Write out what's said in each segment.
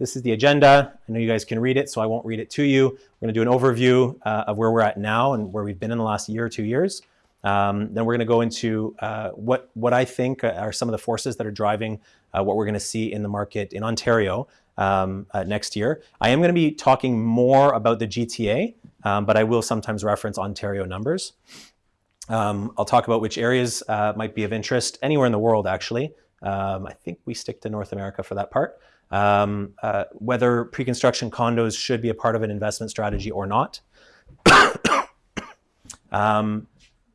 this is the agenda. I know you guys can read it, so I won't read it to you. We're going to do an overview uh, of where we're at now and where we've been in the last year or two years. Um, then we're going to go into uh, what what I think are some of the forces that are driving uh, what we're going to see in the market in Ontario um, uh, next year. I am going to be talking more about the GTA, um, but I will sometimes reference Ontario numbers. Um, I'll talk about which areas uh, might be of interest anywhere in the world, actually. Um, I think we stick to North America for that part. Um, uh, whether pre-construction condos should be a part of an investment strategy or not. um,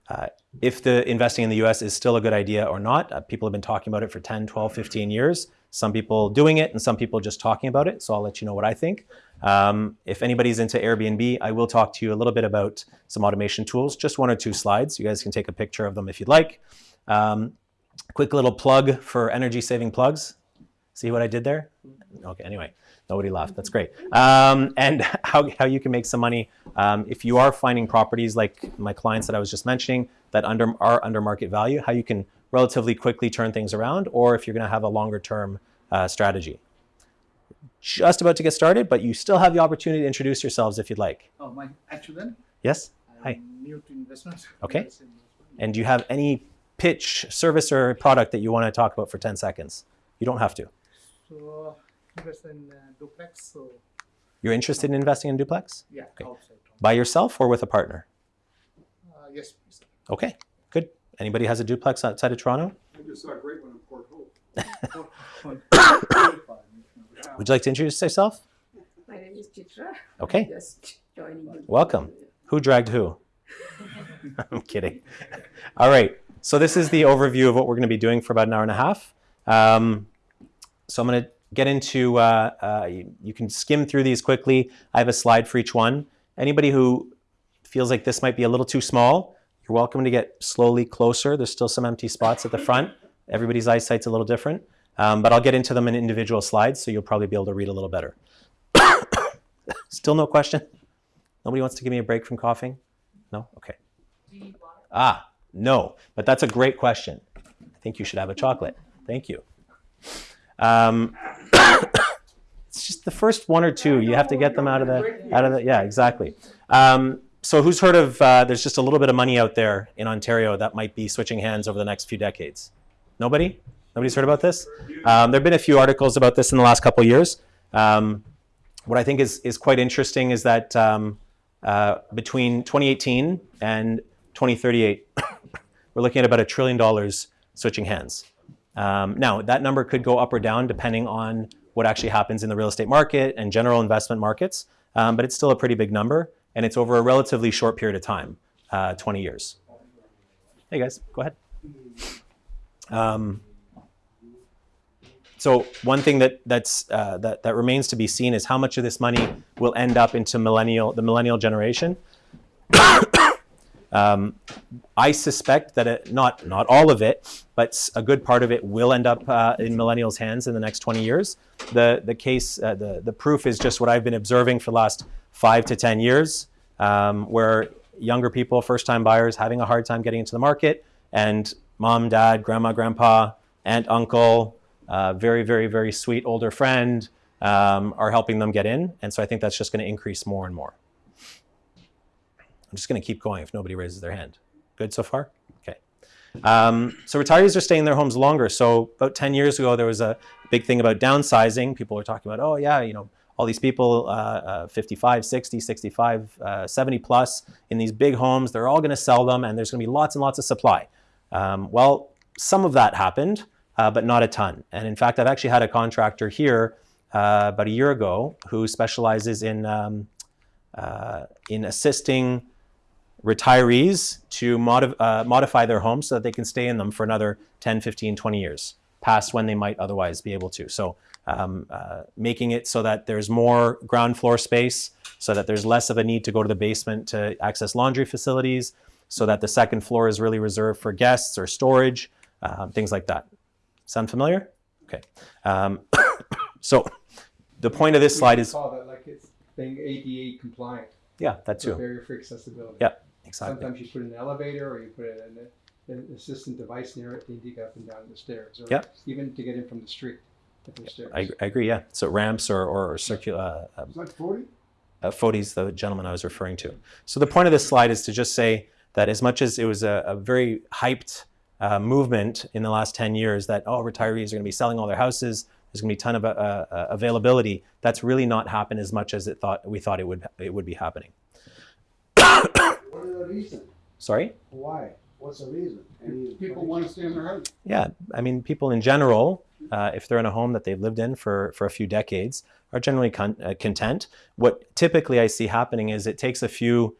uh, if the investing in the US is still a good idea or not. Uh, people have been talking about it for 10, 12, 15 years. Some people doing it and some people just talking about it. So I'll let you know what I think. Um, if anybody's into Airbnb, I will talk to you a little bit about some automation tools, just one or two slides. You guys can take a picture of them if you'd like. Um, quick little plug for energy saving plugs. See what I did there? Okay, anyway, nobody laughed. That's great. Um, and how, how you can make some money um, if you are finding properties like my clients that I was just mentioning that under, are under market value, how you can relatively quickly turn things around, or if you're going to have a longer term uh, strategy. Just about to get started, but you still have the opportunity to introduce yourselves if you'd like. Oh, my actually, Yes? I'm Hi. new to investments. Okay. Investment. And do you have any pitch, service, or product that you want to talk about for 10 seconds? You don't have to. So invest in uh, duplex. So You're interested in investing in duplex? yeah, Okay. outside. By yourself or with a partner? Uh, yes, please. Okay, good. Anybody has a duplex outside of Toronto? I just saw a great one in Port Hope. Would you like to introduce yourself? My name is Chitra. Okay, Just joining you. welcome. Who dragged who? I'm kidding. All right, so this is the overview of what we're going to be doing for about an hour and a half. Um, so I'm going to get into, uh, uh, you, you can skim through these quickly. I have a slide for each one. Anybody who feels like this might be a little too small, you're welcome to get slowly closer. There's still some empty spots at the front. Everybody's eyesight's a little different, um, but I'll get into them in individual slides, so you'll probably be able to read a little better. Still no question? Nobody wants to give me a break from coughing? No? Okay. Ah, no, but that's a great question. I think you should have a chocolate. Thank you. Um, it's just the first one or two. You have to get them out of the out of the yeah, exactly. Um, so who's heard of? Uh, there's just a little bit of money out there in Ontario that might be switching hands over the next few decades. Nobody? Nobody's heard about this? Um, there have been a few articles about this in the last couple years. Um, what I think is is quite interesting is that um, uh, between 2018 and 2038, we're looking at about a trillion dollars switching hands. Um, now, that number could go up or down depending on what actually happens in the real estate market and general investment markets, um, but it's still a pretty big number, and it's over a relatively short period of time, uh, 20 years. Hey guys, go ahead. Um, so one thing that that's uh, that that remains to be seen is how much of this money will end up into millennial the millennial generation. Um, I suspect that it, not not all of it, but a good part of it will end up uh, in millennials' hands in the next 20 years. The the case uh, the the proof is just what I've been observing for the last five to 10 years, um, where younger people, first time buyers, having a hard time getting into the market, and mom, dad, grandma, grandpa, aunt, uncle, uh, very very very sweet older friend um, are helping them get in, and so I think that's just going to increase more and more. I'm just going to keep going if nobody raises their hand. Good so far? Okay. Um, so retirees are staying in their homes longer. So about 10 years ago, there was a big thing about downsizing. People were talking about, oh yeah, you know, all these people, uh, uh, 55, 60, 65, uh, 70 plus in these big homes, they're all going to sell them and there's going to be lots and lots of supply. Um, well, some of that happened, uh, but not a ton. And in fact, I've actually had a contractor here uh, about a year ago who specializes in, um, uh, in assisting retirees to modif- uh, modify their homes so that they can stay in them for another 10, 15, 20 years, past when they might otherwise be able to. So um, uh, making it so that there's more ground floor space, so that there's less of a need to go to the basement to access laundry facilities, so that the second floor is really reserved for guests or storage, um, things like that. Sound familiar? Okay. Um, so the point of this slide is, that like it's being ADA compliant. yeah, that too. barrier for accessibility. Yeah, exactly. Sometimes you put an elevator or you put an, an assistant device near it to get up and down the stairs. Or Yep. Even to get in from the street. if. I, I agree. Yeah. So ramps or or circular. Uh, It's not forty? uh, Fodes, the gentleman I was referring to. So the point of this slide is to just say that as much as it was a, a very hyped uh, movement in the last 10 years that, oh, retirees are going to be selling all their houses, there's going to be a ton of uh, uh, availability, that's really not happened as much as it thought we thought it would, it would be happening. What is the reason? Sorry? Why? What's the reason? Any People want to stay in their house. Yeah, I mean, people in general, uh, if they're in a home that they've lived in for, for a few decades, are generally con- uh, content. What typically I see happening is it takes a few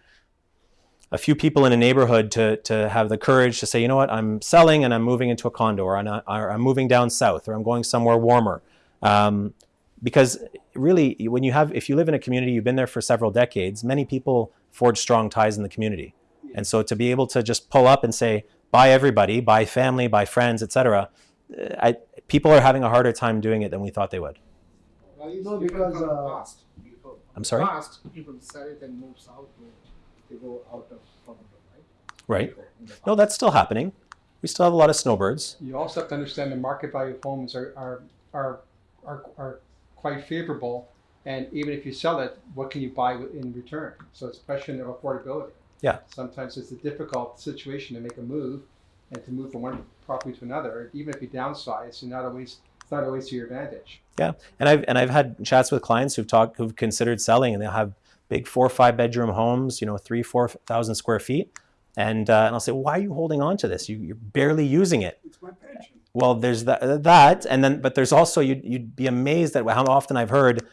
a few people in a neighborhood to, to have the courage to say, you know what, I'm selling and I'm moving into a condo, or I'm, or I'm moving down south, or I'm going somewhere warmer. Um, because really, when you have, if you live in a community, you've been there for several decades, many people forge strong ties in the community. And so to be able to just pull up and say, bye everybody, bye family, bye friends, etc., people are having a harder time doing it than we thought they would. Well, it's No, different because, uh, past. I'm sorry? Past, people sell it and move south, they go out of Toronto, right? Right. Before, in the No, that's still happening. We still have a lot of snowbirds. You also have to understand the market value of homes are, are, are, are, are quite favorable. And even if you sell it, what can you buy in return? So it's a question of affordability. Yeah. Sometimes it's a difficult situation to make a move and to move from one property to another. Even if you downsize, it's not always, it's not always to your advantage. Yeah, and I've and I've had chats with clients who've talked who've considered selling, and they'll have big four or five bedroom homes, you know, three four thousand square feet, and uh, and I'll say, why are you holding on to this? You, you're barely using it. It's my pension. Well, there's that that, and then but there's also you'd you'd be amazed at how often I've heard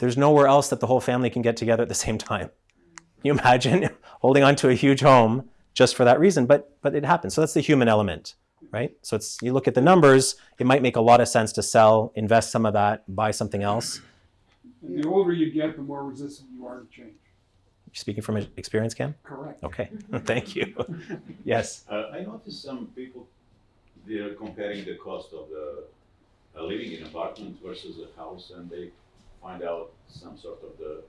there's nowhere else that the whole family can get together at the same time. Can you imagine holding on to a huge home just for that reason? But but it happens. So that's the human element, right? So it's you look at the numbers. It might make a lot of sense to sell, invest some of that, buy something else. And the older you get, the more resistant you are to change. Speaking from experience, Cam. Correct. Okay, thank you. yes. Uh, I noticed some people, they're comparing the cost of the, uh, living in an apartment versus a house and they find out some sort of the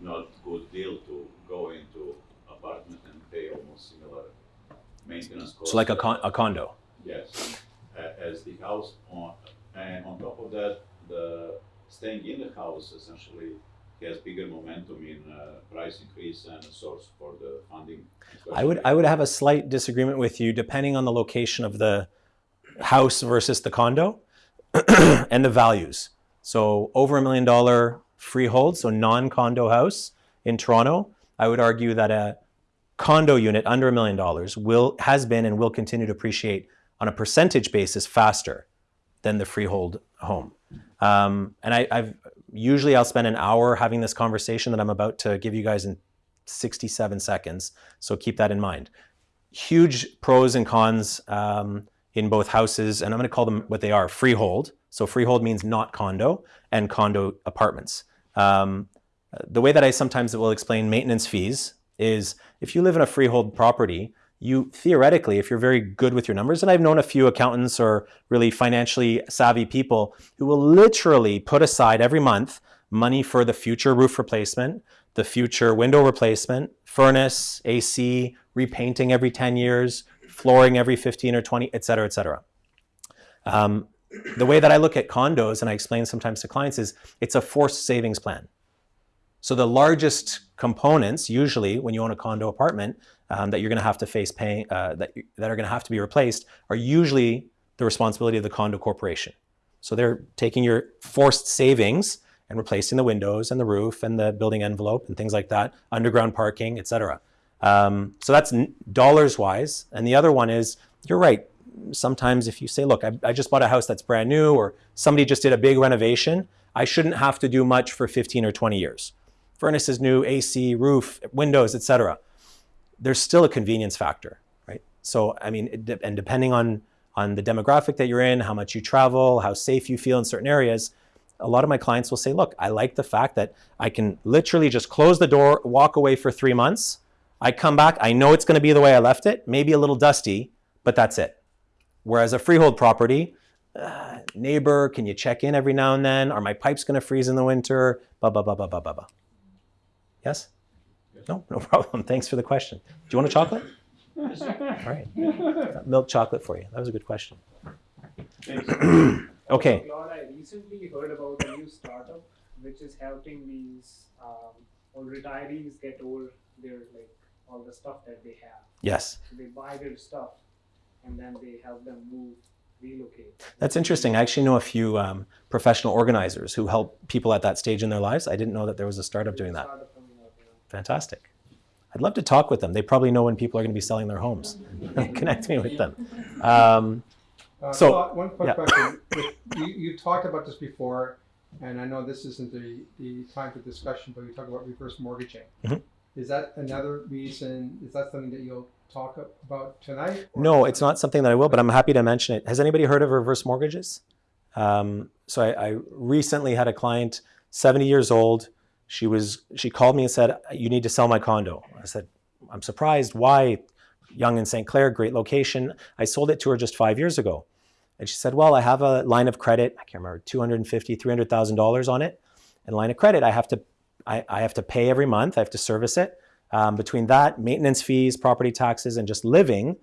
not good deal to go into apartment and pay almost similar maintenance costs. So like a con- a condo. Yes, as the house on, and on top of that, the staying in the house essentially has bigger momentum in uh, price increase and a source for the funding. I would I would have a slight disagreement with you depending on the location of the house versus the condo and the values. So over a million dollar freehold, so non-condo house in Toronto, I would argue that a condo unit under a million dollars will has been and will continue to appreciate on a percentage basis faster than the freehold home. Um, and I, I've usually I'll spend an hour having this conversation that I'm about to give you guys in 67 seconds. So keep that in mind. Huge pros and cons um, in both houses, and I'm going to call them what they are: freehold. So freehold means not condo, and condo apartments. Um, the way that I sometimes will explain maintenance fees is if you live in a freehold property, you theoretically, if you're very good with your numbers, and I've known a few accountants or really financially savvy people who will literally put aside every month money for the future roof replacement, the future window replacement, furnace, AC, repainting every 10 years, flooring every 15 or 20, et cetera, et cetera. Um, the way that I look at condos, and I explain sometimes to clients, is it's a forced savings plan. So the largest components, usually when you own a condo apartment, um, that you're going to have to face paying, uh, that that are going to have to be replaced, are usually the responsibility of the condo corporation. So they're taking your forced savings and replacing the windows and the roof and the building envelope and things like that, underground parking, etc. Um, so that's dollars wise. And the other one is, you're right. Sometimes if you say, look, I, I just bought a house that's brand new, or somebody just did a big renovation, I shouldn't have to do much for 15 or 20 years. Furnace is new, AC, roof, windows, etc. There's still a convenience factor, right? So I mean, de- and depending on on the demographic that you're in, how much you travel, how safe you feel in certain areas, a lot of my clients will say, look, I like the fact that I can literally just close the door, walk away for three months. I come back, I know it's going to be the way I left it, maybe a little dusty, but that's it. Whereas a freehold property, uh, neighbor, can you check in every now and then? Are my pipes going to freeze in the winter? Blah, blah, blah, blah, blah, blah, blah. Yes? No, no problem. Thanks for the question. Do you want a chocolate? All right. Milk chocolate for you. That was a good question. Okay. Lord, I recently heard about a new startup which is helping these um, old retirees get over their like all the stuff that they have. Yes. So they buy their stuff and then they help them move, relocate. That's interesting. I actually know a few um, professional organizers who help people at that stage in their lives. I didn't know that there was a startup doing that. Startup coming up, yeah. Fantastic. I'd love to talk with them. They probably know when people are going to be selling their homes. Connect me with them. Um, Uh, So- Scott, one quick yeah. question. You, you talked about this before, and I know this isn't the, the time for discussion, but you talked about reverse mortgaging. Mhm. Is that another reason, is that something that you'll talk about tonight? no, it's not something that I will, but I'm happy to mention it. Has anybody heard of reverse mortgages? Um, so I, I recently had a client, 70 years old. She was she called me and said, "You need to sell my condo." I said, "I'm surprised. Why? Yonge in St. Clair, great location. I sold it to her just five years ago." And she said, "Well, I have a line of credit. I can't remember, 250, 300 thousand dollars on it. And line of credit, I have to I, I have to pay every month. I have to service it. Um, between that, maintenance fees, property taxes, and just living,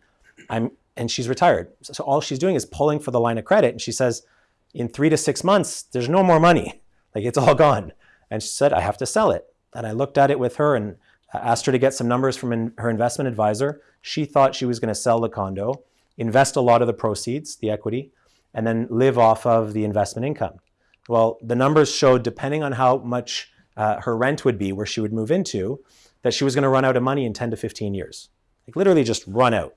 I'm and she's retired. So, so all she's doing is pulling for the line of credit. And she says, in three to six months, there's no more money. Like it's all gone. And she said, I have to sell it. And I looked at it with her and asked her to get some numbers from in, her investment advisor. She thought she was going to sell the condo, invest a lot of the proceeds, the equity, and then live off of the investment income. Well, the numbers showed, depending on how much uh, her rent would be, where she would move into, that she was going to run out of money in 10 to 15 years. Like literally just run out.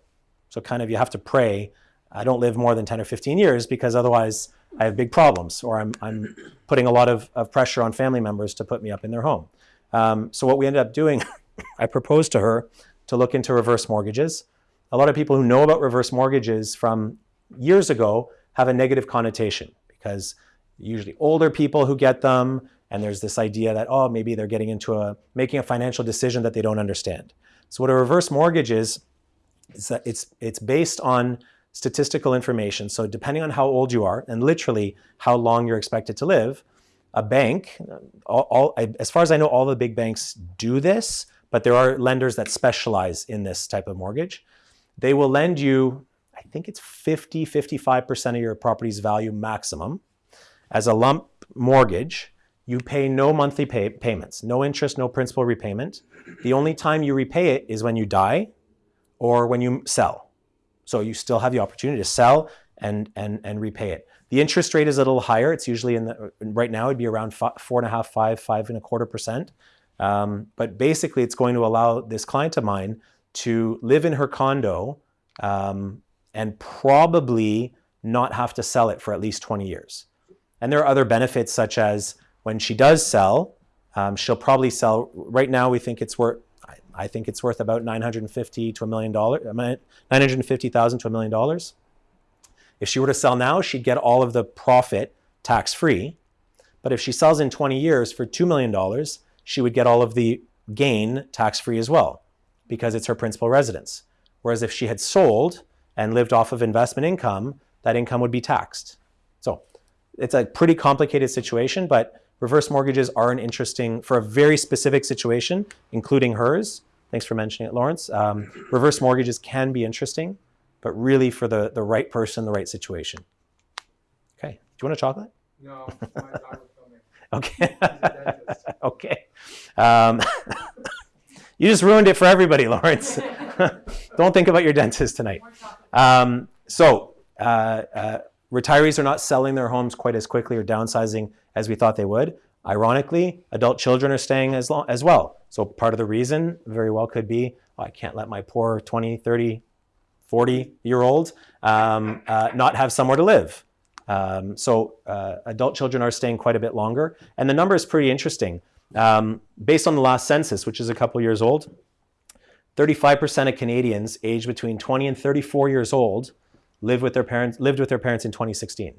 So kind of you have to pray, I don't live more than 10 or 15 years because otherwise I have big problems or I'm, I'm putting a lot of, of pressure on family members to put me up in their home. Um, so what we ended up doing, I proposed to her to look into reverse mortgages. A lot of people who know about reverse mortgages from years ago have a negative connotation because usually older people who get them and there's this idea that oh maybe they're getting into a making a financial decision that they don't understand. So what a reverse mortgage is is that it's it's based on statistical information. So depending on how old you are and literally how long you're expected to live, a bank, all, all as far as I know, all the big banks do this, but there are lenders that specialize in this type of mortgage. They will lend you, I think it's 50, 55% of your property's value maximum as a lump mortgage. You pay no monthly pay, payments, no interest, no principal repayment. The only time you repay it is when you die or when you sell. So you still have the opportunity to sell and and and repay it. The interest rate is a little higher. It's usually in the right now it'd be around fi- four and a half, five, five and a quarter percent. Um, but basically, it's going to allow this client of mine to live in her condo um, and probably not have to sell it for at least 20 years. And there are other benefits such as when she does sell, um, she'll probably sell. Right now, we think it's worth. I, think it's worth about 950 to a million dollars. 950,000 to a million dollars. If she were to sell now, she'd get all of the profit tax free. But if she sells in 20 years for $2 million, she would get all of the gain tax free as well because it's her principal residence. Whereas if she had sold and lived off of investment income, that income would be taxed. So it's a pretty complicated situation, but reverse mortgages are an interesting, for a very specific situation, including hers. Thanks for mentioning it, Lawrence. Um, reverse mortgages can be interesting, but really for the, the right person, the right situation. Okay. Do you want a chocolate? No, my dog will. Okay. Okay. Um, you just ruined it for everybody, Lawrence. Don't think about your dentist tonight. Um, so, uh, uh, retirees are not selling their homes quite as quickly or downsizing as we thought they would. Ironically, adult children are staying as, long, as well. So, part of the reason very well could be oh, I can't let my poor 20, 30, 40 year old um, uh, not have somewhere to live. Um, so uh, adult children are staying quite a bit longer. And the number is pretty interesting. Um, based on the last census, which is a couple years old, 35% of Canadians aged between 20 and 34 years old live with their parents, lived with their parents in 2016.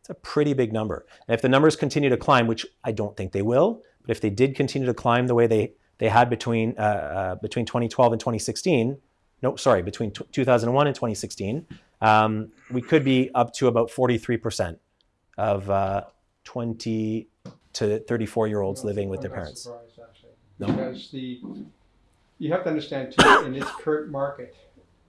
It's a pretty big number. And if the numbers continue to climb, which I don't think they will, but if they did continue to climb the way they, they had between, uh, uh, between 2012 and 2016, no, sorry, between t- 2001 and 2016, um, we could be up to about 43% of uh, 20 to 34 year olds living with their parents. No. Because the, you have to understand too, in this current market,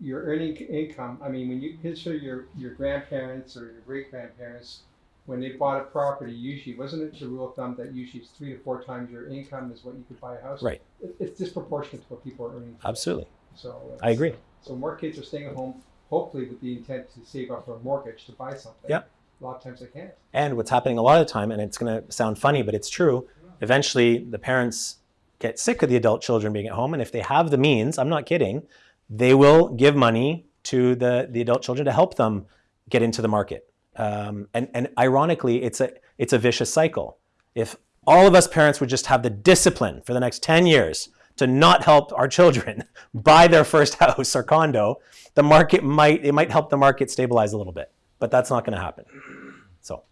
your earning income, I mean, when you consider your, your grandparents or your great grandparents, when they bought a property, usually, wasn't it the rule of thumb that usually it's three to four times your income is what you could buy a house? Right. It, it's disproportionate to what people are earning. Absolutely. So. I agree. So more kids are staying at home, hopefully with the intent to save up for a mortgage to buy something. Yep. A lot of times they can't. And what's happening a lot of the time, and it's going to sound funny, but it's true. Eventually, the parents get sick of the adult children being at home, and if they have the means, I'm not kidding, they will give money to the the adult children to help them get into the market. Um, and and ironically, it's a it's a vicious cycle. If all of us parents would just have the discipline for the next 10 years to not help our children buy their first house or condo, the market might it might help the market stabilize a little bit, but that's not going to happen. So.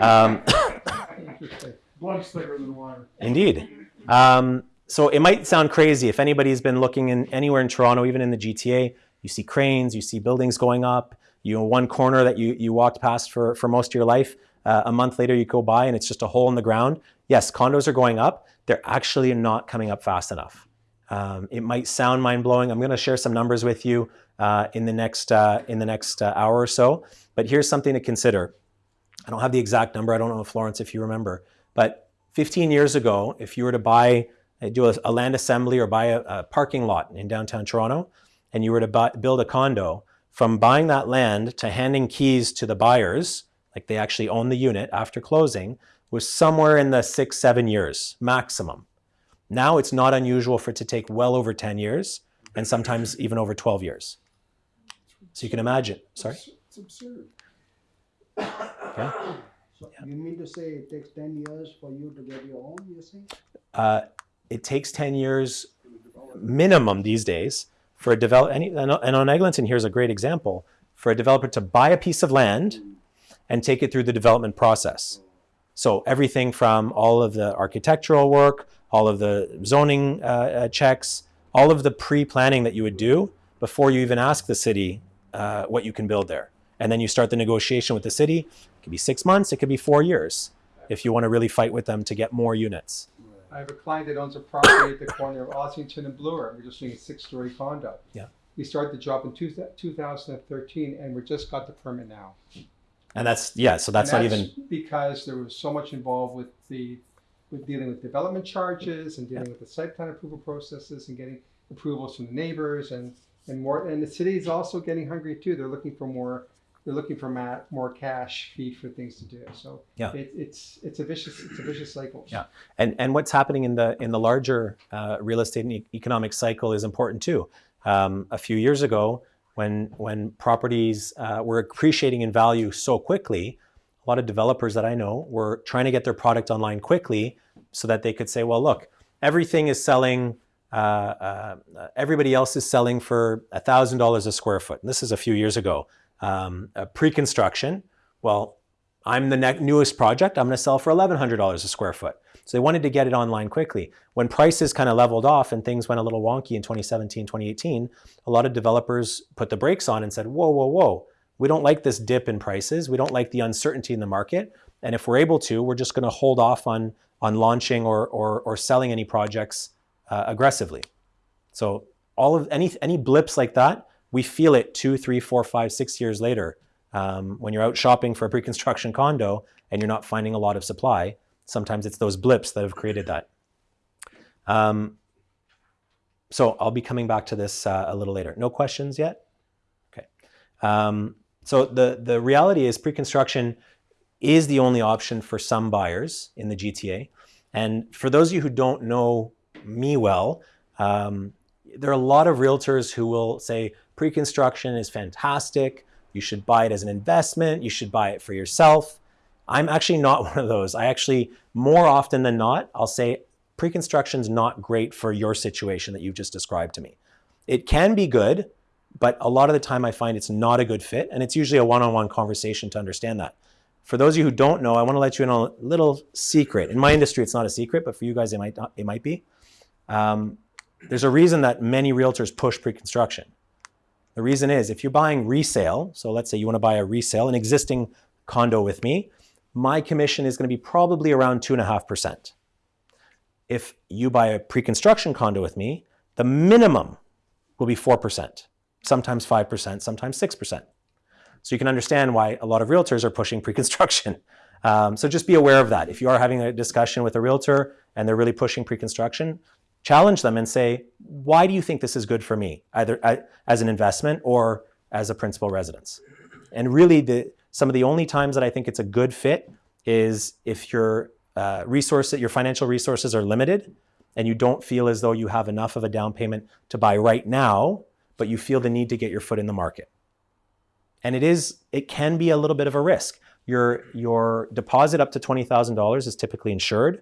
Um, Blood's thicker than water. Indeed. Um, so it might sound crazy if anybody's been looking in anywhere in Toronto, even in the GTA, you see cranes, you see buildings going up. You know, one corner that you you walked past for for most of your life. Uh, a month later, you go by and it's just a hole in the ground. Yes, condos are going up. They're actually not coming up fast enough. Um, it might sound mind blowing. I'm going to share some numbers with you uh, in the next uh, in the next uh, hour or so. But here's something to consider. I don't have the exact number. I don't know, Florence, if you remember. But 15 years ago, if you were to buy, uh, do a, a land assembly or buy a, a, parking lot in downtown Toronto, and you were to buy, build a condo, from buying that land to handing keys to the buyers, like they actually own the unit after closing, was somewhere in the six, seven years maximum. Now it's not unusual for it to take well over 10 years and sometimes even over 12 years. So you can imagine. Sorry? It's, absurd. Okay. So you mean to say it takes ten years for you to get your own, you saying? Uh, it takes 10 years minimum these days for a develop any, and on Eglinton here's a great example for a developer to buy a piece of land and take it through the development process. So everything from all of the architectural work, all of the zoning uh, uh, checks, all of the pre-planning that you would do before you even ask the city uh, what you can build there. And then you start the negotiation with the city. It could be six months, it could be four years if you want to really fight with them to get more units. I have a client that owns a property at the corner of Ossington and Bloor. We're just doing a six-story condo. Yeah. We started the job in two, 2013, and we just got the permit now. And that's yeah, so that's And not even because there was so much involved with the with dealing with development charges and dealing with the site plan approval processes and getting approvals from the neighbors and and more. And the city is also getting hungry too. They're looking for more. They're looking for ma- more cash feed for things to do. So Yeah. it, it's it's a vicious it's a vicious cycle. Yeah. and and what's happening in the in the larger uh, real estate and e- economic cycle is important too. Um, a few years ago, when when properties uh, were appreciating in value so quickly, a lot of developers that I know were trying to get their product online quickly so that they could say, well, look, everything is selling. Uh, uh, everybody else is selling for thousand dollars a square foot. And this is a few years ago. Um, pre-construction. Well, I'm the ne- newest project. I'm going to sell for $1,100 a square foot. So they wanted to get it online quickly. When prices kind of leveled off and things went a little wonky in 2017, 2018, a lot of developers put the brakes on and said, whoa, whoa, whoa. We don't like this dip in prices. We don't like the uncertainty in the market. And if we're able to, we're just going to hold off on, on launching or, or, or selling any projects uh, aggressively. So all of any, any blips like that, we feel it two, three, four, five, six years later um, when you're out shopping for a pre-construction condo and you're not finding a lot of supply, sometimes it's those blips that have created that. Um, so I'll be coming back to this uh, a little later. No questions yet? Okay. Um, so the, the reality is pre-construction is the only option for some buyers in the GTA. And for those of you who don't know me well, um, there are a lot of realtors who will say pre-construction is fantastic. You should buy it as an investment. You should buy it for yourself. I'm actually not one of those. I actually, more often than not, I'll say pre-construction is not great for your situation that you've just described to me. It can be good, but a lot of the time I find it's not a good fit, and it's usually a one-on-one conversation to understand that. For those of you who don't know, I want to let you in on a little secret. In my industry, it's not a secret, but for you guys, it might not, it might be. Um, there's a reason that many realtors push pre-construction. The reason is if you're buying resale, so let's say you want to buy a resale, an existing condo with me, my commission is going to be probably around 2.5%. If you buy a pre construction condo with me, the minimum will be 4%. sometimes 5%, sometimes 6%. So you can understand why a lot of realtors are pushing pre-construction. Um, so just be aware of that. If you are having a discussion with a realtor and they're really pushing pre-construction, challenge them and say, why do you think this is good for me, either as an investment or as a principal residence? And really, the, some of the only times that I think it's a good fit is if your uh, resource, your financial resources are limited and you don't feel as though you have enough of a down payment to buy right now, but you feel the need to get your foot in the market. And it is, it can be a little bit of a risk. Your, your deposit up to $20,000 is typically insured.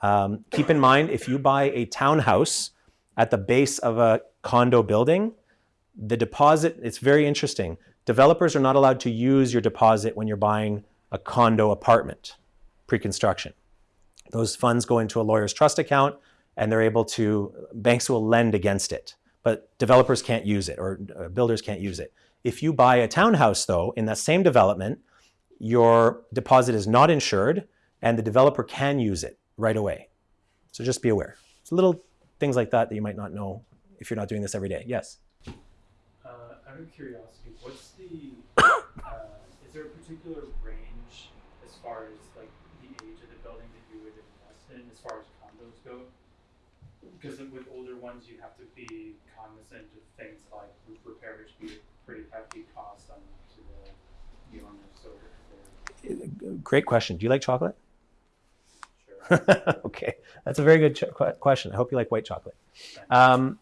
Um, keep in mind, if you buy a townhouse at the base of a condo building, the deposit, it's very interesting. Developers are not allowed to use your deposit when you're buying a condo apartment pre-construction. Those funds go into a lawyer's trust account and they're able to, banks will lend against it, but developers can't use it or uh, builders can't use it. If you buy a townhouse though, in that same development, your deposit is not insured and the developer can use it right away. So just be aware. It's little things like that that you might not know if you're not doing this every day. Yes? Uh, out of curiosity, what's the, uh, is there a particular range as far as like the age of the building that you would invest in as far as condos go? Because with older ones, you have to be cognizant of things like roof repair, which be a pretty hefty cost on to the, the owner, so Great question. Do you like chocolate? okay, that's a very good question. I hope you like white chocolate. Um,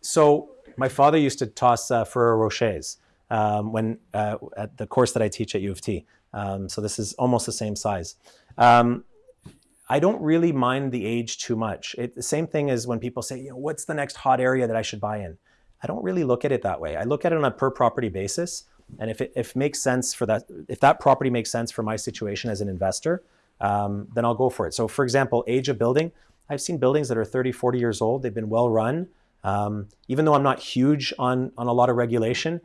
so my father used to toss uh, Ferrero Rochers um, when uh, at the course that I teach at U of T. Um, so this is almost the same size. Um, I don't really mind the age too much. It, the same thing as when people say, you know, what's the next hot area that I should buy in? I don't really look at it that way. I look at it on a per property basis, and if it if makes sense for that, if that property makes sense for my situation as an investor, um, then I'll go for it. So, for example, age of building. I've seen buildings that are 30, 40 years old. They've been well run. Um, even though I'm not huge on on a lot of regulation,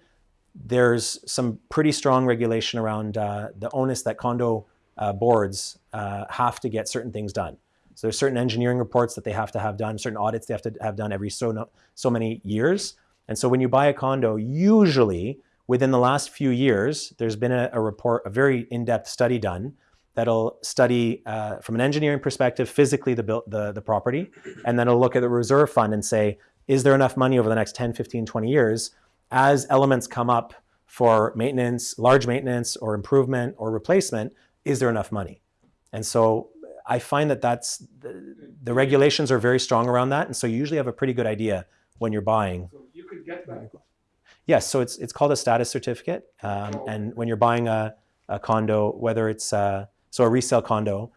there's some pretty strong regulation around uh, the onus that condo uh, boards uh, have to get certain things done. So there's certain engineering reports that they have to have done, certain audits they have to have done every so no, so many years. And so when you buy a condo, usually within the last few years, there's been a, a report, a very in-depth study done that'll study uh, from an engineering perspective physically the, built, the, the property, and then it'll look at the reserve fund and say, is there enough money over the next 10, 15, 20 years as elements come up for maintenance, large maintenance or improvement or replacement, is there enough money? And so I find that that's the, the regulations are very strong around that, and so you usually have a pretty good idea when you're buying. So you could get that. Yes, so it's it's called a status certificate, um, and when you're buying a, a condo, whether it's uh, so a resale condo,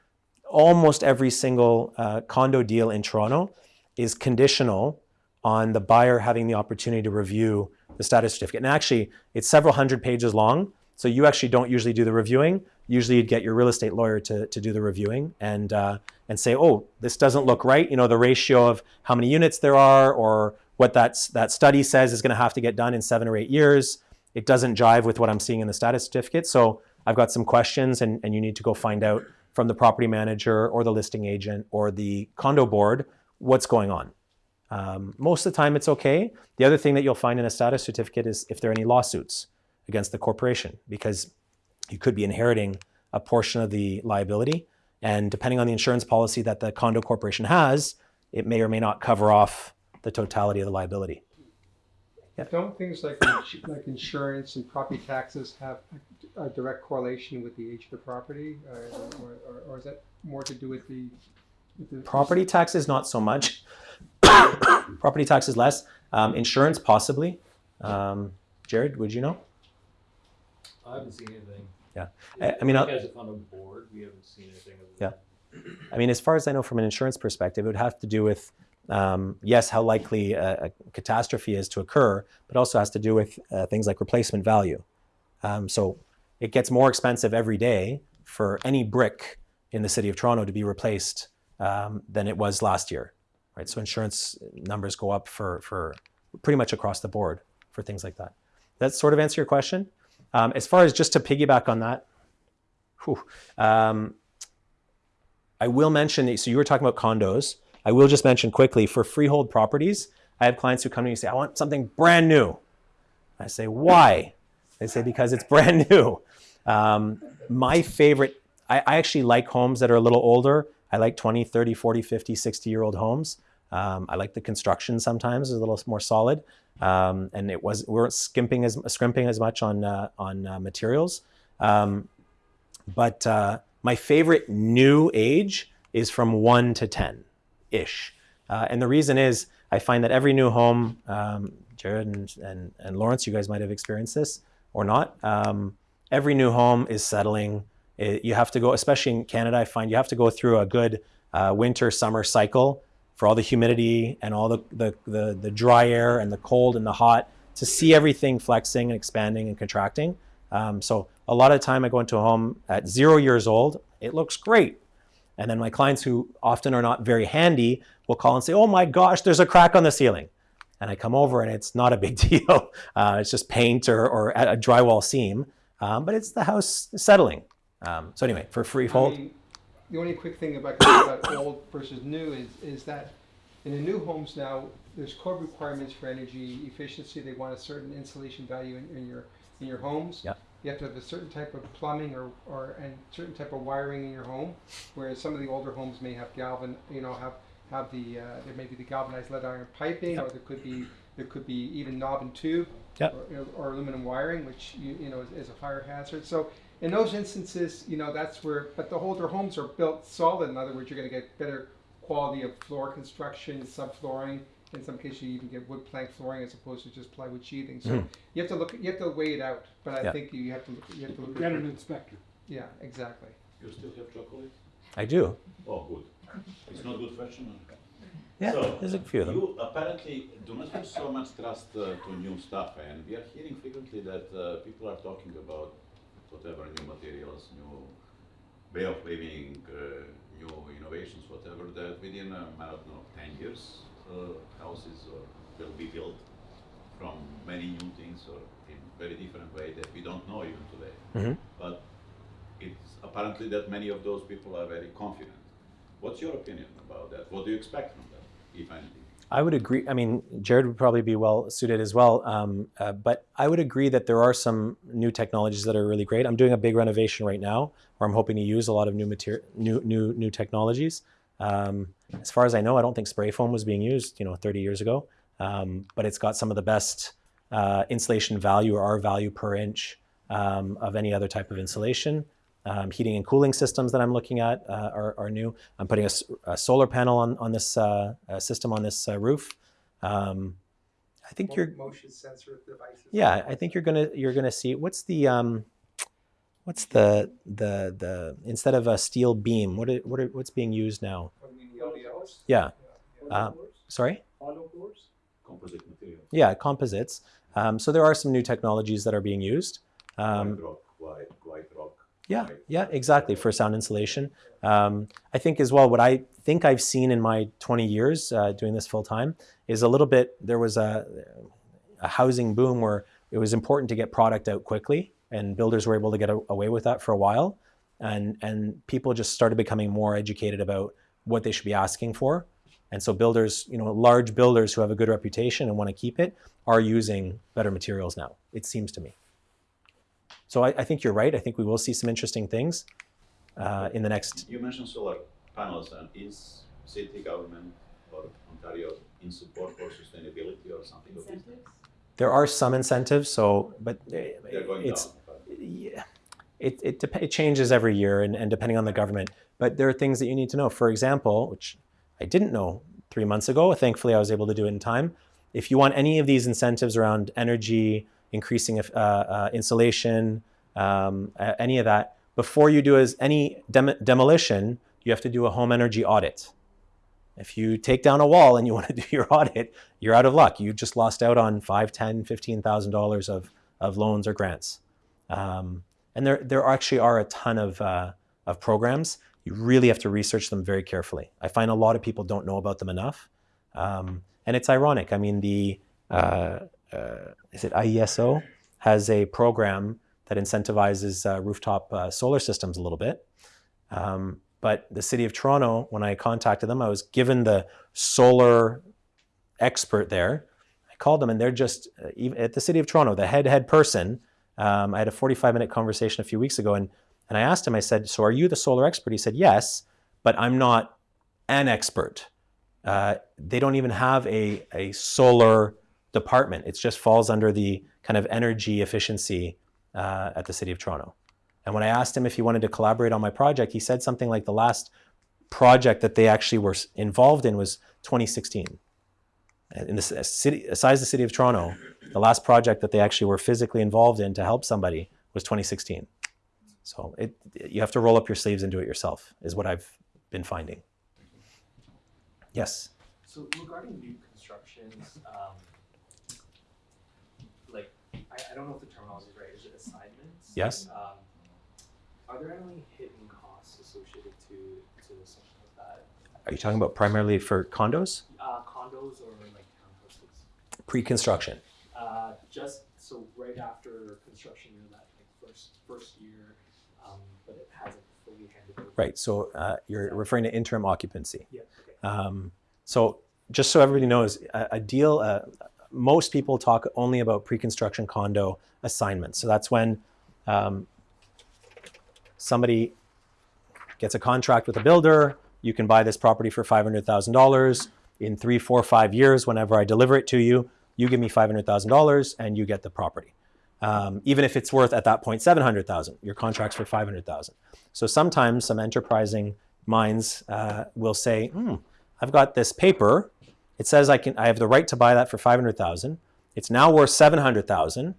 almost every single uh, condo deal in Toronto is conditional on the buyer having the opportunity to review the status certificate. And actually, it's several hundred pages long, so you actually don't usually do the reviewing. Usually, you'd get your real estate lawyer to, to do the reviewing and uh, and say, oh, this doesn't look right. You know, the ratio of how many units there are, or what that that study says is going to have to get done in seven or eight years. It doesn't jive with what I'm seeing in the status certificate. So I've got some questions, and, and you need to go find out from the property manager or the listing agent or the condo board what's going on. Um, most of the time, it's okay. The other thing that you'll find in a status certificate is if there are any lawsuits against the corporation, because you could be inheriting a portion of the liability. And depending on the insurance policy that the condo corporation has, it may or may not cover off the totality of the liability. Don't things like, like insurance and property taxes have a direct correlation with the age of the property? uh, Or, or, or is that more to do with the? with the- Property taxes, not so much. Property taxes, less. Um, insurance, possibly. Um, Jared, would you know? I haven't seen anything. Yeah. I- I mean, I'll- As on a board, we haven't seen anything of Yeah. I mean, as far as I know from an insurance perspective, it would have to do with, um, yes, how likely a, a catastrophe is to occur, but also has to do with uh, things like replacement value. Um, so it gets more expensive every day for any brick in the city of Toronto to be replaced um, than it was last year, right? So insurance numbers go up for, for pretty much across the board for things like that. That sort of answer your question? Um, as far as just to piggyback on that, whew, um, I will mention, so you were talking about condos. I will just mention quickly for freehold properties, I have clients who come to me and say, I want something brand new. I say, why? They say, because it's brand new. Um, my favorite, I, I actually like homes that are a little older. I like 20, 30, 40, 50, 60 year old homes. Um, I like the construction sometimes is a little more solid. Um, and it was, we weren't skimping as, scrimping as much on, uh, on uh, materials. Um, but uh, my favorite new age is from one to 10 ish. Uh, and the reason is I find that every new home, um, Jared and, and, and Lawrence, you guys might have experienced this or not. Um, every new home is settling. It, you have to go, especially in Canada, I find you have to go through a good uh, winter summer cycle for all the humidity and all the, the, the, the dry air and the cold and the hot to see everything flexing and expanding and contracting. Um, so a lot of time I go into a home at zero years old, it looks great. And then my clients who often are not very handy will call and say, oh my gosh, there's a crack on the ceiling. And I come over and it's not a big deal. Uh, it's just paint or, or a drywall seam, um, but it's the house settling. Um, so anyway, for freehold, I mean, the only quick thing about, about old versus new is, is that in the new homes now, there's code requirements for energy efficiency. They want a certain insulation value in, in your in your homes. Yep. You have to have a certain type of plumbing or, or and certain type of wiring in your home, whereas some of the older homes may have galvan, you know, have have the uh, there may be the galvanized lead iron piping, Yep. or there could be there could be even knob and tube, Yep. or, or aluminum wiring, which you you know is, is a fire hazard. So in those instances, you know that's where. But the older homes are built solid. In other words, you're going to get better quality of floor construction, subflooring. In some cases, you even get wood plank flooring as opposed to just plywood sheathing. So Mhm. you have to look. You have to weigh it out. But I Yeah. think you have to. look- You have to look. Get at an inspector. Yeah, exactly. You still have chocolate? I do. Oh, good. It's not good fashion. Yeah, So, there's a few of them. You apparently do not have so much trust uh, to new stuff, and we are hearing frequently that uh, people are talking about whatever new materials, new way of living, uh, new innovations, whatever. That within a matter of ten years, uh, houses or will be built from many new things or in very different way that we don't know even today. Mhm. But it's apparently that many of those people are very confident. What's your opinion about that? What do you expect from that, if anything? I would agree. I mean, Jared would probably be well suited as well. Um, uh, but I would agree that there are some new technologies that are really great. I'm doing a big renovation right now, where I'm hoping to use a lot of new material, new new new technologies. Um, as far as I know, I don't think spray foam was being used, you know, 30 years ago. Um, but it's got some of the best uh, insulation value or R value per inch um, of any other type of insulation. Um, heating and cooling systems that I'm looking at uh, are, are new. I'm putting a solar panel on, on this uh, uh, system on this uh, roof. Um, I think you're, motion sensor devices. yeah, I think you're gonna you're gonna see what's the um, what's the the the instead of a steel beam, what are, what are, what's being used now? Yeah, Uh, sorry. Hollow cores? Composite material. Yeah, composites. Um, so there are some new technologies that are being used. Um, white rock, white, white rock. Yeah, yeah, exactly for sound insulation. Um, I think as well, what I think I've seen in my 20 years uh, doing this full time is a little bit. There was a, a housing boom where it was important to get product out quickly, and builders were able to get a, away with that for a while, and and people just started becoming more educated about what they should be asking for, and so builders, you know, large builders who have a good reputation and want to keep it, are using better materials now. It seems to me. So I, I think you're right. I think we will see some interesting things uh, in the next. You mentioned solar panels, and is city government or Ontario in support for sustainability or something of this? There are some incentives, so but uh, They're going it's down. but- yeah, it it, it changes every year and, and depending on the government. But there are things that you need to know. For example, which I didn't know three months ago. Thankfully, I was able to do it in time. If you want any of these incentives around energy, increasing uh, uh, insulation, um, any of that, before you do as any dem- demolition, you have to do a home energy audit. If you take down a wall and you want to do your audit, you're out of luck. You just lost out on five, ten, fifteen thousand dollars of of loans or grants. Um, and there there actually are a ton of uh, of programs. You really have to research them very carefully. I find a lot of people don't know about them enough, um, and it's ironic. I mean, the uh, is it IESO has a program that incentivizes uh, rooftop uh, solar systems a little bit. Um, but the city of Toronto, when I contacted them, I was given the solar expert there. I called them and they're just uh, even at the city of Toronto, the head head person. Um, I had a 45 minute conversation a few weeks ago and and I asked him. I said, "So are you the solar expert?" He said, "Yes, but I'm not an expert. Uh, they don't even have a a solar department. It just falls under the kind of energy efficiency uh, at the city of Toronto." And when I asked him if he wanted to collaborate on my project, he said something like the last project that they actually were involved in was 2016. In the city, besides the city of Toronto, the last project that they actually were physically involved in to help somebody was 2016. So it, you have to roll up your sleeves and do it yourself, is what I've been finding. Yes. So regarding new constructions, um, I, I don't know if the terminology is right, is it assignments? Yes. Um, are there any hidden costs associated to, to something like that? Are you talking about primarily for condos? Uh, condos or like townhouses? Pre-construction. Uh, just, so right after construction, you know, that like first, first year, um, but it hasn't fully handed over. Right. So uh, you're referring to interim occupancy. Yeah, okay. Um, so just so everybody knows, a, a deal. Uh, most people talk only about pre-construction condo assignments. So that's when um, somebody gets a contract with a builder. You can buy this property for five hundred thousand dollars in three, four, five years. Whenever I deliver it to you, you give me five hundred thousand dollars, and you get the property. Um, even if it's worth at that point seven hundred thousand, your contract's for five hundred thousand. So sometimes some enterprising minds uh, will say, hmm, I've got this paper. It says I can I have the right to buy that for 500,000. It's now worth 700,000.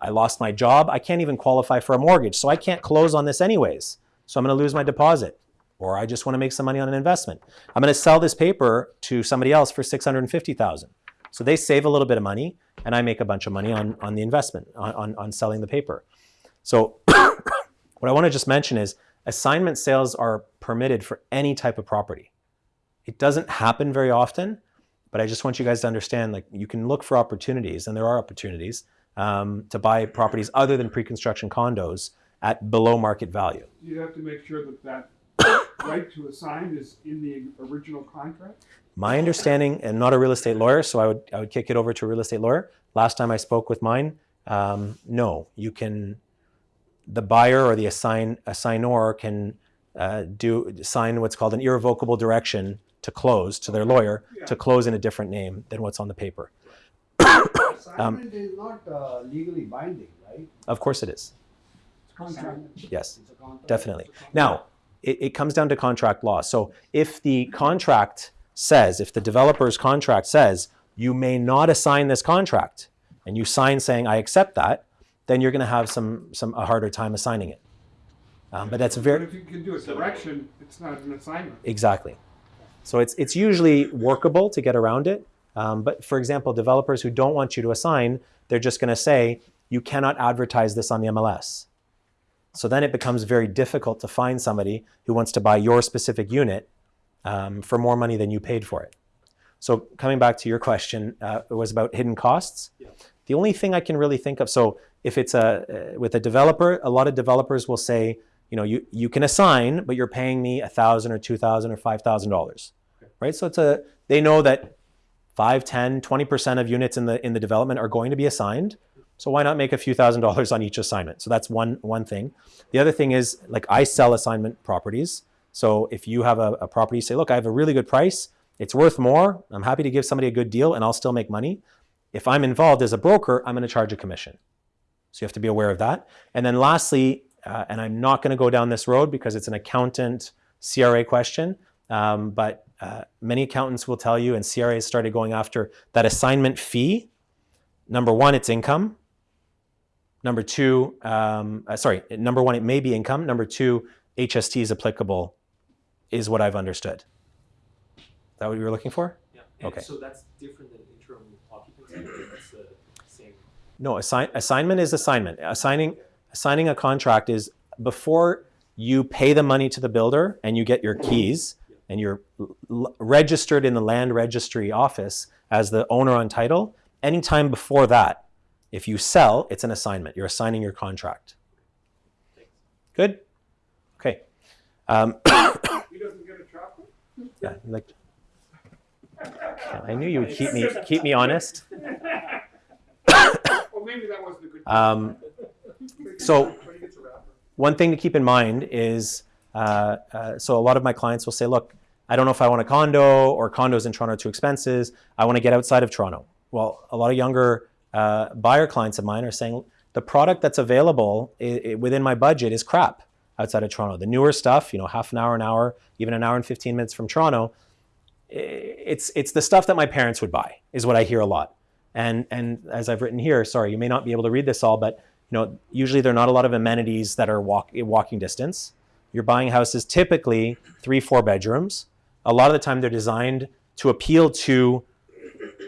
I lost my job. I can't even qualify for a mortgage. So I can't close on this anyways. So I'm going to lose my deposit or I just want to make some money on an investment. I'm going to sell this paper to somebody else for 650,000. So they save a little bit of money and I make a bunch of money on, on the investment, on, on, on selling the paper. So what I want to just mention is assignment sales are permitted for any type of property. It doesn't happen very often, but I just want you guys to understand like you can look for opportunities, and there are opportunities um, to buy properties other than pre-construction condos at below market value. You have to make sure that that right to assign is in the original contract. My understanding, and not a real estate lawyer, so I would I would kick it over to a real estate lawyer. Last time I spoke with mine, um, no, you can. The buyer or the assign assignor can uh, do sign what's called an irrevocable direction to close to their lawyer to close in a different name than what's on the paper. Assignment is not uh, legally binding, right? Of course, it is. It's contract. Yes. It's a contract. Definitely. Now, it, it comes down to contract law. So if the contract says, if the developer's contract says, you may not assign this contract, and you sign saying, I accept that, then you're going to have some, some a harder time assigning it. Um, but that's But very if you can do a direction, it's not an assignment. exactly. So it's it's usually workable to get around it. Um, but for example, developers who don't want you to assign, they're just going to say you cannot advertise this on the MLS. So then it becomes very difficult to find somebody who wants to buy your specific unit um, for more money than you paid for it. So coming back to your question, uh, it was about hidden costs. Yeah. The only thing I can really think of, so if it's a uh, with a developer, a lot of developers will say, you know, you you can assign, but you're paying me a thousand or two thousand or five thousand dollars, right? So it's a they know that 5, 10, 20% of units in the in the development are going to be assigned. So why not make a few thousand dollars on each assignment? So that's one one thing. The other thing is like I sell assignment properties. So if you have a, a property, say, look, I have a really good price. It's worth more. I'm happy to give somebody a good deal and I'll still make money. If I'm involved as a broker, I'm going to charge a commission. So you have to be aware of that. And then lastly, uh, and I'm not going to go down this road because it's an accountant CRA question, um, but uh, many accountants will tell you, and CRA has started going after that assignment fee. Number one, it's income. Number two, um, uh, sorry, number one, it may be income. Number two, HST is applicable, is what I've understood. Is that what you were looking for? Yeah. And Okay. So that's different than interim occupancy, that's the same? No, assign, assignment is assignment. Assigning assigning a contract is before you pay the money to the builder and you get your keys and you're registered in the land registry office as the owner on title. Anytime before that, if you sell, it's an assignment. You're assigning your contract. Good. Okay. Um, He doesn't get a chocolate? yeah. Like, I knew you would keep me keep me honest. Well, maybe that wasn't a good. Um, so one thing to keep in mind is, uh, uh, so a lot of my clients will say, look, I don't know if I want a condo or condos in Toronto are too expensive. I want to get outside of Toronto. Well, a lot of younger uh, buyer clients of mine are saying the product that's available within my budget is crap outside of Toronto. The newer stuff, you know, half an hour, an hour, even an hour and 15 minutes from Toronto, it's, it's the stuff that my parents would buy is what I hear a lot. And, and as I've written here, sorry, you may not be able to read this all, but you know, usually there are not a lot of amenities that are walk, walking distance. You're buying houses typically three, four bedrooms. A lot of the time they're designed to appeal to,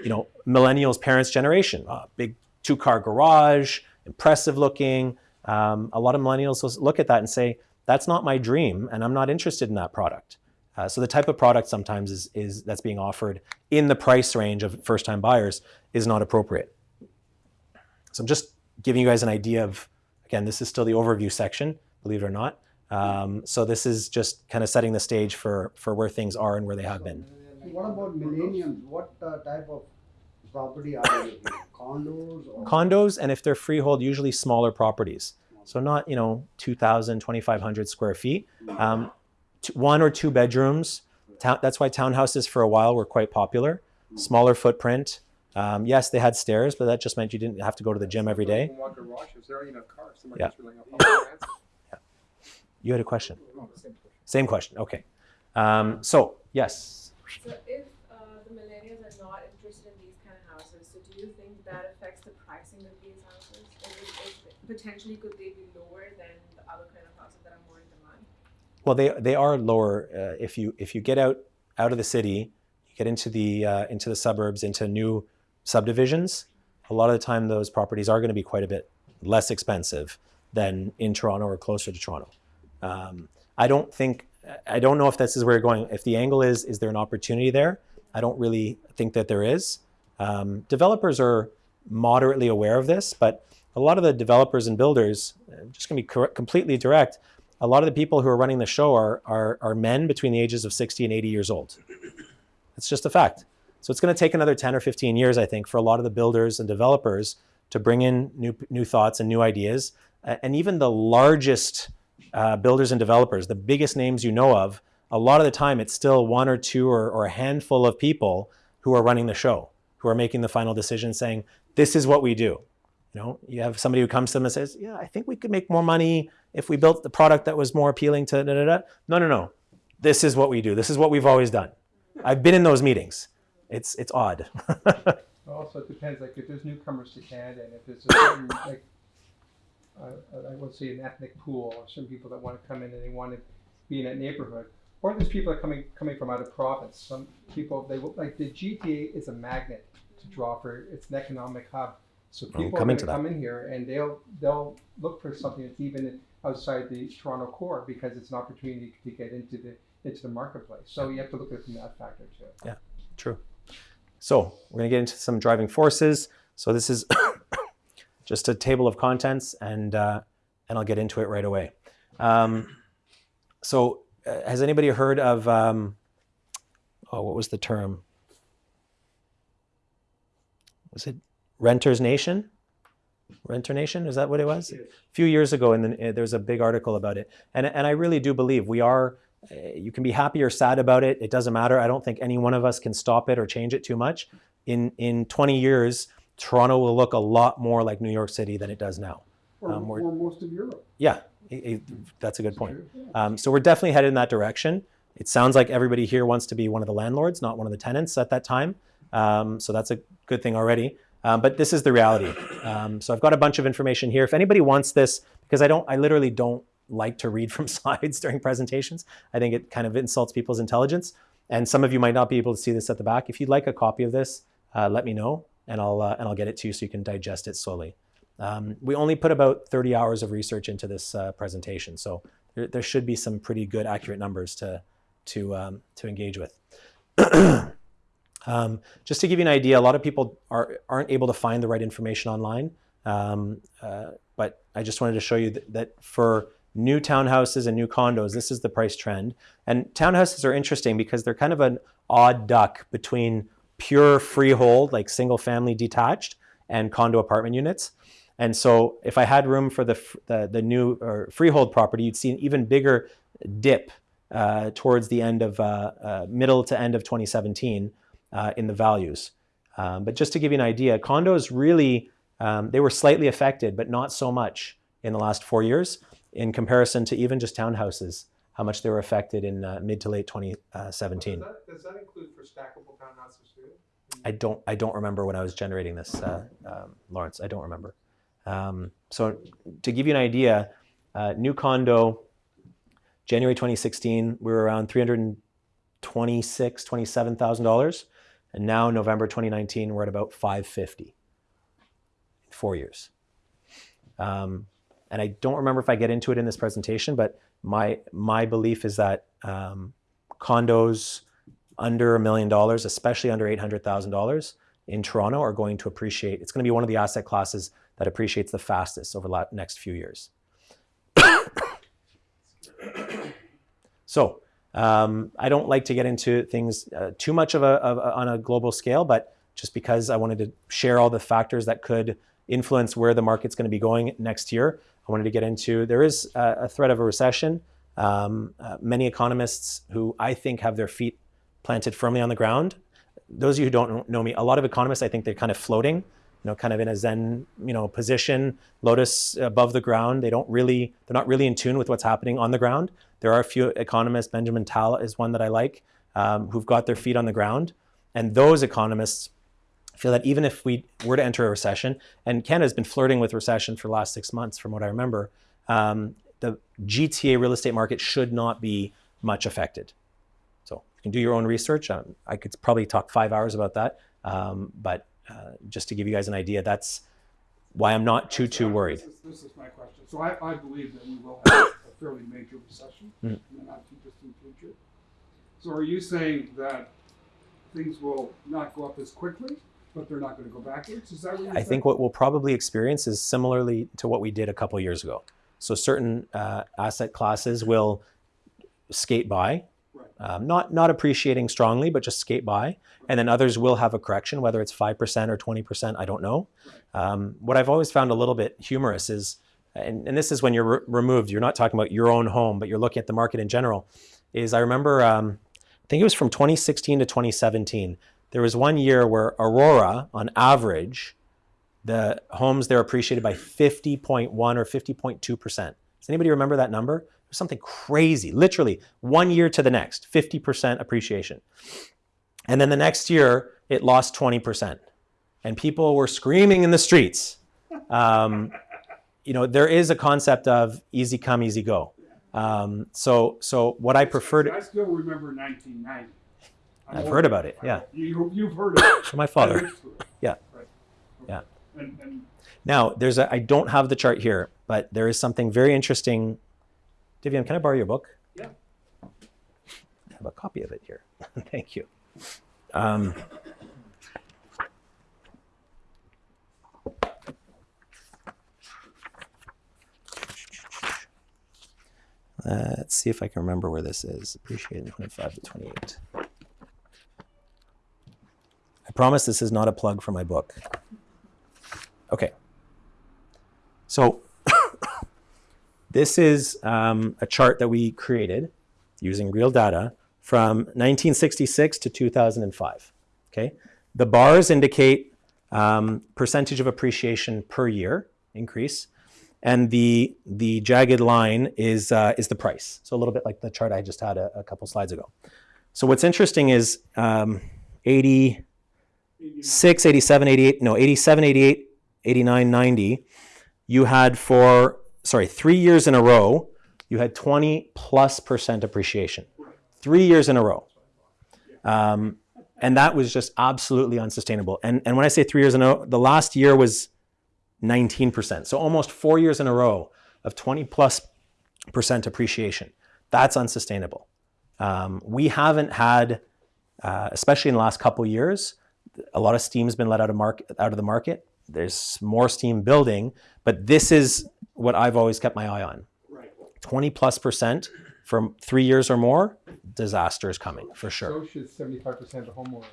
you know, millennials' parents' generation. A big two-car garage, impressive looking. Um, a lot of millennials look at that and say, "That's not my dream, and I'm not interested in that product." Uh, so the type of product sometimes is, is that's being offered in the price range of first-time buyers is not appropriate. So I'm just giving you guys an idea of, again, this is still the overview section, believe it or not. Um, so this is just kind of setting the stage for, for where things are and where they have been. What about millenniums? What uh, type of property are they? Condos or? Condos, and if they're freehold, usually smaller properties. So not, you know, 2,000, 2,500 square feet. Um, one or two bedrooms. That's why townhouses for a while were quite popular. Smaller footprint. Um, yes, they had stairs, but that just meant you didn't have to go to the gym every day. Walk garages, there ain't enough cars. They might Yeah. just be like a public transit. You had a question? No, same question. Same question. Okay. Um, so, yes. So if uh, the millennials are not interested in these kind of houses, so do you think that affects the pricing of these houses? Or is, is potentially could they be lower than the other kind of houses that are more in demand? Well, they they are lower uh, if you if you get out out of the city, you get into the uh, into the suburbs, into new subdivisions. A lot of the time, those properties are going to be quite a bit less expensive than in Toronto or closer to Toronto. Um, I don't think I don't know if this is where you're going. If the angle is is there an opportunity there? I don't really think that there is. Um, developers are moderately aware of this, but a lot of the developers and builders, uh, just going to be completely direct, a lot of the people who are running the show are, are, are men between the ages of 60 and 80 years old. It's just a fact. So it's going to take another 10 or 15 years, I think, for a lot of the builders and developers to bring in new, new thoughts and new ideas. A- And even the largest uh, builders and developers, the biggest names you know of, a lot of the time it's still one or two or, or a handful of people who are running the show, who are making the final decision saying, this is what we do. You know, you have somebody who comes to them and says, "Yeah, I think we could make more money if we built the product that was more appealing to da da da." No, no, no. This is what we do. This is what we've always done. I've been in those meetings. It's it's odd. Also, it depends, like if there's newcomers to Canada and if there's a certain, like, uh, I would say an ethnic pool or some people that want to come in and they want to be in that neighborhood. Or there's people that are coming, coming from out of province. Some people, they, will- like the GTA is a magnet to draw for, it's an economic hub. So people come into come in here and they'll, they'll look for something that's even outside the Toronto core because it's an opportunity to get into the, into the marketplace. So you have to look at it from that factor too. Yeah, true. So we're going to get into some driving forces. So this is just a table of contents, and uh, and I'll get into it right away. Um, so uh, has anybody heard of um, oh what was the term? Was it Renters Nation? Renter Nation is that what it was? A few years ago, and then there was a big article about it, and and I really do believe we are uh, you can be happy or sad about it. It doesn't matter. I don't think any one of us can stop it or change it too much. In in 20 years, Toronto will look a lot more like New York City than it does now. Or, Um, or most of Europe. Yeah, it- it- that's a good point. Um, so we're definitely headed in that direction. It sounds like everybody here wants to be one of the landlords, not one of the tenants at that time. Um, so that's a good thing already. Um, but this is the reality. Um, so I've got a bunch of information here. If anybody wants this, because I don't, I literally don't like to read from slides during presentations. I think it kind of insults people's intelligence. And some of you might not be able to see this at the back. If you'd like a copy of this, uh, let me know, and I'll uh, and I'll get it to you so you can digest it slowly. Um, we only put about 30 hours of research into this uh, presentation, so there, there should be some pretty good, accurate numbers to to um, to engage with. um, just to give you an idea, a lot of people are aren't able to find the right information online, um, uh, but I just wanted to show you that, that for new townhouses and new condos, this is the price trend. And townhouses are interesting because they're kind of an odd duck between pure freehold, like single family detached, and condo apartment units. And so, if I had room for the the, the new or freehold property, you'd see an even bigger dip uh, towards the end of uh, uh, middle to end of 2017 uh, in the values. Um, but just to give you an idea, condos really um, they were slightly affected, but not so much in the last four years in comparison to even just townhouses. How much they were affected in uh, mid to late 2017. Does that, does that include for stackable townhouses too? I don't I don't remember when I was generating this, uh, um, Lawrence. I don't remember. Um, so to give you an idea, uh, new condo, January 2016, we were around 326, 27,000 dollars, and now November 2019, we're at about 550. Four years. Um, and I don't remember if I get into it in this presentation, but my my belief is that um, condos under a million dollars, especially under eight hundred thousand dollars in Toronto, are going to appreciate. It's going to be one of the asset classes that appreciates the fastest over the next few years. so um, I don't like to get into things uh, too much of a, of a on a global scale, but just because I wanted to share all the factors that could influence where the market's going to be going next year, I wanted to get into. There is a, threat of a recession. Um, uh, many economists who I think have their feet planted firmly on the ground. Those of you who don't know me, a lot of economists, I think they're kind of floating, you know, kind of in a Zen, you know, position, lotus above the ground. They don't really, they're not really in tune with what's happening on the ground. There are a few economists, Benjamin Tal is one that I like, um, who've got their feet on the ground. And those economists feel that even if we were to enter a recession, and Canada's been flirting with recession for the last six months, from what I remember, um, the GTA real estate market should not be much affected. So you can do your own research. Um, I could probably talk five hours about that, um, but uh, just to give you guys an idea, that's why I'm not too too worried. This is, this is my question. So I, I believe that we will have a fairly major recession Mm. in the not too distant future. So are you saying that things will not go up as quickly, but they're not going to go backwards? Is that what you're I saying? think what we'll probably experience is similarly to what we did a couple years ago. So certain uh, asset classes will skate by, Right. um, not not appreciating strongly, but just skate by, and then others will have a correction, whether it's five percent or twenty percent. I don't know. Um, what I've always found a little bit humorous is, and, and this is when you're re- removed. You're not talking about your own home, but you're looking at the market in general. Is I remember, um, I think it was from 2016 to 2017. There was one year where Aurora, on average, the homes there appreciated by 50.1 or 50.2 percent. Does anybody remember that number? It was something crazy. Literally, one year to the next, 50 percent appreciation. And then the next year, it lost 20 percent, and people were screaming in the streets. Um, you know, there is a concept of easy come, easy go. Um, so, so what I prefer to, I still remember 1990. I've heard about it. Yeah, You, you've heard of it. from my father. lived through it. Yeah. Right. Yeah. And, and Now, there's a, I don't have the chart here, but there is something very interesting. Divian, can I borrow your book? Yeah. I have a copy of it here. Thank you. Um, let's see if I can remember where this is. Appreciated 25 to 28. I promise this is not a plug for my book. Okay. So this is um, a chart that we created using real data from 1966 to 2005. Okay. The bars indicate um, percentage of appreciation per year increase, and the the jagged line is uh, is the price. So a little bit like the chart I just had a, a couple slides ago. So what's interesting is um, 80. 6, 87, 88, no, 87, 88, 89, 90, you had for, sorry, three years in a row, you had 20 plus percent appreciation. Three years in a row. Um, and that was just absolutely unsustainable. And, and when I say three years in a row, the last year was 19%. So almost four years in a row of 20 plus percent appreciation. That's unsustainable. Um, we haven't had, uh, especially in the last couple years, a lot of steam's been let out of market out of the market. There's more steam building, but this is what I've always kept my eye on. right. 20 plus percent for three years or more, disaster is coming for sure. So should seventy-five percent of homeowners.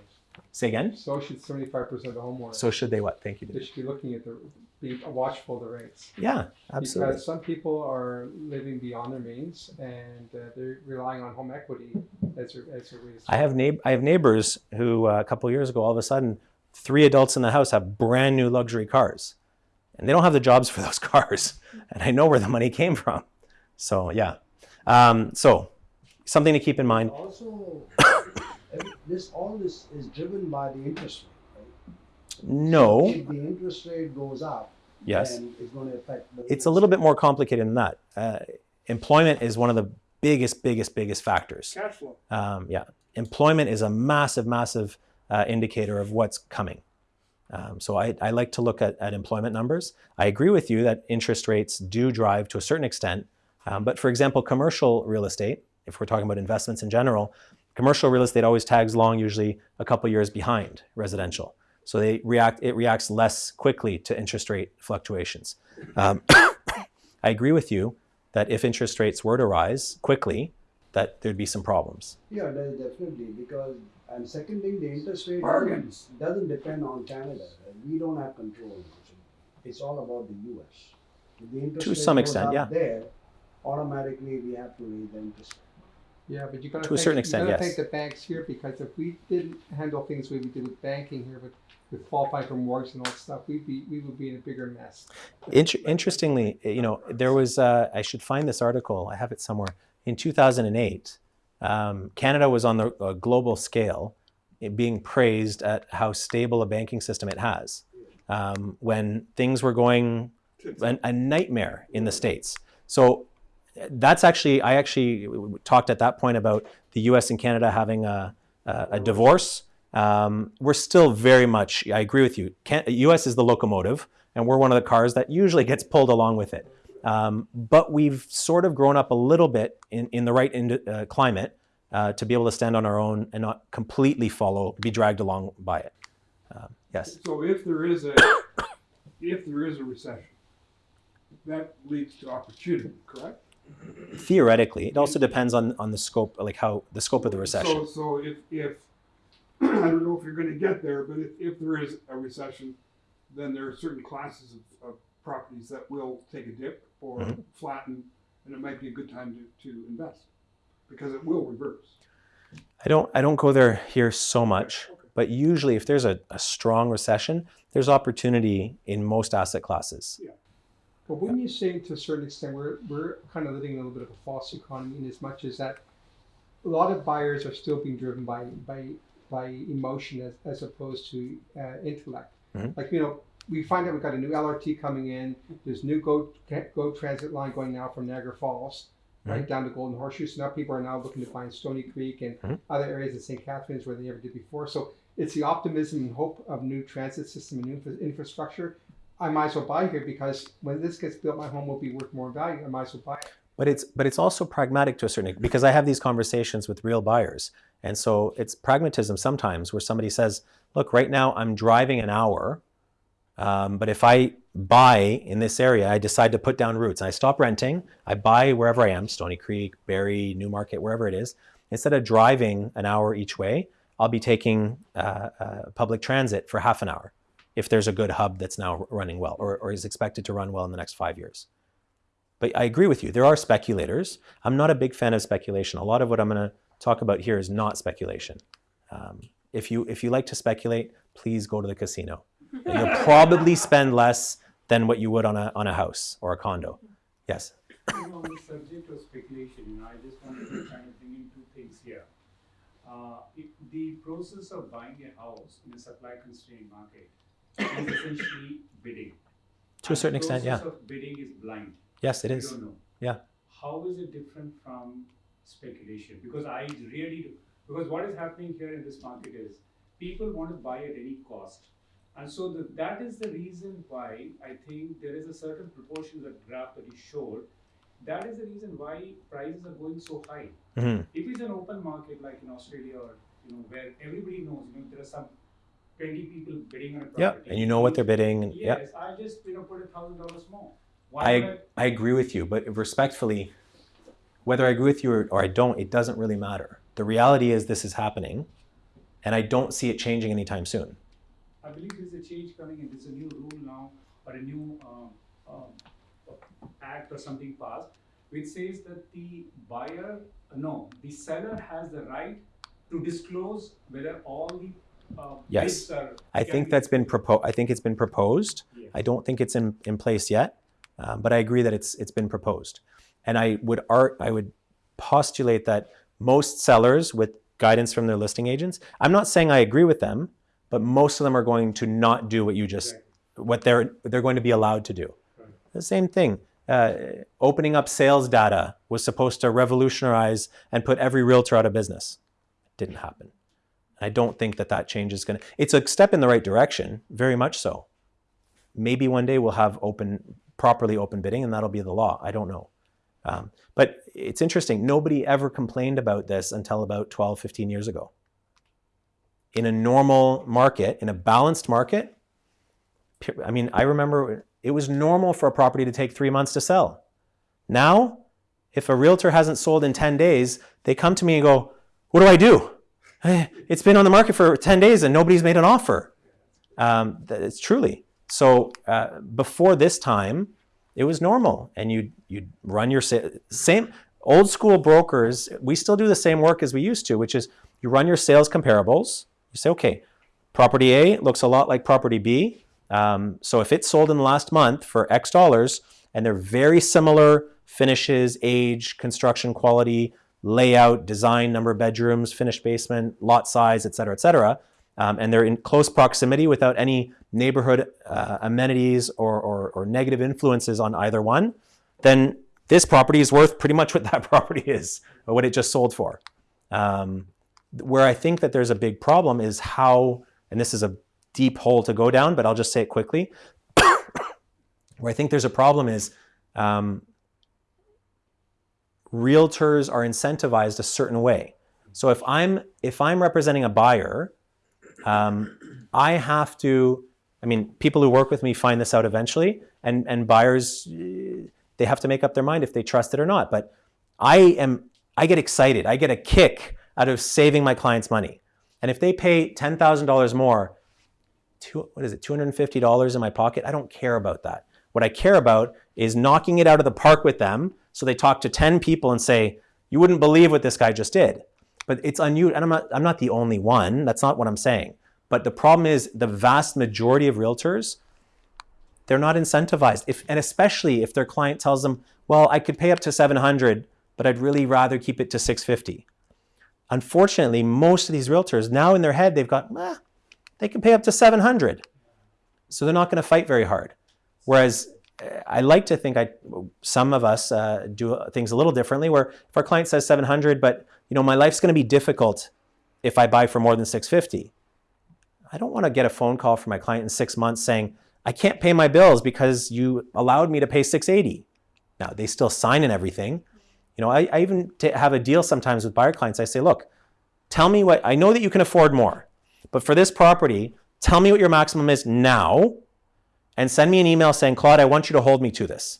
Say again. So should seventy-five percent of homeowners. So should they what? Thank you. They should be looking at the, be watchful of the rates. Yeah, absolutely. Because some people are living beyond their means and uh, they're relying on home equity as a, as a reason. I have neigh- I have neighbors who uh, a couple of years ago, all of a sudden, three adults in the house have brand new luxury cars, and they don't have the jobs for those cars. And I know where the money came from. So yeah, um, so something to keep in mind. Also, this, all this is driven by the interest rate, right? No, If the interest rate goes up, yes, then it's gonna affect the. it's a little bit more complicated than that. Uh, employment is one of the biggest, biggest, biggest factors. Cash flow. Um, yeah, employment is a massive, massive uh, indicator of what's coming. Um, so I, I like to look at, at employment numbers. I agree with you that interest rates do drive to a certain extent. Um, but for example, commercial real estate, if we're talking about investments in general, commercial real estate always tags along usually a couple years behind residential. So they react, it reacts less quickly to interest rate fluctuations. Um, I agree with you that if interest rates were to rise quickly, that there'd be some problems. Yeah, definitely, because, and second thing, the interest rate Bargains. doesn't, doesn't depend on Canada. We don't have control. It's all about the US. If the interest To rate some extent, yeah. There, automatically we have to raise the interest rate. Yeah, but you gotta To a thank- certain extent, you gotta yes. thank the banks here because if we didn't handle things the way we did with banking here, with, with qualifying for mortgages and all that stuff, we'd be we would be in a bigger mess. Inter- interestingly, you know, there was, uh, I should find this article, I have it somewhere. In 2008, um, Canada was on the uh, global scale it being praised at how stable a banking system it has. Um, when things were going a, a nightmare in the States. So that's actually, I actually talked at that point about the US and Canada having a, a, a divorce. Um, we're still very much, I agree with you, can, US is the locomotive, and we're one of the cars that usually gets pulled along with it. Um, but we've sort of grown up a little bit in, in the right ind- uh, climate uh, to be able to stand on our own and not completely follow, be dragged along by it. Um, yes. So if there is a, if there is a recession, that leads to opportunity, correct? Theoretically, it also depends on, on the scope, like how the scope of the recession. So, so if, if, I don't know if you're gonna get there, but if, if there is a recession, then there are certain classes of, of properties that will take a dip or Mhm. flatten, and it might be a good time to, to invest, because it will reverse. I don't I don't go there here so much, Okay. but usually if there's a, a strong recession, there's opportunity in most asset classes. Yeah. But wouldn't you say to a certain extent we're we're kind of living in a little bit of a false economy in as much as that a lot of buyers are still being driven by by by emotion as, as opposed to uh, intellect. Mhm. Like you know, we find out we've got a new LRT coming in. There's new Go Go Transit line going now from Niagara Falls, right down to Golden Horseshoe. So now people are now looking to find Stoney Creek and Mhm. other areas in St. Catharines where they never did before. So it's the optimism and hope of new transit system and new infrastructure. I might as well buy here because when this gets built, my home will be worth more value. I might as well buy it. But it's but it's also pragmatic to a certain extent because I have these conversations with real buyers. And so it's pragmatism sometimes where somebody says, look, right now I'm driving an hour. Um, but if I buy in this area, I decide to put down roots. I stop renting. I buy wherever I am, Stoney Creek, Barrie, Newmarket, wherever it is. Instead of driving an hour each way, I'll be taking uh, uh, public transit for half an hour if there's a good hub that's now running well or, or is expected to run well in the next five years. But I agree with you. There are speculators. I'm not a big fan of speculation. A lot of what I'm going to talk about here is not speculation. Um, if you if you like to speculate, please go to the casino. And you'll probably spend less than what you would on a on a house or a condo. Yes. On the subject of speculation, you know, I just wanted to kind of bring in two things here. Uh, it, the process of buying a house in a supply constrained market is essentially bidding. To a certain extent, yeah. The process of bidding is blind. Yes, it is. You don't know. Yeah. How is it different from speculation? Because I really do. Because what is happening here in this market is people want to buy at any cost. And so the, that is the reason why I think there is a certain proportion that graph that you showed. That is the reason why prices are going so high. Mhm. If it's an open market like in Australia or you know where everybody knows, you know, there are some twenty people bidding on a Yeah, property. and you know what they're bidding. And, yeah. I just you know put a thousand dollars more. I, I agree with you, but respectfully, whether I agree with you or, or I don't, it doesn't really matter. The reality is this is happening. and I don't see it changing anytime soon. I believe there's a change coming in, there's a new rule now, or a new, um, um, act or something passed, which says that the buyer, no, the seller has the right to disclose whether all the, uh, Yes. I think that's been proposed. I think it's been proposed. Yes. I don't think it's in, in place yet, um, but I agree that it's it's been proposed. And I would art I would postulate that most sellers, with guidance from their listing agents, I'm not saying I agree with them, but most of them are going to not do what you just what they're they're going to be allowed to do. The same thing. Uh, opening up sales data was supposed to revolutionize and put every realtor out of business. It didn't happen. I don't think that that change is going to. It's a step in the right direction, very much so. Maybe one day we'll have open, properly open bidding, and that'll be the law. I don't know. Um, but it's interesting. Nobody ever complained about this until about 12, 15 years ago. In a normal market, in a balanced market, I mean, I remember it was normal for a property to take three months to sell. Now, if a realtor hasn't sold in 10 days, they come to me and go, What do I do? It's been on the market for 10 days and nobody's made an offer. Um, it's truly. So uh, before this time, it was normal, and you you'd run your sa- same old school brokers. We still do the same work as we used to, which is you run your sales comparables. You say, okay, property A looks a lot like property B. Um, so if it's sold in the last month for X dollars, and they're very similar finishes, age, construction quality, layout, design, number of bedrooms, finished basement, lot size, et cetera, et cetera, um, and they're in close proximity without any neighborhood uh, amenities or, or, or negative influences on either one, then this property is worth pretty much what that property is, or what it just sold for. Um, where I think that there's a big problem is how, and this is a deep hole to go down, but I'll just say it quickly. where I think there's a problem is um, realtors are incentivized a certain way. So if I'm if I'm representing a buyer, um, I have to. I mean, people who work with me find this out eventually, and and buyers they have to make up their mind if they trust it or not. But I am I get excited. I get a kick out of saving my clients money, and if they pay ten thousand dollars more, two, what is it, two hundred and fifty dollars in my pocket? I don't care about that. What I care about is knocking it out of the park with them, so they talk to ten people and say, "You wouldn't believe what this guy just did." But it's unusual, and I'm not, I'm not the only one. That's not what I'm saying. But the problem is the vast majority of realtors, they're not incentivized. If, and especially if their client tells them, well, I could pay up to 700, but I'd really rather keep it to 650. Unfortunately, most of these realtors now in their head, they've got, eh, they can pay up to 700. So they're not going to fight very hard. Whereas eh, I like to think I, some of us uh, do things a little differently where if our client says 700, but you know, my life's going to be difficult if I buy for more than 650. I don't want to get a phone call from my client in six months saying, I can't pay my bills because you allowed me to pay 680. Now they still sign and everything. You know, I, I even have a deal sometimes with buyer clients. I say, look, tell me what I know that you can afford more, but for this property, tell me what your maximum is now, and send me an email saying, Claude, I want you to hold me to this,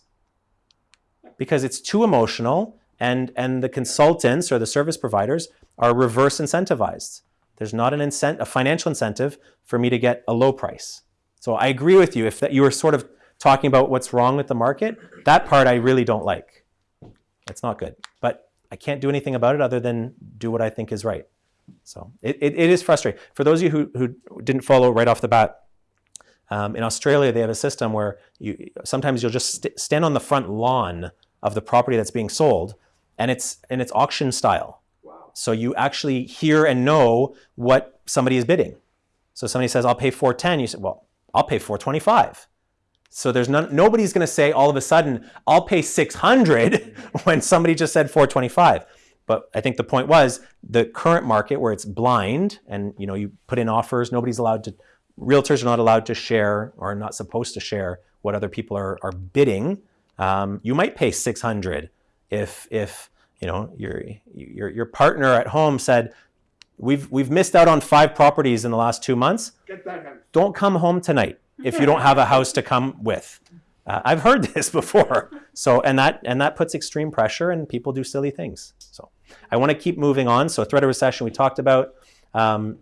because it's too emotional, and and the consultants or the service providers are reverse incentivized. There's not an incent- a financial incentive for me to get a low price. So I agree with you. If that you were sort of talking about what's wrong with the market, that part I really don't like. It's not good. But I can't do anything about it other than do what I think is right. So it, it, it is frustrating. For those of you who, who didn't follow right off the bat, um, in Australia they have a system where you sometimes you'll just st- stand on the front lawn of the property that's being sold, and it's and it's auction style. So you actually hear and know what somebody is bidding. So somebody says, "I'll pay 410." You say, "Well, I'll pay 425." So there's none, nobody's going to say all of a sudden, "I'll pay 600" when somebody just said 425. But I think the point was the current market where it's blind and you know you put in offers, nobody's allowed to realtors are not allowed to share or not supposed to share what other people are, are bidding. Um, you might pay 600 if if you know your your your partner at home said we've we've missed out on five properties in the last two months Get that house. don't come home tonight if you don't have a house to come with uh, i've heard this before so and that and that puts extreme pressure and people do silly things so i want to keep moving on so threat of recession we talked about um,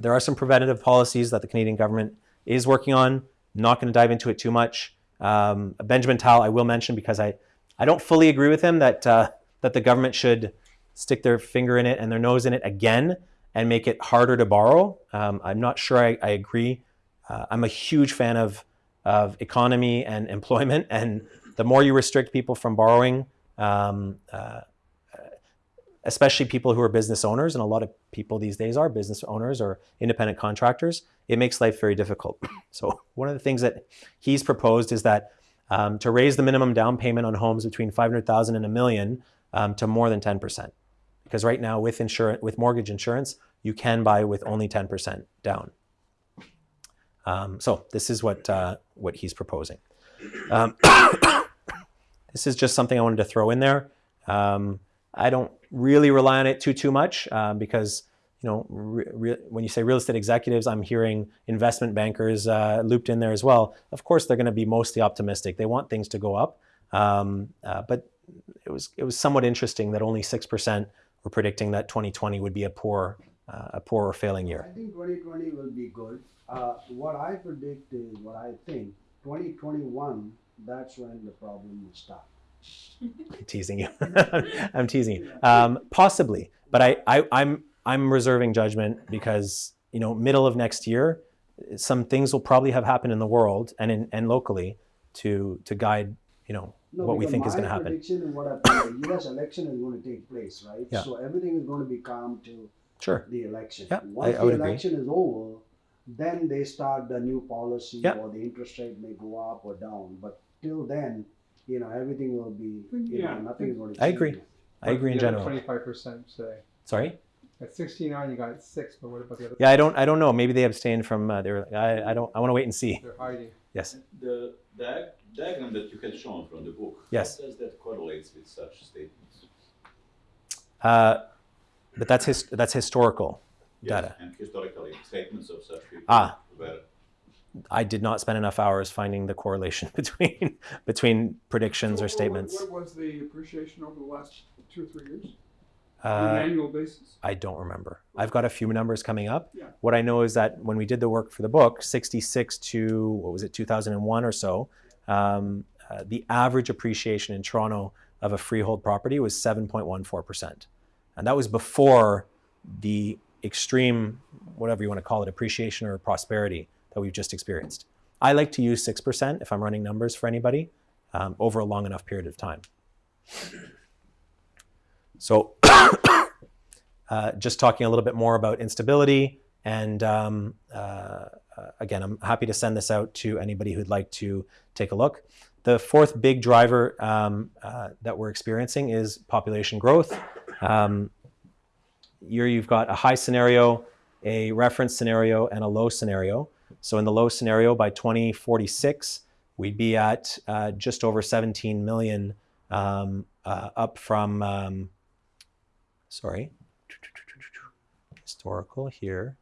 There are some preventative policies that the Canadian government is working on. Not going to dive into it too much. Um, Benjamin Tal, I will mention because I, I don't fully agree with him that uh, that the government should stick their finger in it and their nose in it again and make it harder to borrow. Um, I'm not sure I, I agree. Uh, I'm a huge fan of of economy and employment, and the more you restrict people from borrowing, um, uh, especially people who are business owners, and a lot of people these days are business owners or independent contractors, it makes life very difficult. So one of the things that he's proposed is that um, to raise the minimum down payment on homes between 500,000 and a million um, to more than 10%. Because right now with insurance, with mortgage insurance, you can buy with only 10% down. Um, so this is what, uh, what he's proposing. Um, this is just something I wanted to throw in there. Um, I don't really rely on it too, too much um, because you know, when you say real estate executives, I'm hearing investment bankers uh, looped in there as well. Of course, they're going to be mostly optimistic. They want things to go up, um, uh, but it was it was somewhat interesting that only six percent were predicting that 2020 would be a poor uh, a poor or failing year. I think twenty twenty will be good. Uh, what I predict is, what I think, twenty twenty-one, that's when the problem will start. I'm teasing you. I'm teasing you. Um, possibly, but I, I I'm I'm reserving judgment because you know middle of next year, some things will probably have happened in the world and in and locally to to guide you know No, what we because think is going to happen. prediction is what happened, the US election is going to take place, right? Yeah. So everything is going to be calm till Sure. the election. Yeah, Once I the would agree. election is over, then they start the new policy Yeah. or the interest rate may go up or down. But till then, you know, everything will be, you Yeah. know, nothing is going to change. I agree. I agree in general. Twenty-five percent today. Sorry. At sixty-nine, you got six, but what about the other? Yeah, I don't I don't know. Maybe they abstained from. Uh, they were, I I don't. I want to wait and see. They're hiding. Yes. The diag- diagram that you had shown from the book, Yes. how does that correlate with such statements? Uh, but that's his that's historical Yes, data. And historically, statements of such people Ah. were I did not spend enough hours finding the correlation between between predictions So or what- statements. What was the appreciation over the last two or three years? On Uh, an annual basis? I don't remember. I've got a few numbers coming up. Yeah. What I know is that when we did the work for the book, 66 to what was it, 2001 or so, um, uh, the average appreciation in Toronto of a freehold property was 7.14%. And that was before the extreme, whatever you want to call it, appreciation or prosperity that we've just experienced. I like to use 6% if I'm running numbers for anybody um, over a long enough period of time. So, uh, just talking a little bit more about instability, and um, uh, again, I'm happy to send this out to anybody who'd like to take a look. The fourth big driver um, uh, that we're experiencing is population growth. Um, here you've got a high scenario, a reference scenario, and a low scenario. So in the low scenario, by 2046, we'd be at uh, just over 17 million, um, uh, up from, um, sorry, historical here,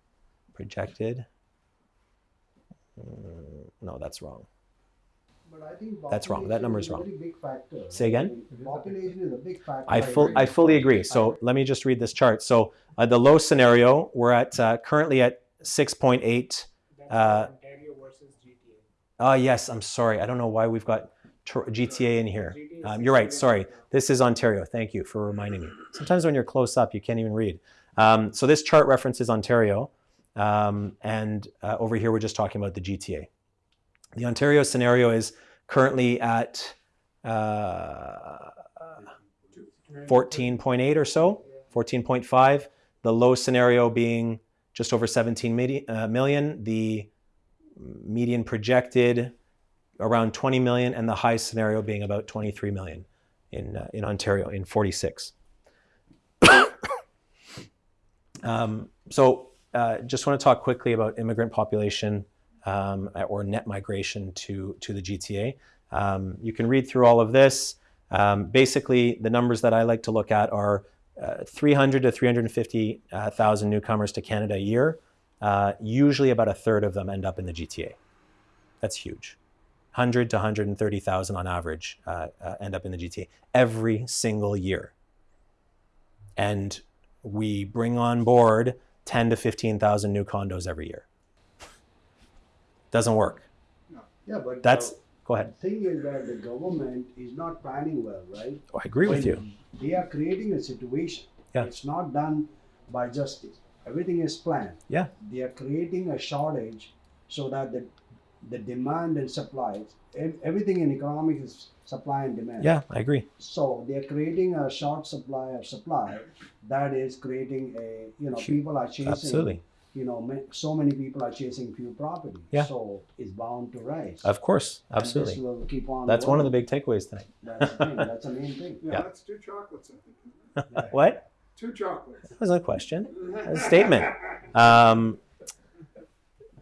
projected. Mm, No, that's wrong. But I think That's wrong. That number is wrong. very big factor. Say again? Population is a big factor. I full I fully agree. So let me just read this chart. So uh, the low scenario, we're at uh, currently at 6.8. That's Uh, Ontario versus GTA. Oh yes, I'm sorry. I don't know why we've got GTA in here. Um, you're right. Sorry. This is Ontario. Thank you for reminding me. Sometimes when you're close up, you can't even read. Um, so this chart references Ontario, um, and uh, over here we're just talking about the GTA. The Ontario scenario is currently at uh, 14.8 or so, 14.5. The low scenario being just over 17 midi- uh, million. The median projected around 20 million, and the high scenario being about 23 million in uh, in Ontario in 46. um, so, uh, just want to talk quickly about immigrant population um, or net migration to to the GTA. Um, you can read through all of this. Um, basically, the numbers that I like to look at are uh, 300 to 350,000 newcomers to Canada a year. Uh, usually, about a third of them end up in the GTA. That's huge. 100 to 130,000 on average uh, uh, end up in the GTA every single year. And we bring on board 10 to 15,000 new condos every year. Doesn't work. Yeah, but. That's, go ahead. The thing is that the government is not planning well, right? Oh, I agree with you. They are creating a situation. Yeah. It's not done by justice. Everything is planned. Yeah. They are creating a shortage so that the, the demand and supply, everything in economics is supply and demand. Yeah, I agree. So they are creating a short supply of supply that is creating a, you know, people are chasing. Absolutely. You know, so many people are chasing few property. Yeah. So it's bound to rise. Of course, And this absolutely. will keep on That's one of the big takeaways tonight. That's the thing, that's the main thing. Yeah, Yeah. that's two chocolates, I think. What? Two chocolates. That was a question, a statement. Um,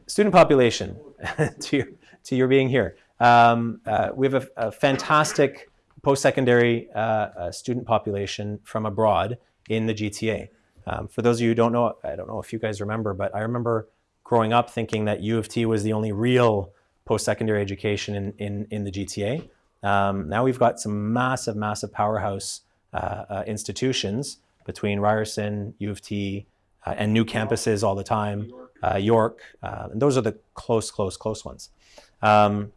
student population, to, your, to your being here. Um, uh, we have a, a fantastic post-secondary uh, uh, student population from abroad in the GTA. Um, for those of you who don't know, I don't know if you guys remember, but I remember growing up thinking that U of T was the only real post-secondary education in, in, in the GTA. Um, now we've got some massive, massive powerhouse uh, uh, institutions between Ryerson, U of T, and new campuses all the time, uh, York, uh, and those are the close, close, close ones. Um,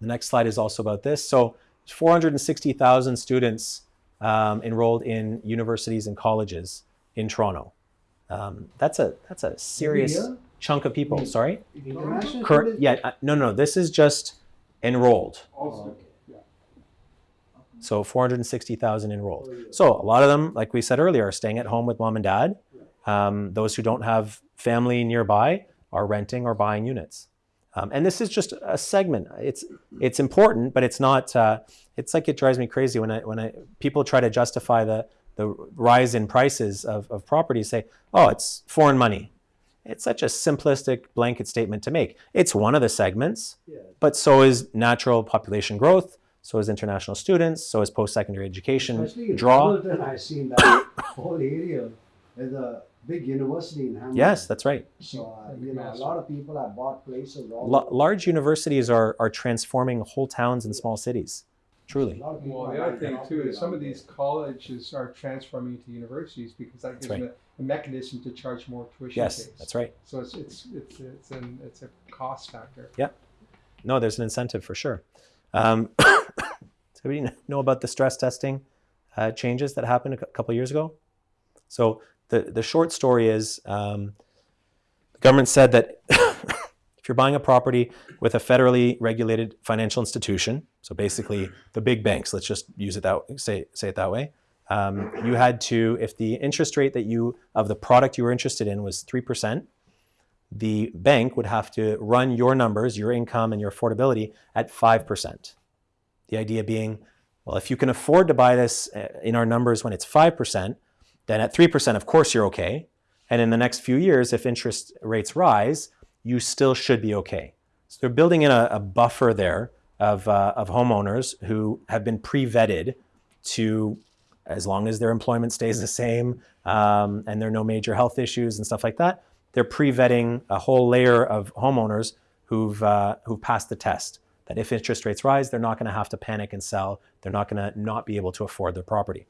the next slide is also about this. So 460,000 students um, enrolled in universities and colleges in Toronto. Um, that's a that's a serious chunk of people. Sorry, International correct? students? Yeah, uh, no, no. This is just enrolled. Also, yeah. So 460,000 enrolled. So a lot of them, like we said earlier, are staying at home with mom and dad. Um, those who don't have family nearby are renting or buying units. Um, and this is just a segment. It's it's important, but it's not. Uh, it's like it drives me crazy when I when I people try to justify the the rise in prices of, of properties. Say, oh, it's foreign money. It's such a simplistic blanket statement to make. It's one of the segments, Yeah. but so is natural population growth. So is international students. So is post-secondary education Especially draw. I've seen that whole area a big university in Hamilton. Yes, that's right. So, uh, you know, a lot of people have bought places all La- large universities are, are transforming whole towns and small cities. A Truly. lot of Well, the other thing too is some of these colleges are transforming to universities because that gives right. them a, a mechanism to charge more tuition Yes, fees. that's right. So it's it's it's it's an it's a cost factor. Yeah. No, there's an incentive for sure. Um, does everybody know about the stress testing uh, changes that happened a cou- couple years ago? So the, the short story is um, the government said that if you're buying a property with a federally regulated financial institution, so basically the big banks, let's just use it that say say it that way, um, you had to if the interest rate that you of the product you were interested in was three percent, the bank would have to run your numbers, your income, and your affordability at 5%. The idea being, well, if you can afford to buy this uh, in our numbers when it's 5%, then at 3%, of course, you're okay. And in the next few years, if interest rates rise, you still should be okay. So they're building in a, a buffer there of, uh, of homeowners who have been pre vetted to, as long as their employment stays the same um, and there are no major health issues and stuff like that, they're pre-vetting a whole layer of homeowners who've uh, who've passed the test. That if interest rates rise, they're not going to have to panic and sell. They're not going to not be able to afford their property.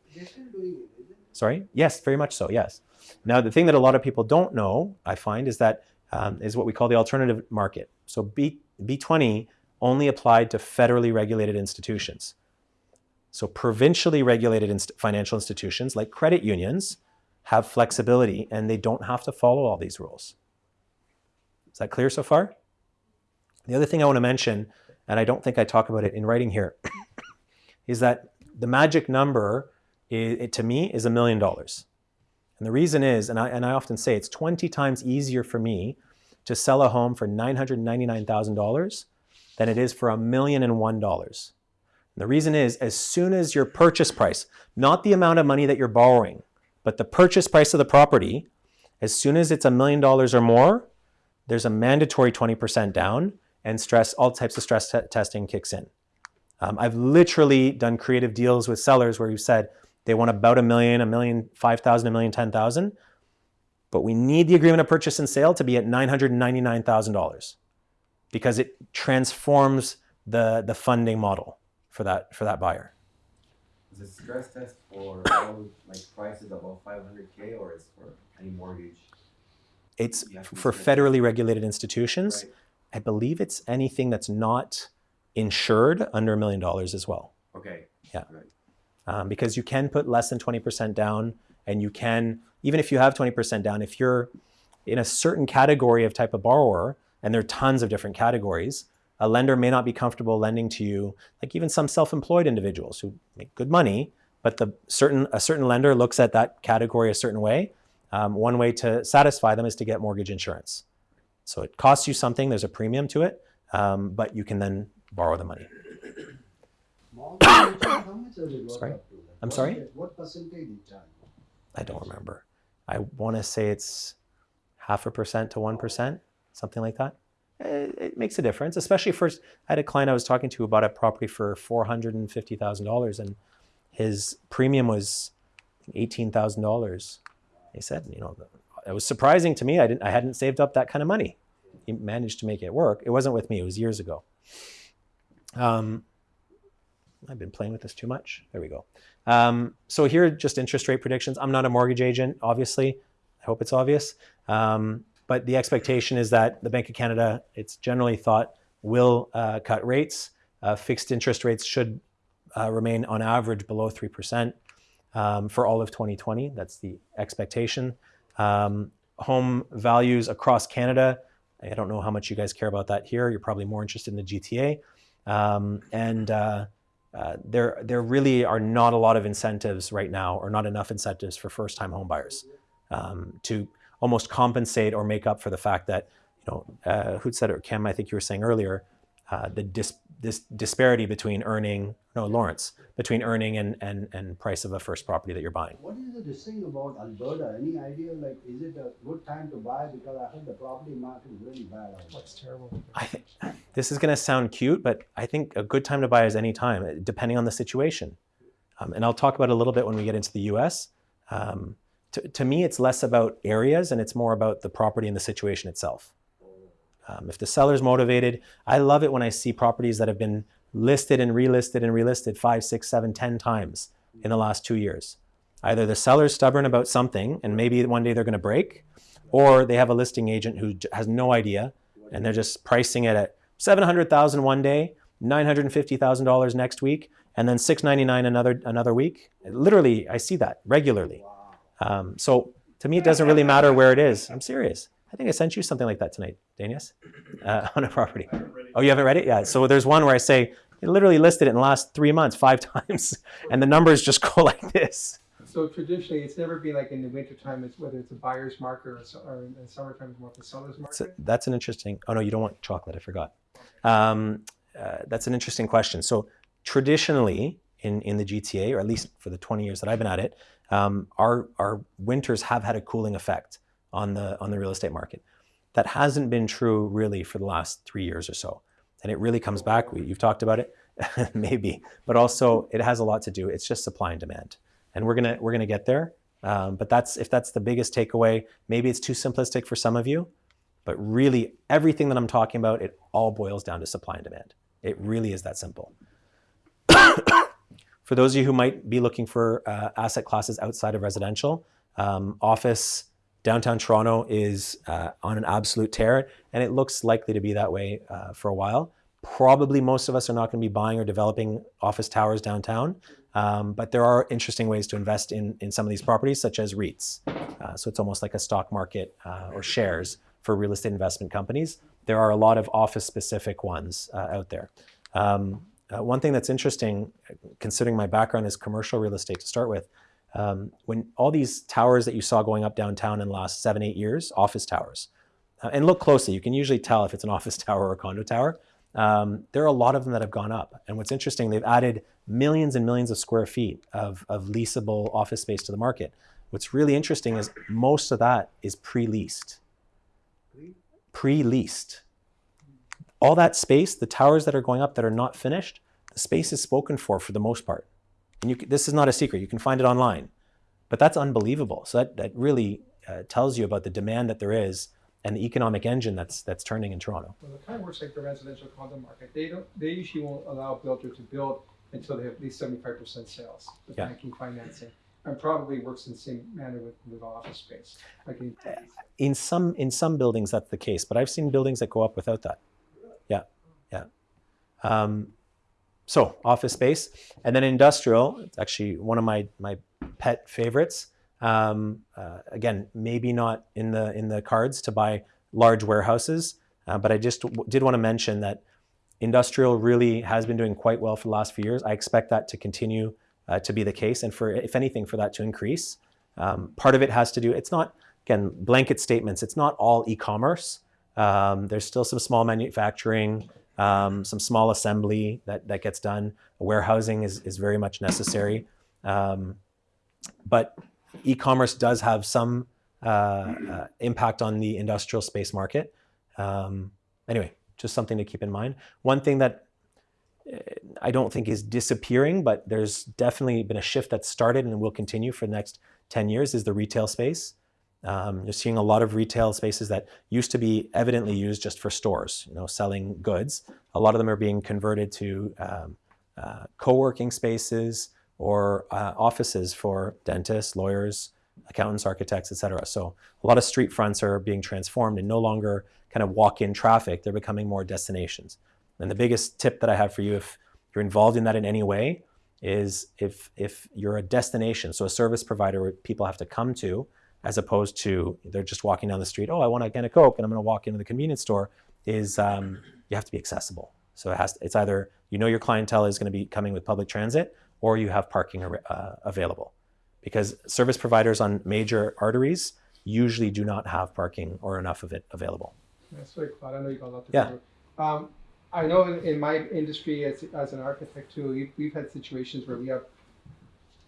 Sorry. Yes, very much so. Yes. Now the thing that a lot of people don't know, I find, is that um, is what we call the alternative market. So B B20 only applied to federally regulated institutions. So provincially regulated inst- financial institutions like credit unions have flexibility and they don't have to follow all these rules. Is that clear so far? The other thing I want to mention, and I don't think I talk about it in writing here, is that the magic number i it, to me is a million dollars. And the reason is, and I, and I often say it's 20 times easier for me to sell a home for $999,000 than it is for a million and one dollars. The reason is, as soon as your purchase price, not the amount of money that you're borrowing, but the purchase price of the property, as soon as it's a million dollars or more, there's a mandatory 20% down and stress, all types of stress te- testing kicks in. Um, I've literally done creative deals with sellers where you said they want about a million, a million, five thousand, a million, ten thousand, but we need the agreement of purchase and sale to be at nine hundred ninety-nine thousand dollars because it transforms the the funding model for that for that buyer. Is it stress test for all like prices above 500k or is for any mortgage? It's You have to for federally regulated institutions. Right. I believe it's anything that's not insured under a million dollars as well. Okay. Yeah. Right. Um, because you can put less than 20% down, and you can, even if you have 20% down, if you're in a certain category of type of borrower, and there are tons of different categories, a lender may not be comfortable lending to you, like even some self-employed individuals who make good money, but the certain a certain lender looks at that category a certain way. Um, one way to satisfy them is to get mortgage insurance. So it costs you something. There's a premium to it, um, but you can then borrow the money. Mortgage insurance, how much does it work Sorry? I'm sorry? What percentage? I don't remember. I want to say it's half a percent to one percent, something like that. It, it makes a difference, especially for. I had a client I was talking to about a property for four hundred and his premium was eighteen thousand dollars. He said, you know, it was surprising to me. I didn't. I hadn't saved up that kind of money. He managed to make it work. It wasn't with me. It was years ago. Um, I've been playing with this too much. There we go. Um, so here are just interest rate predictions. I'm not a mortgage agent, obviously. I hope it's obvious. Um, but the expectation is that the Bank of Canada, it's generally thought, will uh, cut rates. Uh, fixed interest rates should uh, remain on average below 3% um, for all of 2020. That's the expectation. Um, home values across Canada, I don't know how much you guys care about that here. You're probably more interested in the GTA. Um, and uh, uh, there, there really are not a lot of incentives right now, or not enough incentives for first-time home buyers um, to almost compensate or make up for the fact that, you know, uh, who said it, or Kim, I think you were saying earlier, uh, the dis- this disparity between earning, no, Lawrence, between earning and, and, and price of a first property that you're buying. What is the this thing about Alberta? Any idea, like, is it a good time to buy? Because I heard the property market is really bad out. What's terrible? I think this is going to sound cute, but I think a good time to buy is any time, depending on the situation. Um, and I'll talk about it a little bit when we get into the U.S. Um, to, to me, it's less about areas and it's more about the property and the situation itself. Um, if the seller's motivated, I love it when I see properties that have been listed and relisted and relisted five, six, seven, ten times in the last two years. Either the seller's stubborn about something and maybe one day they're going to break, or they have a listing agent who has no idea and they're just pricing it at 700,000 one day, $950,000 next week, and then 699 another another week. Literally, I see that regularly. Um, so to me, it doesn't really matter where it is. I'm serious. I think I sent you something like that tonight, Danius, uh, on a property. Oh, you haven't read it? Yeah. So there's one where I say, I literally listed it in the last three months, five times, and the numbers just go like this. So traditionally, it's never been like in the wintertime, it's whether it's a buyer's market or, so- or in the summertime, it's more of a seller's That's, a- market. that's an interesting. Oh no, you don't want chocolate. I forgot. Um, uh, that's an interesting question. So traditionally in in the GTA, or at least for the 20 years that I've been at it, um, our our winters have had a cooling effect on the on the real estate market. That hasn't been true really for the last three years or so, and it really comes back. We, you've talked about it, maybe, but also it has a lot to do. It's just supply and demand, and we're gonna we're gonna get there. Um, but that's if that's the biggest takeaway. Maybe it's too simplistic for some of you, but really everything that I'm talking about, it all boils down to supply and demand. It really is that simple. for those of you who might be looking for uh, asset classes outside of residential, um, office downtown Toronto is uh, on an absolute tear, and it looks likely to be that way uh, for a while. Probably most of us are not going to be buying or developing office towers downtown, um, but there are interesting ways to invest in, in some of these properties, such as REITs. Uh, so it's almost like a stock market uh, or shares for real estate investment companies. There are a lot of office specific ones uh, out there. Um, uh, one thing that's interesting, considering my background is commercial real estate to start with, um, when all these towers that you saw going up downtown in the last seven, eight years, office towers, uh, and look closely, you can usually tell if it's an office tower or a condo tower. Um, there are a lot of them that have gone up. And what's interesting, they've added millions and millions of square feet of, of leasable office space to the market. What's really interesting is most of that is pre leased. Pre leased. All that space, the towers that are going up that are not finished, the space is spoken for for the most part. And you, this is not a secret, you can find it online. But that's unbelievable. So that, that really uh, tells you about the demand that there is and the economic engine that's, that's turning in Toronto. Well, it kind of works like the residential condo market. They don't, they usually won't allow a builder to build until they have at least seventy-five percent sales with Yeah. banking financing. and probably works in the same manner with, with office space. Like in, In some in some buildings that's the case, but I've seen buildings that go up without that. Yeah, yeah. Um, so office space, and then industrial. It's actually one of my my pet favorites. Um, uh, again, maybe not in the in the cards to buy large warehouses, uh, but I just did want to mention that industrial really has been doing quite well for the last few years. I expect that to continue uh, to be the case, and for if anything, for that to increase. Um, part of it has to do. It's not again blanket statements. It's not all e-commerce. Um, there's still some small manufacturing, um, some small assembly that that gets done. Warehousing is is very much necessary, um, but e-commerce does have some uh, uh, impact on the industrial space market. Um, anyway, just something to keep in mind. One thing that uh, I don't think is disappearing, but there's definitely been a shift that started and will continue for the next 10 years is the retail space. Um, you're seeing a lot of retail spaces that used to be evidently used just for stores, you know, selling goods. A lot of them are being converted to um, uh, co-working spaces or uh, offices for dentists, lawyers, accountants, architects, etc. So a lot of street fronts are being transformed and no longer kind of walk-in traffic. They're becoming more destinations. And the biggest tip that I have for you, if you're involved in that in any way, is if if you're a destination, so a service provider where people have to come to, as opposed to they're just walking down the street. Oh, I want to get a coke, and I'm going to walk into the convenience store. Is um, you have to be accessible. So it has. It's either you know your clientele is going to be coming with public transit, or you have parking uh, available, because service providers on major arteries usually do not have parking or enough of it available. That's very Claude. I know you got a lot to Yeah. Um, I know in, in my industry as, as an architect too, we've, we've had situations where we have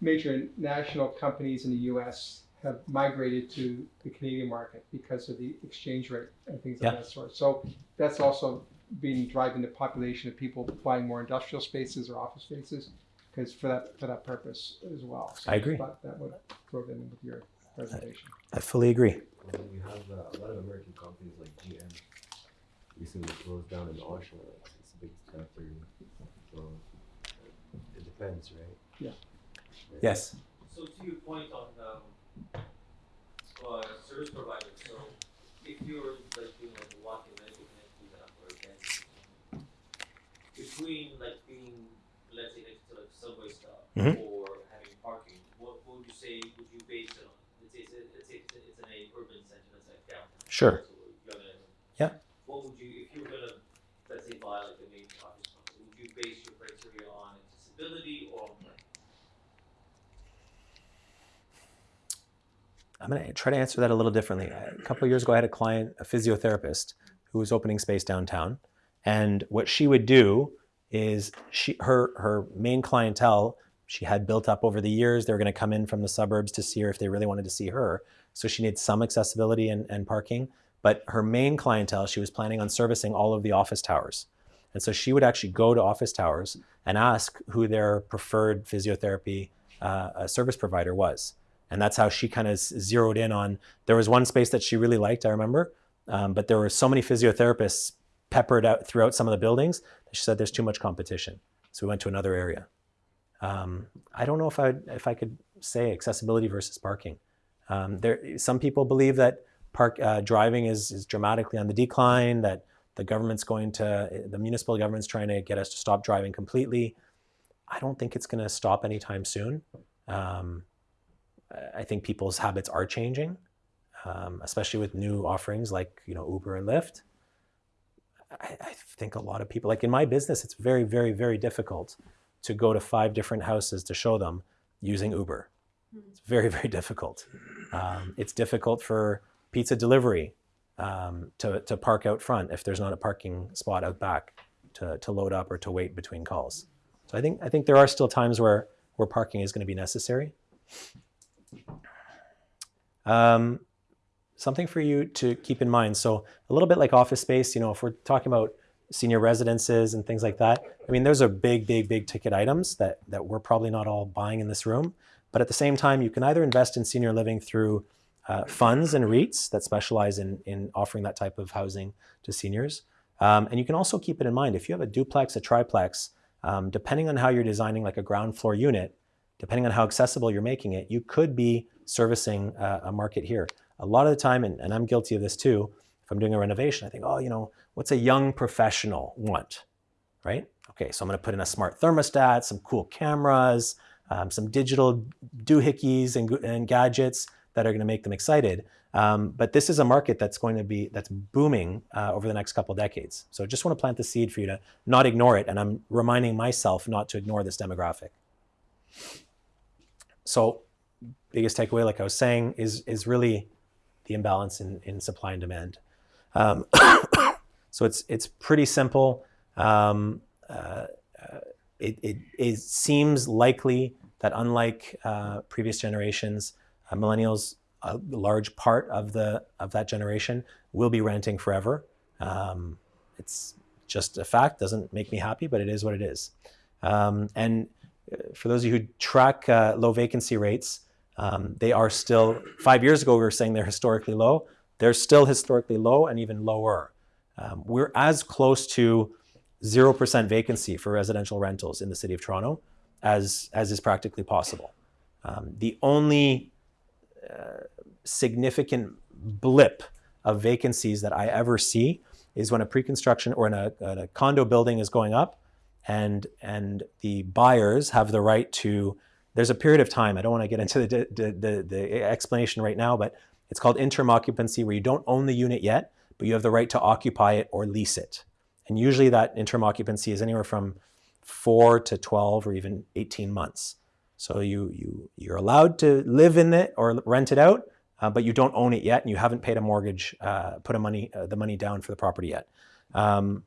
major national companies in the U.S. have migrated to the Canadian market because of the exchange rate and things Yeah. of that sort. So that's also been driving the population of people buying more industrial spaces or office spaces because for that for that purpose as well. So I agree. thought that would throw that in with your presentation. I fully agree. Well, you have uh, a lot of American companies like GM recently closed down in Oshawa. It's, it's a big factory. So it depends, right? Yeah. Yes. So to your point on um, uh, service provider. so if you're like doing like a walk-in medical example, or dentist, between like being, let's say, next to like subway stop Mhm. or having parking, what, what would you say would you base it on? Let's say it's, a, let's say it's, a, it's in a urban center, that's like downtown. Sure. So gonna, Yeah. What would you, if you were gonna, let's say, buy like a main office would you base your criteria on accessibility or on I'm going to try to answer that a little differently. A couple of years ago, I had a client, a physiotherapist, who was opening space downtown, and what she would do is she her her main clientele she had built up over the years. They were going to come in from the suburbs to see her if they really wanted to see her. So she needed some accessibility and, and parking. But her main clientele, she was planning on servicing all of the office towers. And so she would actually go to office towers and ask who their preferred physiotherapy uh, service provider was. And that's how she kind of zeroed in on. There was one space that she really liked, I remember, um, but there were so many physiotherapists peppered out throughout some of the buildings that she said there's too much competition. So we went to another area. Um, I don't know if I if I could say accessibility versus parking. Um, there, some people believe that park uh, driving is is dramatically on the decline. That the government's going to the municipal government's trying to get us to stop driving completely. I don't think it's going to stop anytime soon. Um, I think people's habits are changing, um, especially with new offerings like you know Uber and Lyft. I, I think a lot of people, like in my business, it's very, very, very difficult to go to five different houses to show them using Uber. It's very, very difficult. Um, it's difficult for pizza delivery um, to, to park out front if there's not a parking spot out back to, to load up or to wait between calls. So I think I think there are still times where where parking is going to be necessary. Um, something for you to keep in mind. So a little bit like office space, you know, if we're talking about senior residences and things like that, I mean, those are big, big, big ticket items that that we're probably not all buying in this room. But at the same time, you can either invest in senior living through uh, funds and REITs that specialize in in offering that type of housing to seniors. Um, and you can also keep it in mind if you have a duplex, a triplex, um, depending on how you're designing like a ground floor unit, depending on how accessible you're making it, you could be servicing uh, a market here. A lot of the time, and, and I'm guilty of this too, if I'm doing a renovation, I think, oh, you know, what's a young professional want, right? Okay, so I'm going to put in a smart thermostat, some cool cameras, um, some digital doohickeys and, and gadgets that are going to make them excited. Um, but this is a market that's going to be that's booming uh, over the next couple decades. So I just want to plant the seed for you to not ignore it, and I'm reminding myself not to ignore this demographic. So biggest takeaway, like I was saying, is is really the imbalance in, in supply and demand. Um, so it's it's pretty simple. Um, uh, uh, it, it, it, seems likely that unlike uh, previous generations, uh, millennials, a large part of the of that generation will be renting forever. Um, it's just a fact. Doesn't make me happy, but it is what it is. Um, and uh, for those of you who track uh, low vacancy rates, um, they are still. Five years ago, we were saying they're historically low. They're still historically low and even lower. Um, we're as close to 0% vacancy for residential rentals in the city of Toronto as, as is practically possible. Um, the only uh, significant blip of vacancies that I ever see is when a pre-construction or in a, a, condo building is going up and, and the buyers have the right to, there's a period of time, I don't want to get into the, the, the, the explanation right now, but it's called interim occupancy where you don't own the unit yet, but you have the right to occupy it or lease it. And usually that interim occupancy is anywhere from four to 12 or even 18 months. So you, you, you're allowed to live in it or rent it out, uh, but you don't own it yet and you haven't paid a mortgage, uh, put a money, uh, the money down for the property yet. Um,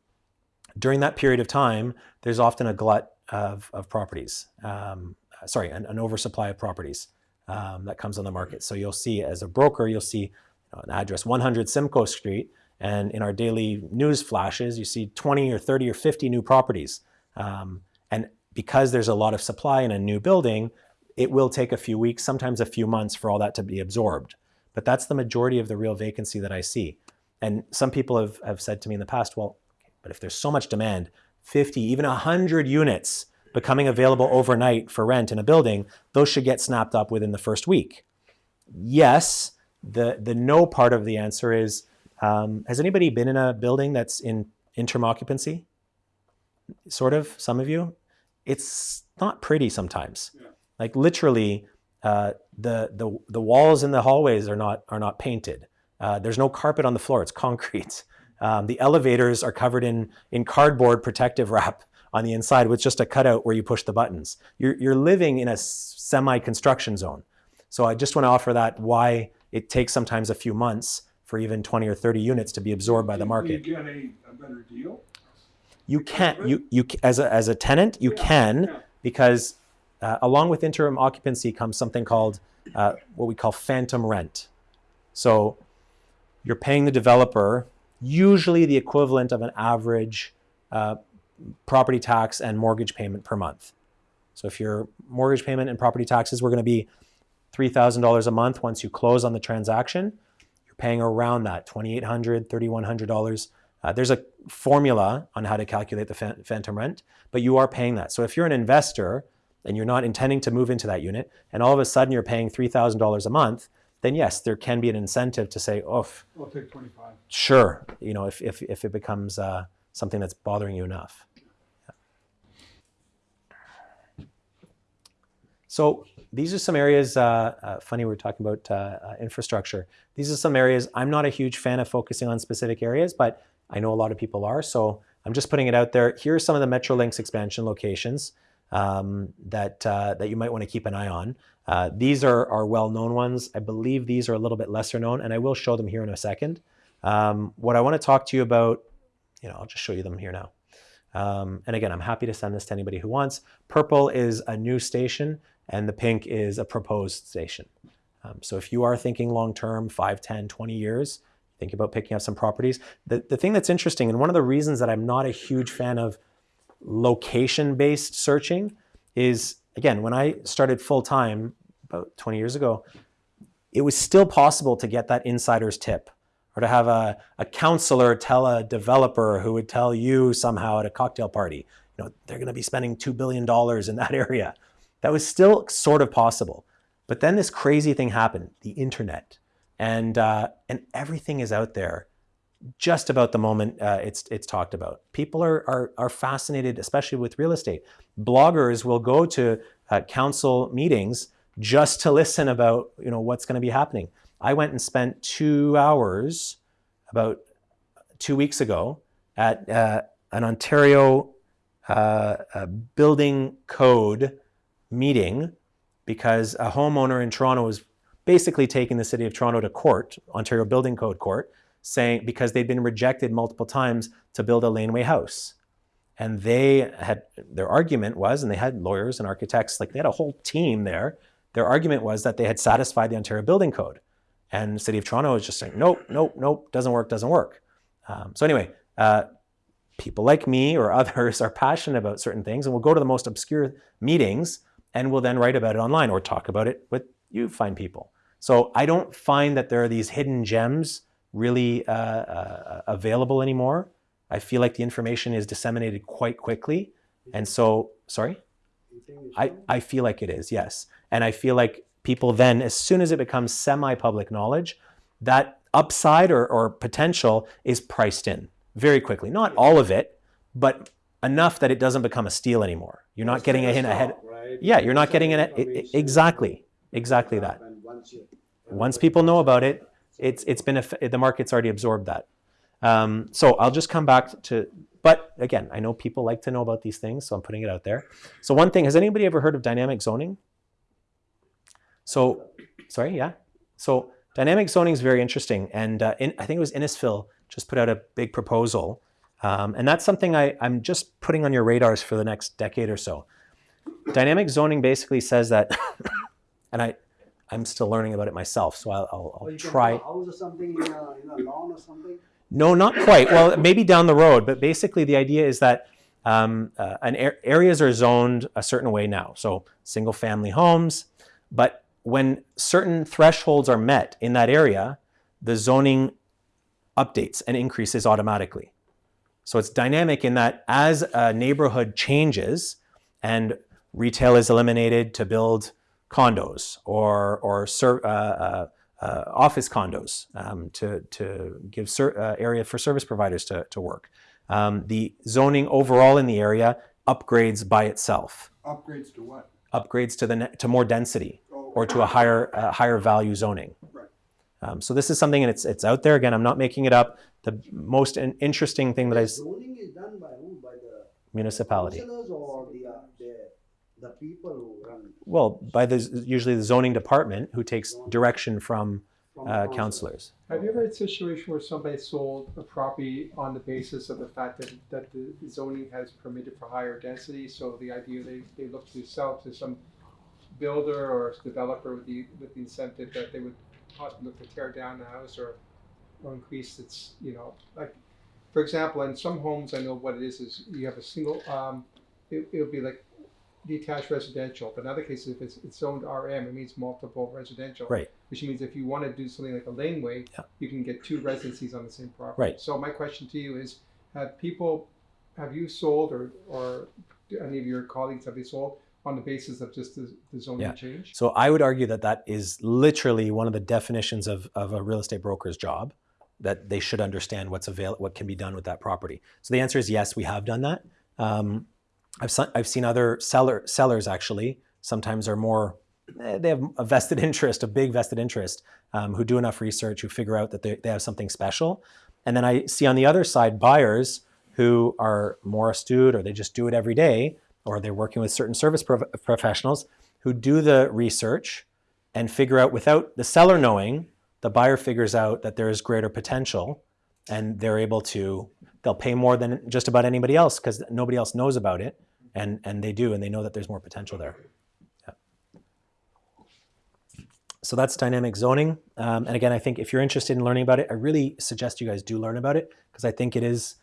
during that period of time, there's often a glut of, of properties, um, sorry, an, an, oversupply of properties um, that comes on the market. So you'll see as a broker, you'll see you know, an address 100 Simcoe Street, and in our daily news flashes, you see 20 or 30 or 50 new properties. Um, and because there's a lot of supply in a new building, it will take a few weeks, sometimes a few months for all that to be absorbed. But that's the majority of the real vacancy that I see. And some people have, have said to me in the past, well, but if there's so much demand, 50, even 100 units becoming available overnight for rent in a building, those should get snapped up within the first week. Yes, the, the no part of the answer is, um, has anybody been in a building that's in interim occupancy? Sort of, some of you? It's not pretty sometimes. Yeah. Like literally, uh, the, the, the walls in the hallways are not, are not painted. Uh, there's no carpet on the floor, it's concrete. Um, the elevators are covered in, in cardboard protective wrap on the inside with just a cutout where you push the buttons. You're, you're living in a semi-construction zone. So I just want to offer that why it takes sometimes a few months for even 20 or 30 units to be absorbed by the market. you get a, a better deal? You can't, you, you, as a, as a tenant, you yeah, can, yeah. because uh, along with interim occupancy comes something called uh, what we call phantom rent. So you're paying the developer usually the equivalent of an average uh, property tax and mortgage payment per month. So if your mortgage payment and property taxes were going to be $3,000 a month once you close on the transaction, you're paying around that, $2,800, $3,100. Uh, there's a formula on how to calculate the phantom rent, but you are paying that. So if you're an investor and you're not intending to move into that unit, and all of a sudden you're paying $3,000 a month, then yes, there can be an incentive to say, oh, I'll take 25. Sure, you know, if, if, if it becomes uh, something that's bothering you enough. So these are some areas, uh, uh, funny we're talking about uh, uh, infrastructure. These are some areas, I'm not a huge fan of focusing on specific areas, but I know a lot of people are, so I'm just putting it out there. Here are some of the Metrolinx expansion locations um, that, uh, that you might want to keep an eye on. Uh, these are, are well-known ones. I believe these are a little bit lesser known, and I will show them here in a second. Um, what I want to talk to you about, you know, I'll just show you them here now. Um, and again, I'm happy to send this to anybody who wants. Purple is a new station, and the pink is a proposed station. Um, so if you are thinking long-term, 5, 10, 20 years, think about picking up some properties. The, the thing that's interesting, and one of the reasons that I'm not a huge fan of location-based searching is, again, when I started full-time about 20 years ago, it was still possible to get that insider's tip or to have a, a counselor tell a developer who would tell you somehow at a cocktail party, you know, they're going to be spending $2 billion in that area. That was still sort of possible. But then this crazy thing happened, the internet. And, uh, and everything is out there just about the moment uh, it's, it's talked about. People are, are, are fascinated, especially with real estate. Bloggers will go to uh, council meetings just to listen about you know, what's going to be happening. I went and spent two hours about two weeks ago at uh, an Ontario uh, building code meeting because a homeowner in Toronto was basically taking the city of Toronto to court, Ontario Building Code Court, saying because they'd been rejected multiple times to build a laneway house. And they had, their argument was, and they had lawyers and architects, like they had a whole team there. Their argument was that they had satisfied the Ontario Building Code. And the city of Toronto was just saying, nope, nope, nope, doesn't work, doesn't work. Um, so anyway, uh, people like me or others are passionate about certain things and we'll go to the most obscure meetings and will then write about it online or talk about it with you fine people. So I don't find that there are these hidden gems really uh, uh, available anymore. I feel like the information is disseminated quite quickly. And so, sorry? I, I feel like it is, yes. And I feel like people then, as soon as it becomes semi-public knowledge, that upside or, or potential is priced in very quickly. Not all of it, but enough that it doesn't become a steal anymore. You're not getting a hint ahead. Yeah, you're not getting it. Exactly, exactly that. Once people know about it, it's it's been a, the market's already absorbed that. Um, so I'll just come back to. But again, I know people like to know about these things, so I'm putting it out there. So one thing, has anybody ever heard of dynamic zoning? So, sorry, yeah. So dynamic zoning is very interesting, and uh, in, I think it was Innisfil just put out a big proposal. Um, and that's something I, I'm just putting on your radars for the next decade or so. Dynamic zoning basically says that, and I, I'm still learning about it myself, so I'll, I'll, I'll try. house or something in a, in a lawn or something? No, not quite. Well, maybe down the road, but basically the idea is that um, uh, an areas are zoned a certain way now. So single family homes, but when certain thresholds are met in that area, the zoning updates and increases automatically. So it's dynamic in that as a neighborhood changes and retail is eliminated to build condos or, or uh, uh, uh, office condos um, to, to give uh, area for service providers to, to work. Um, the zoning overall in the area upgrades by itself. Upgrades to what? Upgrades to, the to more density oh. or to a higher, uh, higher value zoning. Right. Um, so this is something and it's, it's out there. Again, I'm not making it up. The most in interesting thing that I... Zoning is done by who? By the municipality. or the, uh, the, the people who run? Well, by the usually the zoning department who takes direction from, from uh, councilors. Have you ever had a situation where somebody sold a property on the basis of the fact that, that the zoning has permitted for higher density? So the idea they, they look to sell to some builder or developer with the, with the incentive that they would possibly look to tear down the house or, or increase its, you know, like, for example, in some homes, I know what it is, is you have a single, um, it, it'll be like detached residential, but in other cases, if it's, it's zoned RM, it means multiple residential. Right. Which means if you want to do something like a laneway, Yeah. you can get two residencies on the same property. Right. So my question to you is, have people, have you sold or, or any of your colleagues, have they sold on the basis of just the, the zoning Yeah. change? So I would argue that that is literally one of the definitions of, of a real estate broker's job, that they should understand what's avail what can be done with that property. So the answer is yes, we have done that. Um, I've, I've seen other seller, sellers actually sometimes are more, eh, they have a vested interest, a big vested interest, um, who do enough research, who figure out that they, they have something special. And then I see on the other side buyers who are more astute or they just do it every day or they're working with certain service prof- professionals who do the research and figure out without the seller knowing, the buyer figures out that there is greater potential and they're able to, they'll pay more than just about anybody else because nobody else knows about it and, and they do and they know that there's more potential there. Yeah. So that's dynamic zoning. Um, and again, I think if you're interested in learning about it, I really suggest you guys do learn about it because I think it is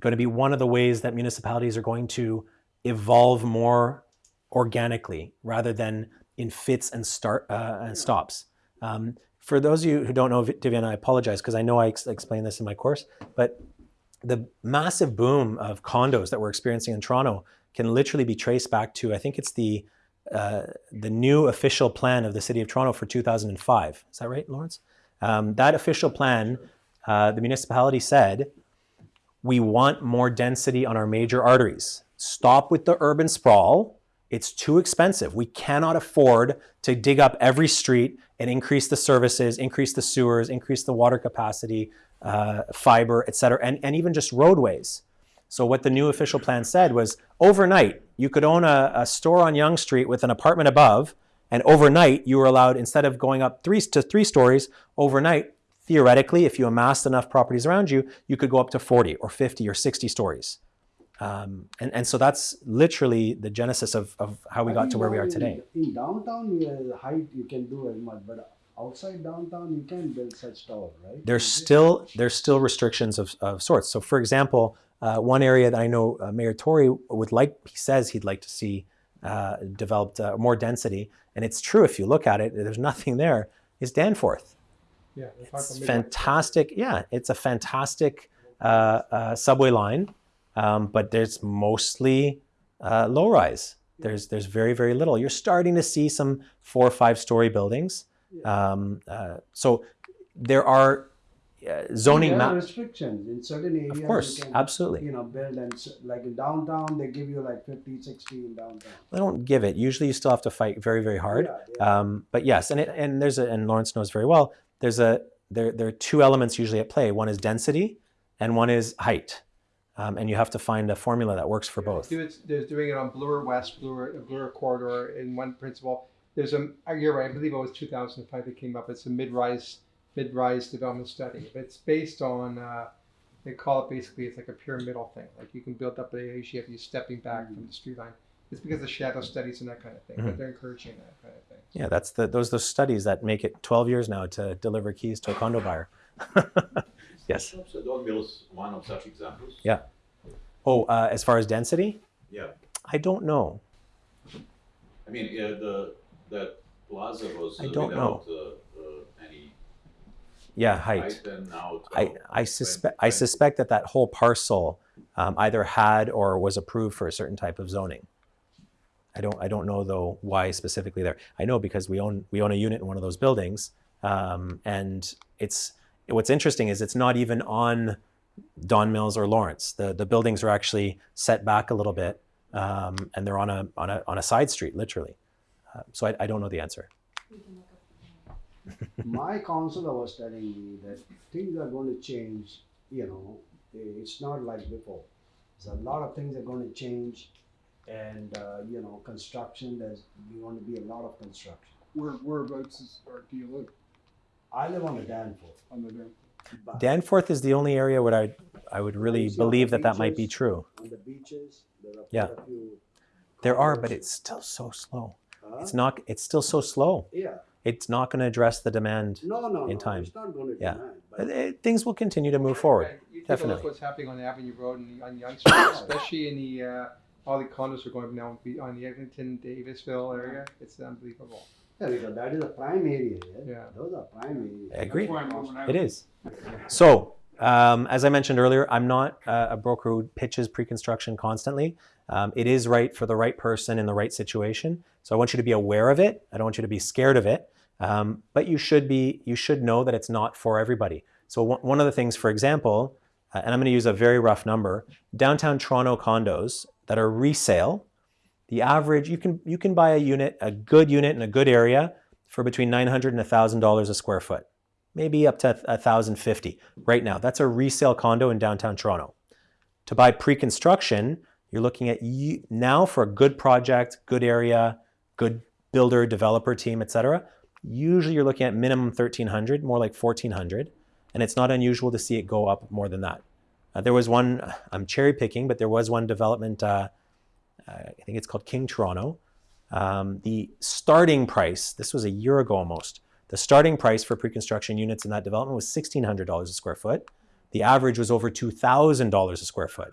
going to be one of the ways that municipalities are going to evolve more organically rather than in fits and start uh, and stops. Um, for those of you who don't know Divian, I apologize because I know I ex explained this in my course, but the massive boom of condos that we're experiencing in Toronto can literally be traced back to, I think it's the uh, the new official plan of the City of Toronto for 2005. Is that right, Lawrence? Um, that official plan, uh, the municipality said, we want more density on our major arteries. Stop with the urban sprawl. It's too expensive. We cannot afford to dig up every street and increase the services, increase the sewers, increase the water capacity, uh, fiber, et cetera, and, and even just roadways. So what the new official plan said was overnight, you could own a, a store on Yonge Street with an apartment above, and overnight you were allowed, instead of going up three to three stories, overnight, theoretically, if you amassed enough properties around you, you could go up to 40 or 50 or 60 stories. Um, and, and so that's literally the genesis of, of how we I got to where we are in- today. In downtown, you, height you can do as much, but outside downtown, you can build such tower, right? There's still there's still restrictions of, of sorts. So, for example, uh, one area that I know uh, Mayor Tory would like, he says he'd like to see uh, developed uh, more density, and it's true if you look at it. There's nothing there. Is Danforth? Yeah. It's fantastic. Yeah, it's a fantastic uh, uh, subway line, um, but there's mostly uh, low rise. There's there's very very little. You're starting to see some four or five story buildings. Um, uh, so there are uh, zoning There are map. restrictions in certain areas. Of course, you can, absolutely. You know, build and like in downtown, they give you like 50, 60 in downtown. They don't give it. Usually, you still have to fight very very hard. Yeah, Um, but yes, and it, and there's a and Lawrence knows very well. There's a there there are two elements usually at play. One is density, and one is height. Um, and you have to find a formula that works for both. Do it, they're doing it on Bloor West, Bloor, Bloor Corridor in one principle. There's a, you're right, I believe it was 2005 that came up. It's a mid-rise, mid-rise development study. It's based on, uh, they call it basically, it's like a pyramidal thing. Like you can build up the issue if you're stepping back from the street line. It's because of shadow studies and that kind of thing, but Mhm. they're encouraging that kind of thing. Yeah, that's the those those studies that make it 12 years now to deliver keys to a condo buyer. yes. So Don Mills, one of such examples. Yeah. Oh, uh, as far as density, Yeah, I don't know. I mean, uh, the, that plaza was I uh, don't without, uh, uh, any Yeah, height. height and now. I, I suspect I suspect that that whole parcel um, either had or was approved for a certain type of zoning. I don't I don't know though why specifically there. I know because we own we own a unit in one of those buildings, um, and it's what's interesting is it's not even on Don Mills or Lawrence. The the buildings are actually set back a little bit, um, and they're on a on a on a side street literally. Uh, so I, I don't know the answer. My counselor was telling me that things are going to change. You know, it's not like before. There's a lot of things are going to change, and uh, you know, construction. There's going to be a lot of construction. Where, whereabouts is, or do you live I live on the Danforth. on the dam? but Danforth is the only area where I I would really you see believe that that might be true. On the beaches, there are Yeah. quite a few. There are, but it's still so slow. Huh? It's not. It's still so slow. Yeah. It's not going to address the demand No, no, in no. time. It's not going to Yeah. demand. But But it, things will continue to move forward. Right. You Definitely. look what's happening on Avenue Road and on Yonge Street, especially in the, uh, all the condos are going up now be- on the Eglinton, Davisville area. It's unbelievable. yeah, because that is a prime area. Yeah. Yeah. Those are prime areas. I agree. That's why I'm. It is. So, um, as I mentioned earlier, I'm not uh, a broker who pitches pre-construction constantly. Um, it is right for the right person in the right situation. So I want you to be aware of it. I don't want you to be scared of it. Um, but you should be. You should know that it's not for everybody. So one of the things, for example, uh, and I'm going to use a very rough number: downtown Toronto condos that are resale. The average you can you can buy a unit, a good unit in a good area, for between nine hundred and thousand dollars a square foot maybe up to a thousand fifty right now. That's a resale condo in downtown Toronto. To buy pre-construction, you're looking at now for a good project, good area, good builder, developer team, etc. Usually you're looking at minimum thirteen hundred, more like fourteen hundred, and it's not unusual to see it go up more than that. Uh, there was one, I'm cherry picking, but there was one development. Uh, I think it's called King Toronto. Um, the starting price, this was a year ago almost, the starting price for pre-construction units in that development was $1,600 a square foot. The average was over $2,000 a square foot.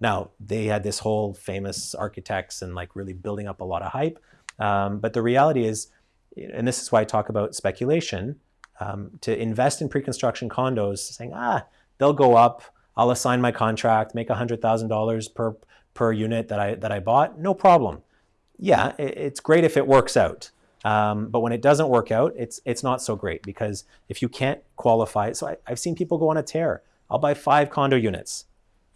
Now, they had this whole famous architects and like really building up a lot of hype. Um, but the reality is, and this is why I talk about speculation, um, to invest in pre-construction condos, saying, ah, they'll go up, I'll assign my contract, make $100,000 per, per unit that I, that I bought, no problem. yeah, i it's great if it works out. Um, but when it doesn't work out, it's it's not so great because if you can't qualify, so I, I've seen people go on a tear. I'll buy five condo units.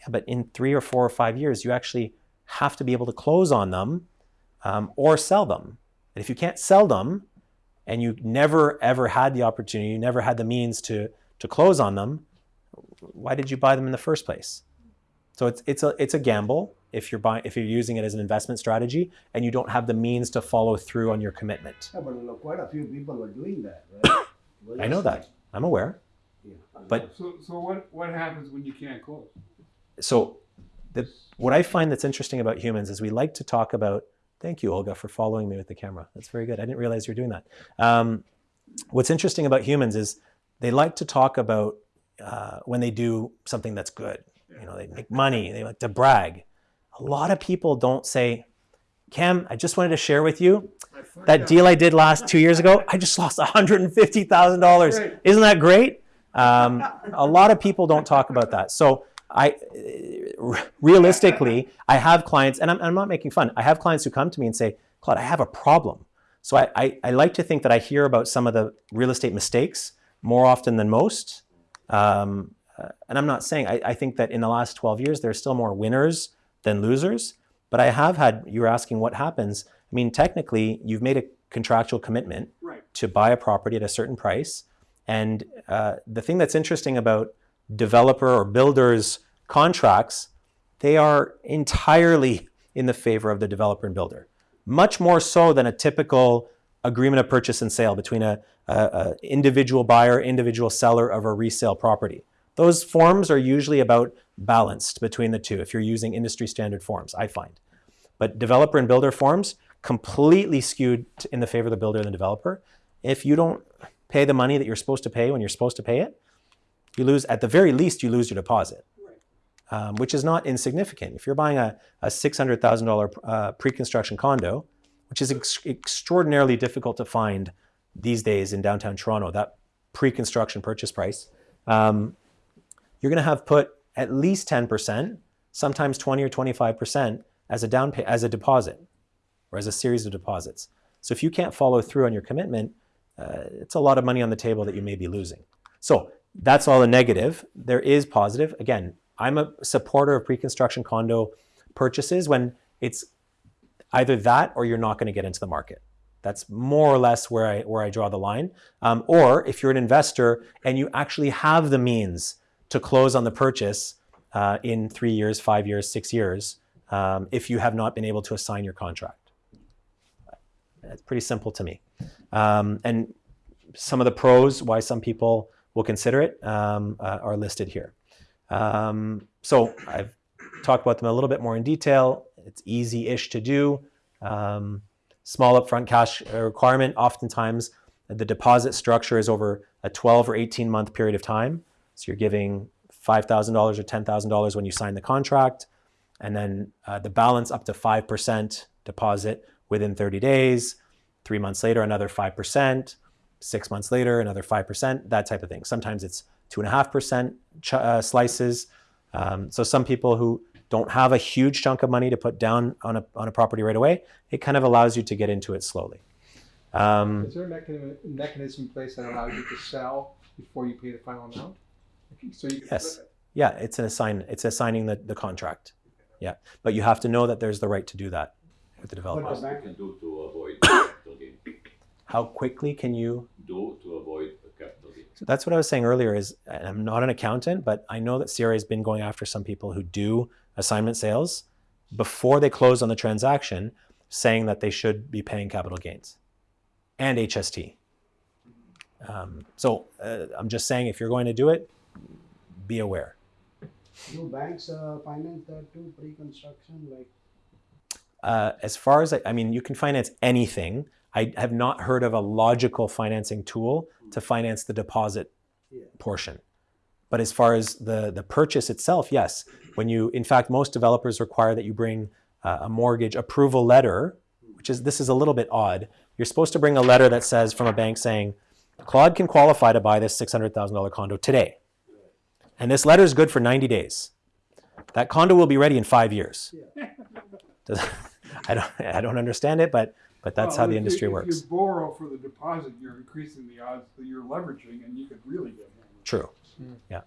Yeah, but in three or four or five years, you actually have to be able to close on them um, or sell them. And if you can't sell them, and you never ever had the opportunity, you never had the means to to close on them, why did you buy them in the first place? So it's it's a it's a gamble if you're buying if you're using it as an investment strategy and you don't have the means to follow through on your commitment. Yeah, but look, quite a few people were doing that, right? I know that. I'm aware. Yeah. But So, so what, what happens when you can't close? so the, what I find that's interesting about humans is we like to talk about. Thank you, Olga, for following me with the camera. That's very good. I didn't realize you're doing that. Um, what's interesting about humans is they like to talk about uh, when they do something that's good. You know, they make money. They like to brag. A lot of people don't say, "Cam, I just wanted to share with you that deal I did last two years ago. I just lost one hundred and fifty thousand dollars. Isn't that great?" Um, a lot of people don't talk about that. So I realistically, I have clients, and I'm, I'm not making fun. I have clients who come to me and say, Claude, I have a problem. So I, I, I like to think that I hear about some of the real estate mistakes more often than most. Um, uh, and I'm not saying, I, I think that in the last 12 years, there's still more winners than losers. But I have had, you were asking what happens. I mean, technically, you've made a contractual commitment Right. to buy a property at a certain price. And uh, the thing that's interesting about developer or builders contracts, they are entirely in the favor of the developer and builder, much more so than a typical agreement of purchase and sale between a, a, a individual buyer, individual seller of a resale property. Those forms are usually about balanced between the two if you're using industry standard forms, I find. But developer and builder forms completely skewed in the favor of the builder and the developer. If you don't pay the money that you're supposed to pay when you're supposed to pay it, you lose, at the very least, you lose your deposit, um, which is not insignificant. If you're buying a, a $600,000 uh, pre-construction condo, which is ex- extraordinarily difficult to find these days in downtown Toronto, that pre-construction purchase price, um, you're going to have put at least 10%, sometimes 20 or 25% as a down pay, as a deposit or as a series of deposits. So if you can't follow through on your commitment, uh, it's a lot of money on the table that you may be losing. So that's all a negative. There is positive. Again, I'm a supporter of pre-construction condo purchases when it's either that or you're not going to get into the market. That's more or less where I where I draw the line. Um, or if you're an investor and you actually have the means to close on the purchase uh, in three years, five years, six years, um, if you have not been able to assign your contract. It's pretty simple to me. Um, and some of the pros why some people will consider it um, uh, are listed here. Um, so I've talked about them a little bit more in detail. It's easy-ish to do. Um, small upfront cash uh, requirement. Oftentimes, the deposit structure is over a 12 or 18 month period of time. So you're giving $5,000 or $10,000 when you sign the contract, and then uh, the balance up to 5% deposit within 30 days. Three months later, another 5%. Six months later, another 5%, that type of thing. Sometimes it's 2.5% uh, slices. Um, so some people who don't have a huge chunk of money to put down on a, on a property right away, it kind of allows you to get into it slowly. Um, Is there a mechanism, mechanism in place that allows you to sell before you pay the final amount? So you can Yes. it. Yeah, it's an assign. It's assigning the, the contract. Yeah, but you have to know that there's the right to do that with the developer. What you can do to avoid capital gain? How quickly can you? Do to avoid a capital gain? So that's what I was saying earlier. Is and I'm not an accountant, but I know that CRA has been going after some people who do assignment sales before they close on the transaction, saying that they should be paying capital gains and HST. Um, so uh, I'm just saying, if you're going to do it, be aware. Do banks uh, finance that too, pre-construction, like? Uh, as far as I, I mean, you can finance anything. I have not heard of a logical financing tool to finance the deposit Yeah. portion. But as far as the the purchase itself, yes. When you, in fact, most developers require that you bring uh, a mortgage approval letter, which is this is a little bit odd. You're supposed to bring a letter that says from a bank saying, Claude can qualify to buy this six hundred thousand dollar condo today, and this letter is good for ninety days. That condo will be ready in five years. Does, I don't I don't understand it, but but that's Well, how the if you- industry If works. you borrow for the deposit, you're increasing the odds that you're leveraging and you could really get hammered. True. Mm. Yeah.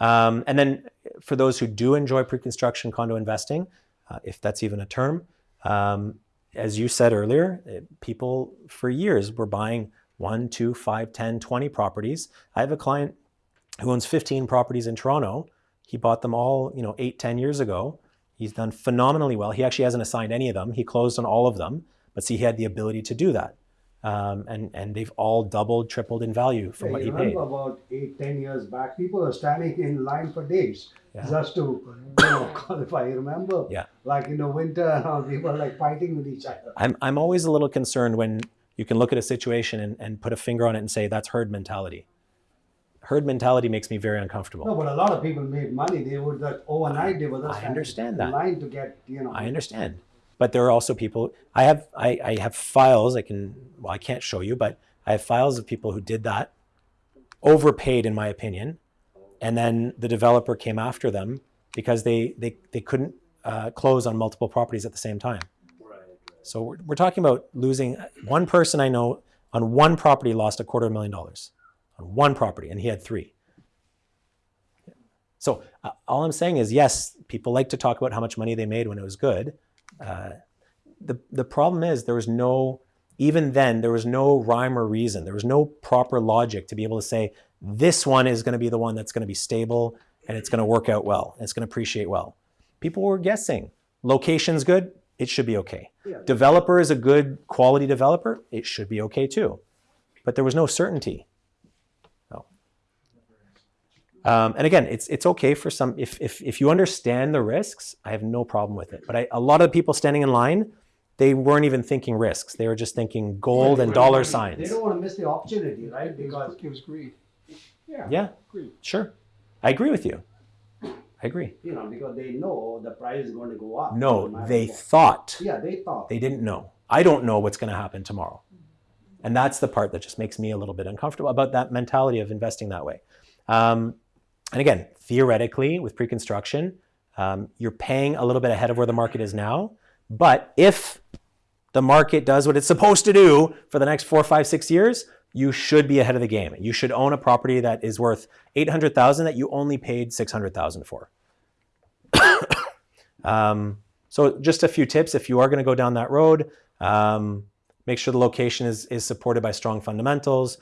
Um, and then for those who do enjoy pre-construction condo investing, uh, if that's even a term, um, as you said earlier, eh, people for years were buying one, two, five, 10, 20 properties. I have a client who owns 15 properties in Toronto. He bought them all, you know, eight, 10 years ago. He's done phenomenally well. He actually hasn't assigned any of them. He closed on all of them, but see, he had the ability to do that. Um, and, and they've all doubled, tripled in value from Yeah, what he paid. about eight, ten years back, people were standing in line for days Yeah. just to you know, qualify. You remember? Yeah. Like in the winter, people were like fighting with each other. I'm, I'm always a little concerned when you can look at a situation and, and put a finger on it and say that's herd mentality. Herd mentality makes me very uncomfortable. No, but a lot of people made money. They would like overnight they were just I understand in that. line to get you know. I understand. But there are also people I have I, I have files I can well I can't show you, but I have files of people who did that, overpaid in my opinion, and then the developer came after them because they they, they couldn't uh, close on multiple properties at the same time. So we're, we're talking about losing one person I know on one property lost a quarter of a million dollars on one property, and he had three. So uh, all I'm saying is, yes, people like to talk about how much money they made when it was good. Uh, the the problem is there was no even then there was no rhyme or reason. There was no proper logic to be able to say this one is going to be the one that's going to be stable and it's going to work out well and it's going to appreciate well. People were guessing. Location's good, it should be okay. Yeah. Developer is a good quality developer, it should be okay too. But there was no certainty. No. Um, and again, it's it's okay for some if, if if you understand the risks, I have no problem with it. But I, a lot of people standing in line, they weren't even thinking risks. They were just thinking gold and dollar signs. They don't want to miss the opportunity, right? Because It was greed. Yeah. Yeah, Agreed. sure. I agree with you. I agree. you know because they know the price is going to go up. No, matter they what. thought. Yeah, they thought. They didn't know. I don't know what's going to happen tomorrow. And that's the part that just makes me a little bit uncomfortable about that mentality of investing that way. Um, and again, theoretically, with pre construction, um, you're paying a little bit ahead of where the market is now. But if the market does what it's supposed to do for the next four, five, six years, you should be ahead of the game. You should own a property that is worth 800,000 that you only paid 600,000 for. Um, so just a few tips if you are going to go down that road. Um, make sure the location is, is supported by strong fundamentals,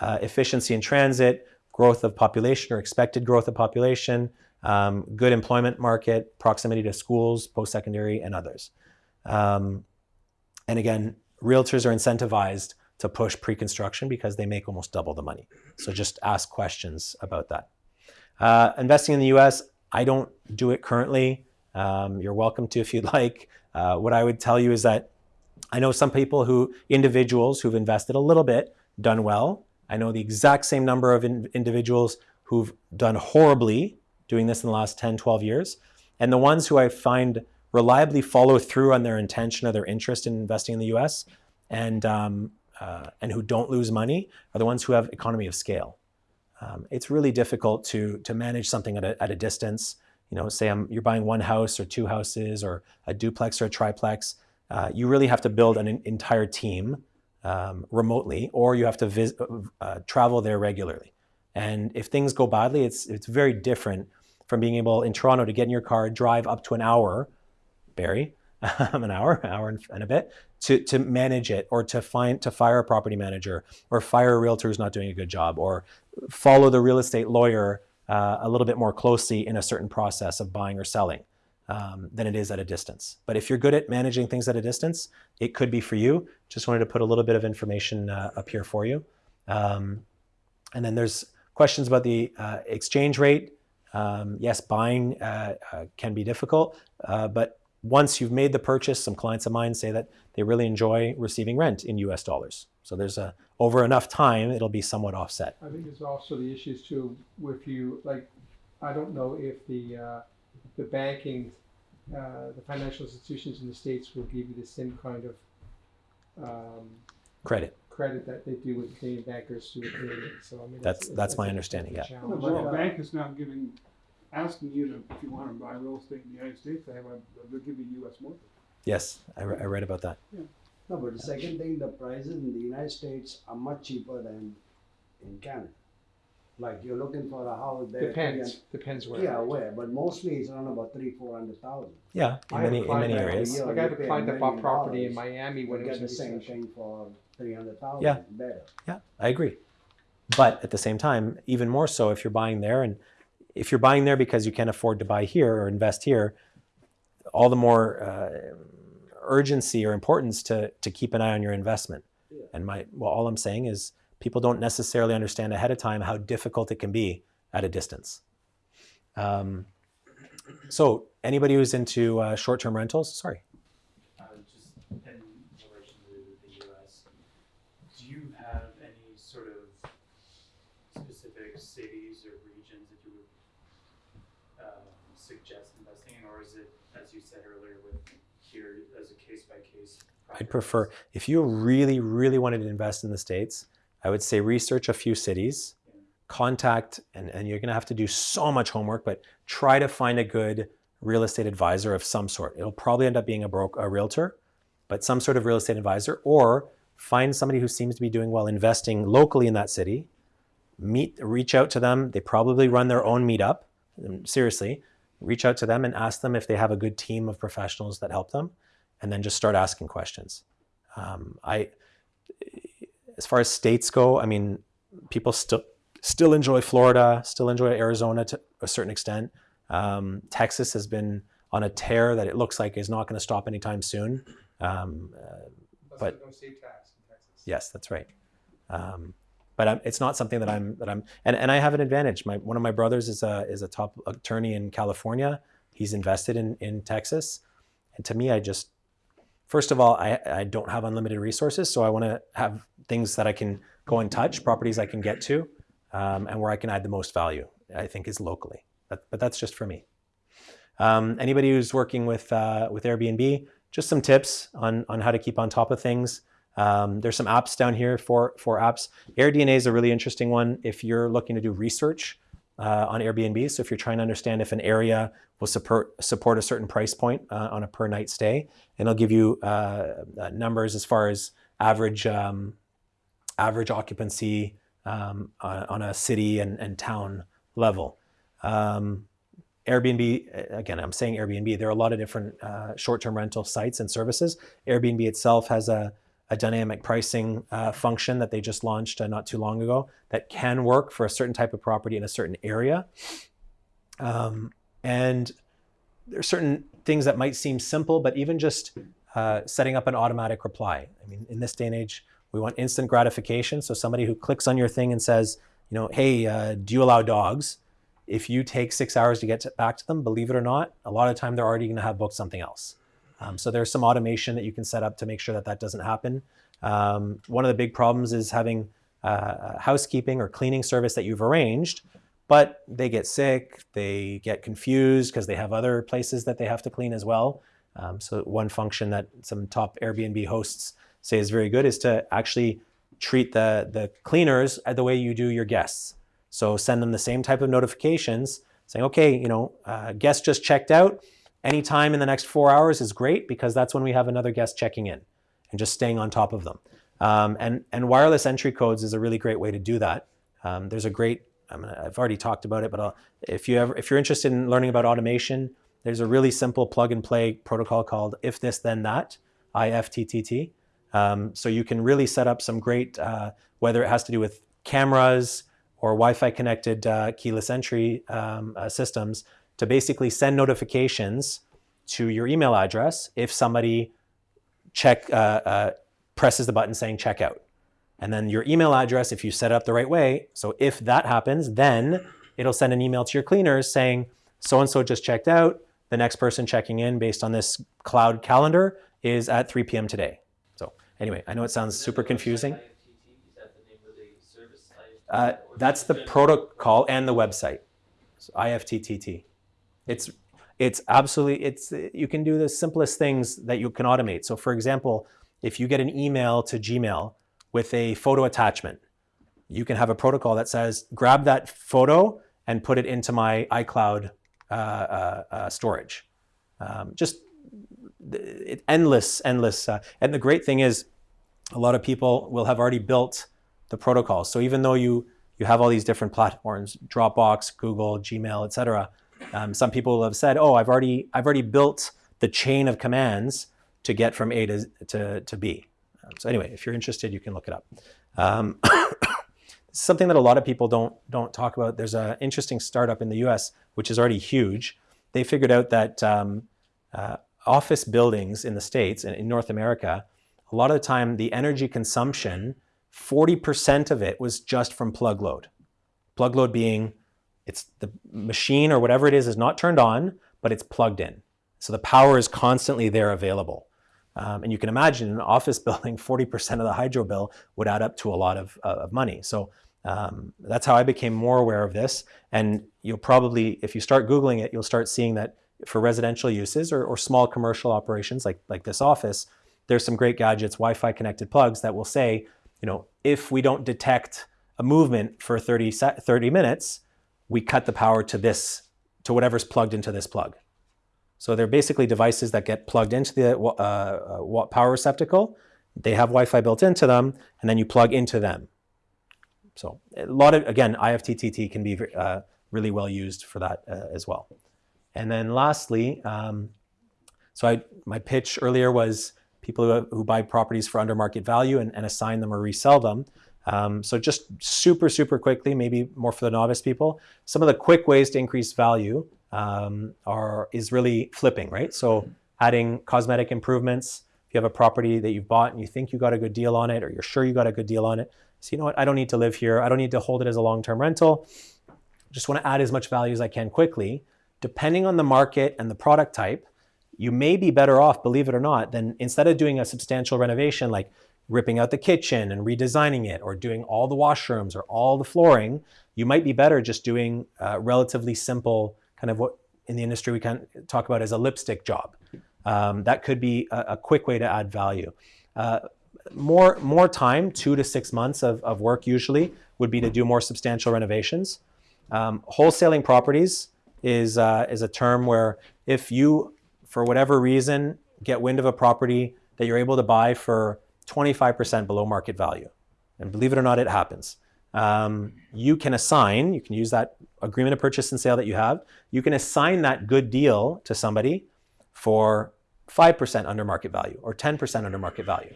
uh, efficiency in transit, growth of population or expected growth of population, um, good employment market, proximity to schools, post-secondary, and others. Um, and again, realtors are incentivized to push pre-construction because they make almost double the money. So just ask questions about that. Uh, investing in the U.S., I don't do it currently. Um, you're welcome to if you'd like. Uh, what I would tell you is that I know some people who, individuals who've invested a little bit, done well. I know the exact same number of in- individuals who've done horribly doing this in the last 10, 12 years. And the ones who I find reliably follow through on their intention or their interest in investing in the US and, um, uh, and who don't lose money are the ones who have economy of scale. Um, it's really difficult to, to manage something at a, at a distance. You know, say I'm, you're buying one house or two houses or a duplex or a triplex. Uh, you really have to build an entire team um, remotely, or you have to vis- uh, travel there regularly. And if things go badly, it's it's very different from being able in Toronto to get in your car, drive up to an hour, Barrie, an hour, hour and, and a bit, to to manage it, or to find to fire a property manager, or fire a realtor who's not doing a good job, or follow the real estate lawyer uh, a little bit more closely in a certain process of buying or selling um, than it is at a distance. But if you're good at managing things at a distance, it could be for you. Just wanted to put a little bit of information uh, up here for you. Um, and then there's questions about the uh, exchange rate. Um, yes, buying uh, uh, can be difficult, uh, but once you've made the purchase, some clients of mine say that they really enjoy receiving rent in U.S. dollars. So there's a over enough time, it'll be somewhat offset. I think there's also the issues too, if you, like, I don't know if the, uh, the banking, uh, the financial institutions in the States will give you the same kind of, um, Credit. credit that they do with Canadian bankers to Canadian, so I mean. That's- it's- that's it's my understanding, it's yeah. challenge. Well, But, the bank is now giving, asking you to, if you want to buy real estate in the United States, they have a, they'll give you a U.S. mortgage. Yes, I, re- I read about that. No, but the second thing, the prices in the United States are much cheaper than in Canada. Like you're looking for a house there. Depends, again- depends where. Yeah, where, but mostly it's around about three, four hundred thousand. Yeah, in I many in client many that- areas. Yeah, Like I have you a pay client that bought million property in dollars, Miami You when it get was the in same recession. thing for three hundred thousand. Yeah. Better. Yeah, I agree. But at the same time, even more so if you're buying there and if you're buying there because you can't afford to buy here or invest here, all the more uh, urgency or importance to, to keep an eye on your investment. Yeah. And my, well, all I'm saying is people don't necessarily understand ahead of time how difficult it can be at a distance. Um, so anybody who's into uh, short-term rentals, sorry. Uh, just in relation to the US, do you have any sort of specific cities or regions that you would um, suggest investing in, or is it, as you said earlier, with here as a case by case? I'd prefer if you really, really wanted to invest in the States, I would say research a few cities, contact, and, and you're gonna have to do so much homework, but try to find a good real estate advisor of some sort. It'll probably end up being a broker, a realtor, but some sort of real estate advisor, or find somebody who seems to be doing well investing locally in that city. Meet, reach out to them. They probably run their own meetup. Um, Seriously, reach out to them and ask them if they have a good team of professionals that help them and then just start asking questions. Um, I, as far as states go, I mean, people still still enjoy Florida, still enjoy Arizona to a certain extent. Um, Texas has been on a tear that it looks like is not going to stop anytime soon. Um, uh, but no state tax in Texas. yes, that's right. Um, but I'm, it's not something that I'm that I'm and, and I have an advantage. My one of my brothers is a is a top attorney in California. He's invested in in Texas, and to me, I just first of all, I, I don't have unlimited resources, so I want to have things that I can go and touch, properties I can get to, um, and where I can add the most value. I think is locally, but, but that's just for me. Um, anybody who's working with uh, with Airbnb, just some tips on on how to keep on top of things. Um, there's some apps down here for for apps. AirDNA is a really interesting one if you're looking to do research uh, on Airbnb. So if you're trying to understand if an area will support support a certain price point uh, on a per night stay, and it'll give you uh, uh, numbers as far as average um, average occupancy um, on, on a city and, and town level. Um, Airbnb, again, I'm saying Airbnb, there are a lot of different uh, short-term rental sites and services. Airbnb itself has a, a dynamic pricing uh, function that they just launched uh, not too long ago that can work for a certain type of property in a certain area. Um, and there are certain things that might seem simple, but even just uh, setting up an automatic reply. I mean, in this day and age, we want instant gratification. So somebody who clicks on your thing and says, you know, hey, uh, do you allow dogs? If you take six hours to get to, back to them, believe it or not, a lot of time they're already going to have booked something else. Um, so there's some automation that you can set up to make sure that that doesn't happen. Um, one of the big problems is having uh, housekeeping or cleaning service that you've arranged, but they get sick, they get confused because they have other places that they have to clean as well. Um, so one function that some top Airbnb hosts say is very good is to actually treat the, the cleaners the way you do your guests. So send them the same type of notifications saying, okay, you know, uh, guest just checked out. Anytime in the next four hours is great because that's when we have another guest checking in and just staying on top of them. Um, and, and wireless entry codes is a really great way to do that. Um, there's a great, I mean, I've already talked about it, but I'll, if, you ever, if you're interested in learning about automation, there's a really simple plug and play protocol called If This Then That, IFTTT. Um, so you can really set up some great, uh, whether it has to do with cameras or Wi-Fi connected uh, keyless entry um, uh, systems to basically send notifications to your email address if somebody check uh, uh, presses the button saying checkout. And then your email address, if you set it up the right way, so if that happens, then it'll send an email to your cleaners saying so-and-so just checked out. The next person checking in based on this cloud calendar is at 3 p.m. today. Anyway, I know it sounds super confusing. Uh, that's the protocol and the website. So IFTTT. It's it's absolutely it's you can do the simplest things that you can automate. So for example, if you get an email to Gmail with a photo attachment, you can have a protocol that says grab that photo and put it into my iCloud uh, uh, uh, storage. Um, just it, endless, endless. Uh, and the great thing is, a lot of people will have already built the protocols. So even though you you have all these different platforms, Dropbox, Google, Gmail, etc. Um, some people have said, "Oh, I've already I've already built the chain of commands to get from A to to, to B." Um, so anyway, if you're interested, you can look it up. Um, something that a lot of people don't don't talk about. There's an interesting startup in the U.S. which is already huge. They figured out that um, uh, office buildings in the states and in North America, a lot of the time the energy consumption, 40% of it was just from plug load. Plug load being it's the machine or whatever it is is not turned on, but it's plugged in. So the power is constantly there available. Um, and you can imagine an office building, 40% of the hydro bill would add up to a lot of, uh, of money. So um, that's how I became more aware of this. And you'll probably, if you start Googling it, you'll start seeing that for residential uses or, or small commercial operations like, like this office, there's some great gadgets, Wi-Fi connected plugs that will say, you know, if we don't detect a movement for 30, 30 minutes, we cut the power to this, to whatever's plugged into this plug. So they're basically devices that get plugged into the uh, uh, power receptacle. They have Wi-Fi built into them, and then you plug into them. So a lot of, again, IFTTT can be uh, really well used for that uh, as well. And then lastly, um, so I, my pitch earlier was people who, who buy properties for under market value and, and assign them or resell them. Um, so just super, super quickly, maybe more for the novice people, some of the quick ways to increase value um, are is really flipping, right? So adding cosmetic improvements. If you have a property that you've bought and you think you got a good deal on it, or you're sure you got a good deal on it, so you know what, I don't need to live here. I don't need to hold it as a long-term rental. Just want to add as much value as I can quickly. Depending on the market and the product type, you may be better off, believe it or not, than instead of doing a substantial renovation like ripping out the kitchen and redesigning it or doing all the washrooms or all the flooring, you might be better just doing relatively simple kind of what in the industry we can talk about as a lipstick job. Um, that could be a, a, quick way to add value. Uh, more, more time, two to six months of, of work usually, would be to do more substantial renovations. Um, wholesaling properties is, uh, is a term where if you, for whatever reason, get wind of a property that you're able to buy for 25% below market value, and believe it or not, it happens um, you can assign, you can use that agreement of purchase and sale that you have, you can assign that good deal to somebody for 5% under market value or 10% under market value.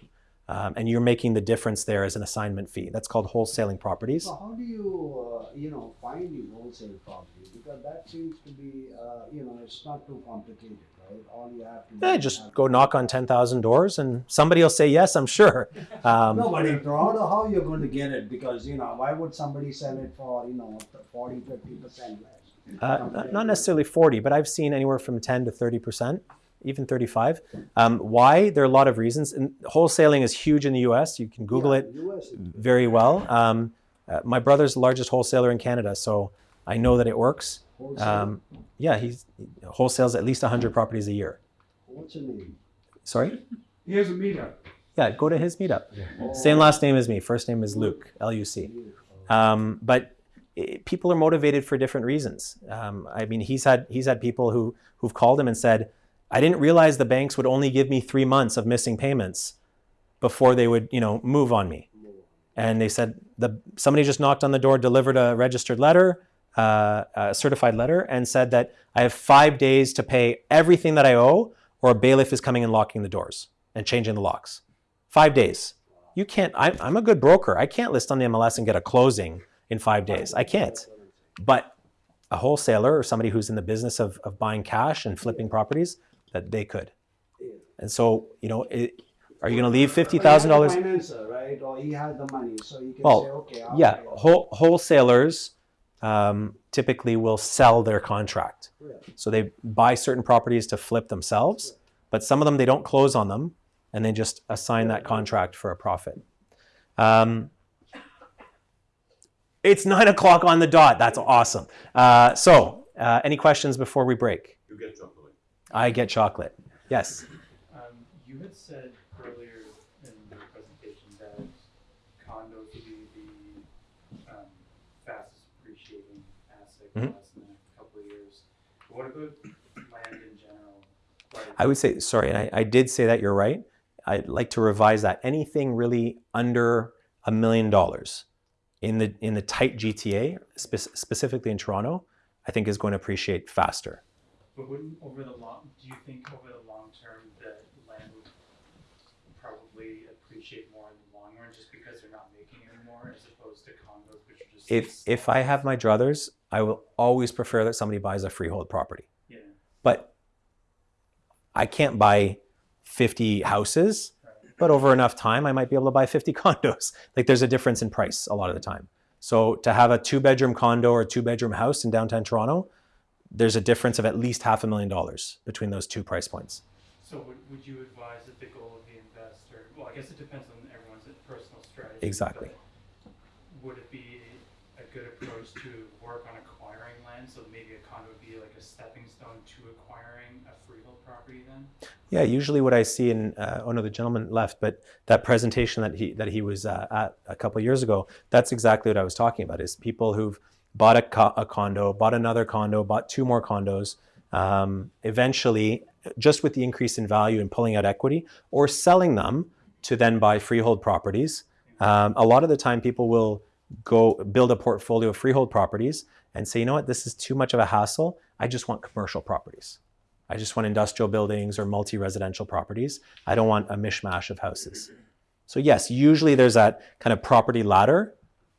Um, and you're making the difference there as an assignment fee. That's called wholesaling properties. So how do you, uh, you know, find these wholesale properties? Because that seems to be, uh, you know, it's not too complicated, right? All you have to yeah, just go knock on 10,000 doors and somebody will say yes, I'm sure. Um, no, but in Toronto, how are you're going to get it? Because, you know, why would somebody sell it for, you know, 40, 50% less? Uh, not, not necessarily 40, but I've seen anywhere from 10 to 30% even 35. Um, why? There are a lot of reasons. And wholesaling is huge in the U.S. You can Google yeah, it very well. Um, uh, my brother's the largest wholesaler in Canada, so I know that it works. Um, yeah, he wholesales at least 100 properties a year. What's your name? Sorry? He has a meetup. Yeah, go to his meetup. Oh. Same last name as me. First name is Luke, L-U-C. Um, but it, people are motivated for different reasons. Um, I mean, he's had he's had people who who've called him and said, I didn't realize the banks would only give me three months of missing payments before they would, you know, move on me. And they said the somebody just knocked on the door, delivered a registered letter, uh, a certified letter, and said that I have five days to pay everything that I owe, or a bailiff is coming and locking the doors and changing the locks. Five days. You can't. I, I'm a good broker. I can't list on the MLS and get a closing in five days. I can't. But a wholesaler or somebody who's in the business of, of buying cash and flipping properties, that they could. And so, you know, it, are you going to leave fifty thousand dollars? Right, or he has the money, so you can well, say, okay. I'll yeah, whole, wholesalers um, typically will sell their contract. So they buy certain properties to flip themselves, but some of them they don't close on them, and they just assign that contract for a profit. Um, it's nine o'clock on the dot. That's awesome. Uh, so, uh, any questions before we break? You get chocolate. I get chocolate. Yes. Um, you had said earlier in the presentation that condos would be the um, fastest appreciating asset Mhm. in the next couple of years. But what about land in general? I would say, sorry, and I, I did say that you're right. I'd like to revise that. Anything really under a million dollars in the in the tight GTA, spe- specifically in Toronto, I think is going to appreciate faster. But wouldn't over the long, do you think over the long term that land would probably appreciate more in the long run just because they're not making anymore as opposed to condos which are just. If if I have my druthers, I will always prefer that somebody buys a freehold property. Yeah. But I can't buy 50 houses, but over enough time, I might be able to buy 50 condos. Like there's a difference in price a lot of the time. So to have a two bedroom condo or a two bedroom house in downtown Toronto, there's a difference of at least half a million dollars between those two price points. So would, would you advise that the goal of the investor, well, I guess it depends on everyone's personal strategy. Exactly. Would it be a good approach to work on acquiring land? So maybe a condo would be like a stepping stone to acquiring a freehold property then? Yeah, usually what I see in uh, oh no, the gentleman left, but that presentation that he that he was uh, at a couple years ago, that's exactly what I was talking about. Is people who've bought a, co- a condo, bought another condo, bought two more condos, um, eventually, just with the increase in value and pulling out equity, or selling them to then buy freehold properties. Um, a lot of the time, people will go build a portfolio of freehold properties and say, you know what, this is too much of a hassle. I just want commercial properties. I just want industrial buildings or multi-residential properties. I don't want a mishmash of houses. So yes, usually there's that kind of property ladder,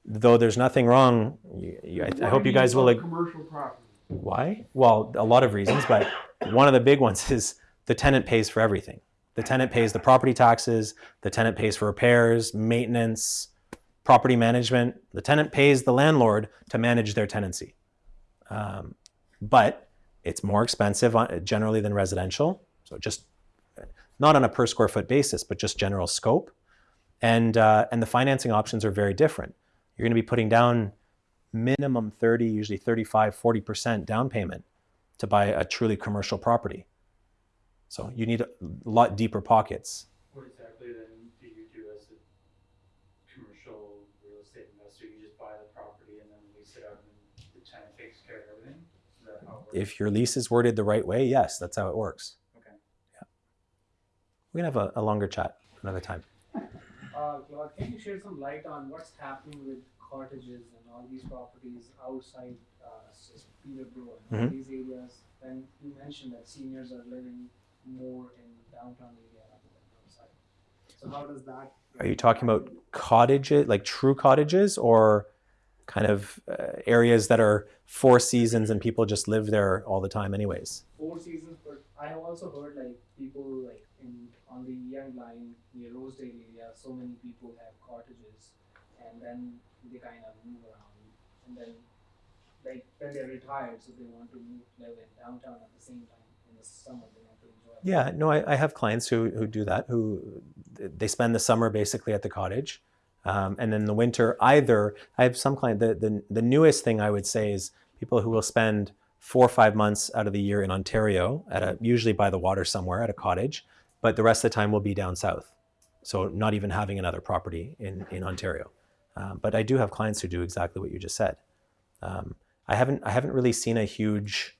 though there's nothing wrong. You, you, I, I hope you guys will. ag- Commercial property. Why? Well, a lot of reasons, but one of the big ones is the tenant pays for everything. The tenant pays the property taxes, the tenant pays for repairs, maintenance, property management. The tenant pays the landlord to manage their tenancy. Um, but it's more expensive on, generally than residential. So just not on a per square foot basis, but just general scope. And, uh, and the financing options are very different. You're going to be putting down minimum 30, usually 35, 40% down payment to buy a truly commercial property. So you need a lot deeper pockets. What exactly then do you do as a commercial real estate investor? You just buy the property and then lease it out and the tenant takes care of everything? Is that how it works? If your lease is worded the right way, yes, that's how it works. Okay. Yeah. We can have a, a longer chat another time. Uh, Claude, can you shed some light on what's happening with cottages and all these properties outside uh, Peterborough and all Mhm. these areas? And you mentioned that seniors are living more in downtown area rather than outside. So how does that? Are you talking about cottages, like true cottages, or kind of uh, areas that are four seasons and people just live there all the time, anyways? Four seasons, but I have also heard like people like in on the Yonge Line near Rosedale area, so many people have cottages, and then they kind of move around, and then like when they're retired, so they want to move live in downtown at the same time in the summer they want to enjoy. Yeah, no, I, I have clients who, who do that, who they spend the summer basically at the cottage. Um, and then the winter, either I have some client, the, the, the newest thing I would say is people who will spend four or five months out of the year in Ontario, at a, usually by the water somewhere at a cottage, but the rest of the time will be down south. So not even having another property in, in Ontario. Um, but I do have clients who do exactly what you just said. Um, I haven't I haven't really seen a huge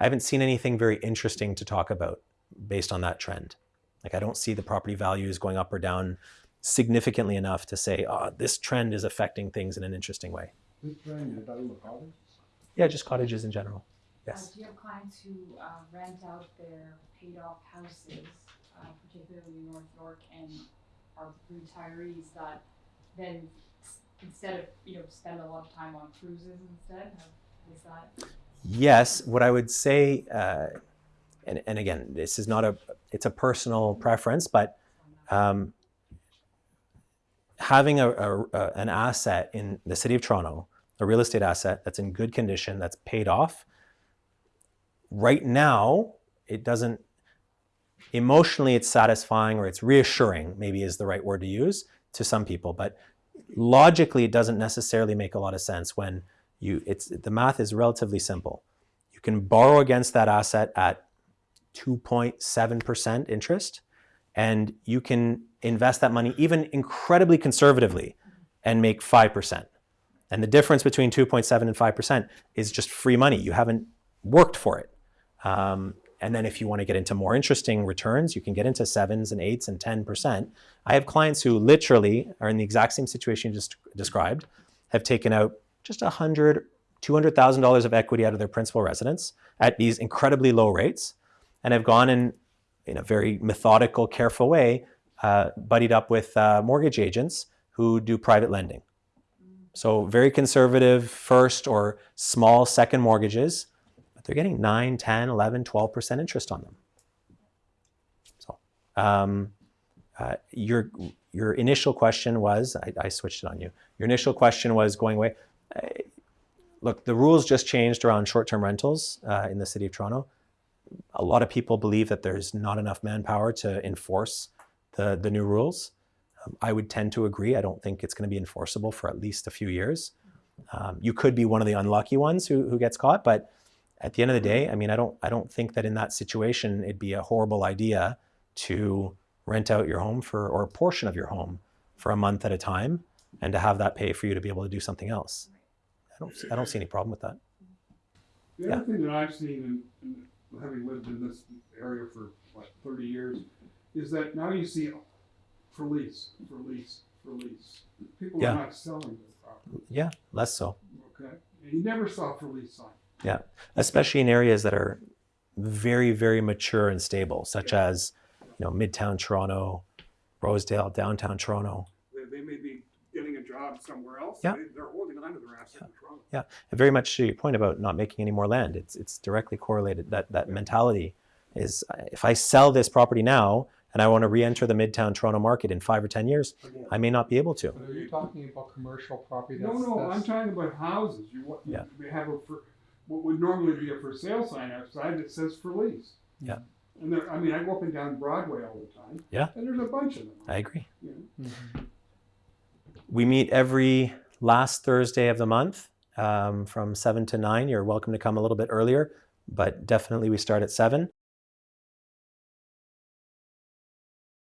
I haven't seen anything very interesting to talk about based on that trend. Like I don't see the property values going up or down significantly enough to say, oh, this trend is affecting things in an interesting way. Which brand you're talking cottages? Yeah, just cottages in general. Uh, Yes. do you have clients who uh, rent out their paid off houses, uh, particularly in North York, and our retirees that then instead of you know spend a lot of time on cruises instead? Is that Yes, what I would say, uh, and, and again, this is not a, it's a personal preference, but um, having a, a, a- an asset in the city of Toronto, a real estate asset that's in good condition, that's paid off, right now, it doesn't, emotionally, it's satisfying or it's reassuring, maybe is the right word to use to some people, but logically, it doesn't necessarily make a lot of sense when you it's the math is relatively simple. You can borrow against that asset at 2.7% interest and you can invest that money even incredibly conservatively and make 5%. And the difference between 2.7 and 5% is just free money. You haven't worked for it. Um, and then if you want to get into more interesting returns, you can get into sevens and eights and 10%. I have clients who literally are in the exact same situation you just described, have taken out just a hundred, two hundred thousand dollars of equity out of their principal residence at these incredibly low rates, and have gone in in a very methodical, careful way, uh, buddied up with uh, mortgage agents who do private lending. So very conservative first or small second mortgages, but they're getting 9, 10, 11, 12% interest on them. So um, uh, your, your initial question was, I, I switched it on you. Your initial question was going away. Uh, look, the rules just changed around short-term rentals uh, in the city of Toronto. A lot of people believe that there's not enough manpower to enforce the, the new rules. Um, I would tend to agree. I don't think it's going to be enforceable for at least a few years. Um, you could be one of the unlucky ones who, who gets caught, but at the end of the mm-hmm. day, I mean, I don't, I don't think that in that situation it'd be a horrible idea to rent out your home for or a portion of your home for a month at a time, and to have that pay for you to be able to do something else. I don't, see, I don't see any problem with that. The Yeah. other thing that I've seen, in, in having lived in this area for what thirty years, is that now you see for lease, for lease, for lease. People Yeah. are not selling their property. Yeah, less so. Okay, and you never saw for lease sign. Yeah, especially in areas that are very, very mature and stable, such as you know Midtown Toronto, Rosedale, downtown Toronto. They, they may be getting a job somewhere else. Yeah. They, they're holding on to their asset in Toronto. Yeah, and very much to your point about not making any more land. It's it's directly correlated. That that mentality is if I sell this property now and I want to re-enter the Midtown Toronto market in five or ten years, I may not be able to. But are you talking about commercial property? No, That's- no, that's- I'm talking about houses. You want, Yeah. they have a for, what would normally be a for sale sign outside that says for lease. Yeah. And there, I mean, I go up and down Broadway all the time. Yeah. And there's a bunch of them. I agree. You know? We meet every last Thursday of the month um, from seven to nine. You're welcome to come a little bit earlier, but definitely we start at seven.